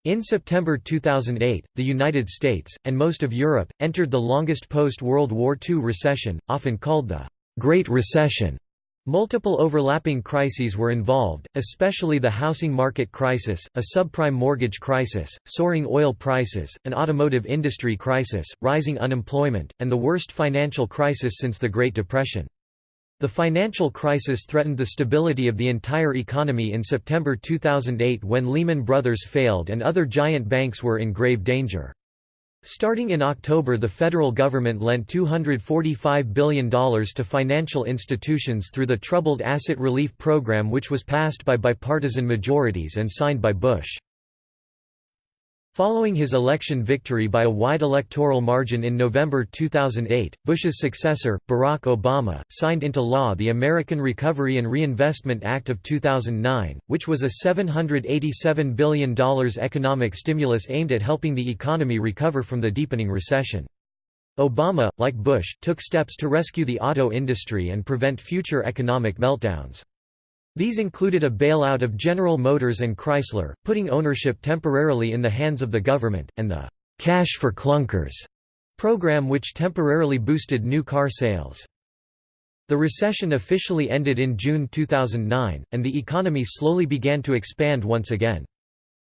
[SPEAKER 1] In September 2008, the United States, and most of Europe, entered the longest post-World War II recession, often called the Great Recession. Multiple overlapping crises were involved, especially the housing market crisis, a subprime mortgage crisis, soaring oil prices, an automotive industry crisis, rising unemployment, and the worst financial crisis since the Great Depression. The financial crisis threatened the stability of the entire economy in September 2008 when Lehman Brothers failed and other giant banks were in grave danger. Starting in October the federal government lent $245 billion to financial institutions through the Troubled Asset Relief Program which was passed by bipartisan majorities and signed by Bush. Following his election victory by a wide electoral margin in November 2008, Bush's successor, Barack Obama, signed into law the American Recovery and Reinvestment Act of 2009, which was a $787 billion economic stimulus aimed at helping the economy recover from the deepening recession. Obama, like Bush, took steps to rescue the auto industry and prevent future economic meltdowns. These included a bailout of General Motors and Chrysler, putting ownership temporarily in the hands of the government, and the «Cash for Clunkers» program which temporarily boosted new car sales. The recession officially ended in June 2009, and the economy slowly began to expand once again.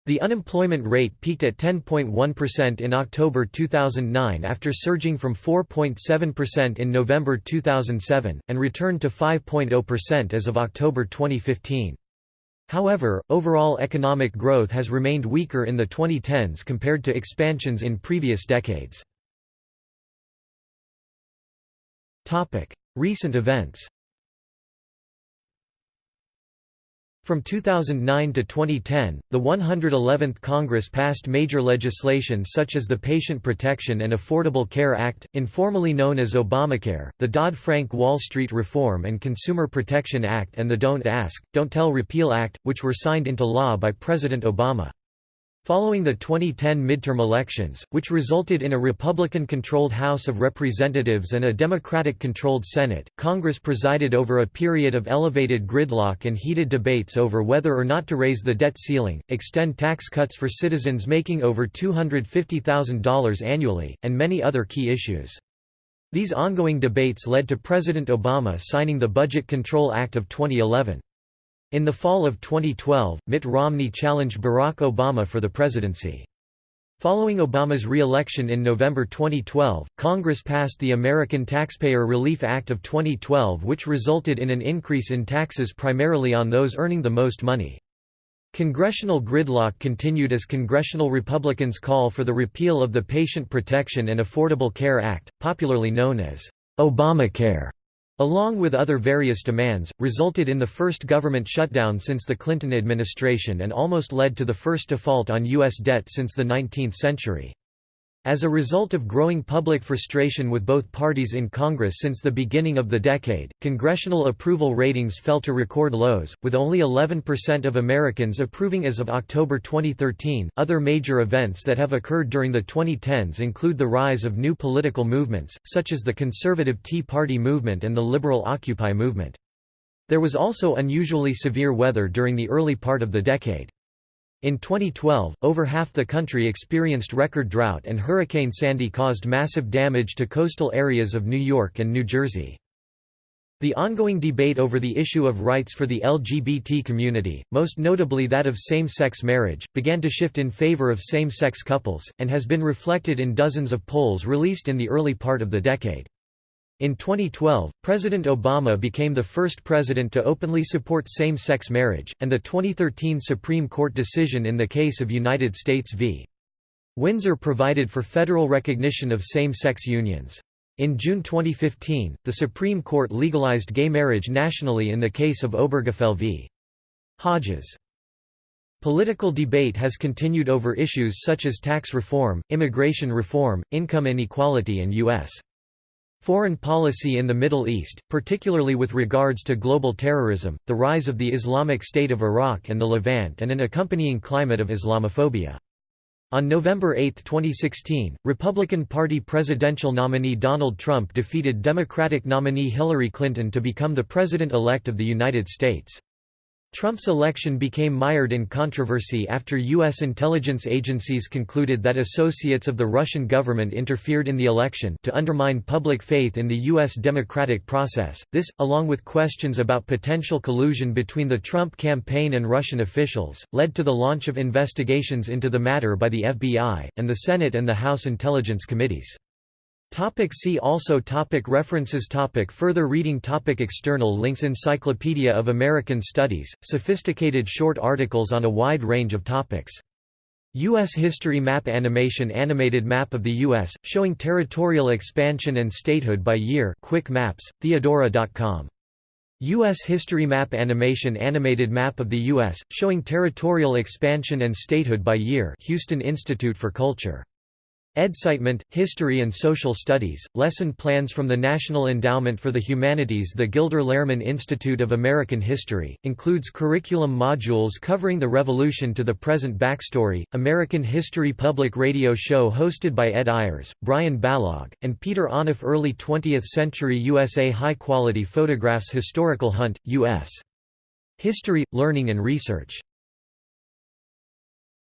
[SPEAKER 1] The unemployment rate peaked at 10.1% in October 2009 after surging from 4.7% in November 2007, and returned to 5.0% as of October 2015. However, overall economic growth has remained weaker in the 2010s compared to expansions in previous decades. Recent events From 2009 to 2010, the 111th Congress passed major legislation such as the Patient Protection and Affordable Care Act, informally known as Obamacare, the Dodd-Frank Wall Street Reform and Consumer Protection Act and the Don't Ask, Don't Tell Repeal Act, which were signed into law by President Obama. Following the 2010 midterm elections, which resulted in a Republican-controlled House of Representatives and a Democratic-controlled Senate, Congress presided over a period of elevated gridlock and heated debates over whether or not to raise the debt ceiling, extend tax cuts for citizens making over $250,000 annually, and many other key issues. These ongoing debates led to President Obama signing the Budget Control Act of 2011. In the fall of 2012, Mitt Romney challenged Barack Obama for the presidency. Following Obama's re-election in November 2012, Congress passed the American Taxpayer Relief Act of 2012 which resulted in an increase in taxes primarily on those earning the most money. Congressional gridlock continued as congressional Republicans call for the repeal of the Patient Protection and Affordable Care Act, popularly known as Obamacare along with other various demands, resulted in the first government shutdown since the Clinton administration and almost led to the first default on U.S. debt since the 19th century. As a result of growing public frustration with both parties in Congress since the beginning of the decade, congressional approval ratings fell to record lows, with only 11% of Americans approving as of October 2013. Other major events that have occurred during the 2010s include the rise of new political movements, such as the conservative Tea Party movement and the liberal Occupy movement. There was also unusually severe weather during the early part of the decade. In 2012, over half the country experienced record drought and Hurricane Sandy caused massive damage to coastal areas of New York and New Jersey. The ongoing debate over the issue of rights for the LGBT community, most notably that of same-sex marriage, began to shift in favor of same-sex couples, and has been reflected in dozens of polls released in the early part of the decade. In 2012, President Obama became the first president to openly support same-sex marriage, and the 2013 Supreme Court decision in the case of United States v. Windsor provided for federal recognition of same-sex unions. In June 2015, the Supreme Court legalized gay marriage nationally in the case of Obergefell v. Hodges. Political debate has continued over issues such as tax reform, immigration reform, income inequality and U.S. Foreign policy in the Middle East, particularly with regards to global terrorism, the rise of the Islamic State of Iraq and the Levant and an accompanying climate of Islamophobia. On November 8, 2016, Republican Party presidential nominee Donald Trump defeated Democratic nominee Hillary Clinton to become the President-elect of the United States. Trump's election became mired in controversy after U.S. intelligence agencies concluded that associates of the Russian government interfered in the election to undermine public faith in the U.S. democratic process. This, along with questions about potential collusion between the Trump campaign and Russian officials, led to the launch of investigations into the matter by the FBI, and the Senate and the House Intelligence Committees. Topic see also topic References topic Further reading topic External links Encyclopedia of American Studies, sophisticated short articles on a wide range of topics. U.S. History Map Animation Animated map of the U.S., showing territorial expansion and statehood by year Quick Maps, Theodora.com. U.S. History Map Animation Animated map of the U.S., showing territorial expansion and statehood by year Houston Institute for Culture EDSITEment, History and Social Studies, lesson plans from the National Endowment for the Humanities The Gilder Lehrman Institute of American History, includes curriculum modules covering the Revolution to the present backstory, American History Public Radio show hosted by Ed Ayers, Brian Balogh, and Peter Onuf Early 20th Century USA High-Quality Photographs Historical Hunt, U.S. History, Learning and Research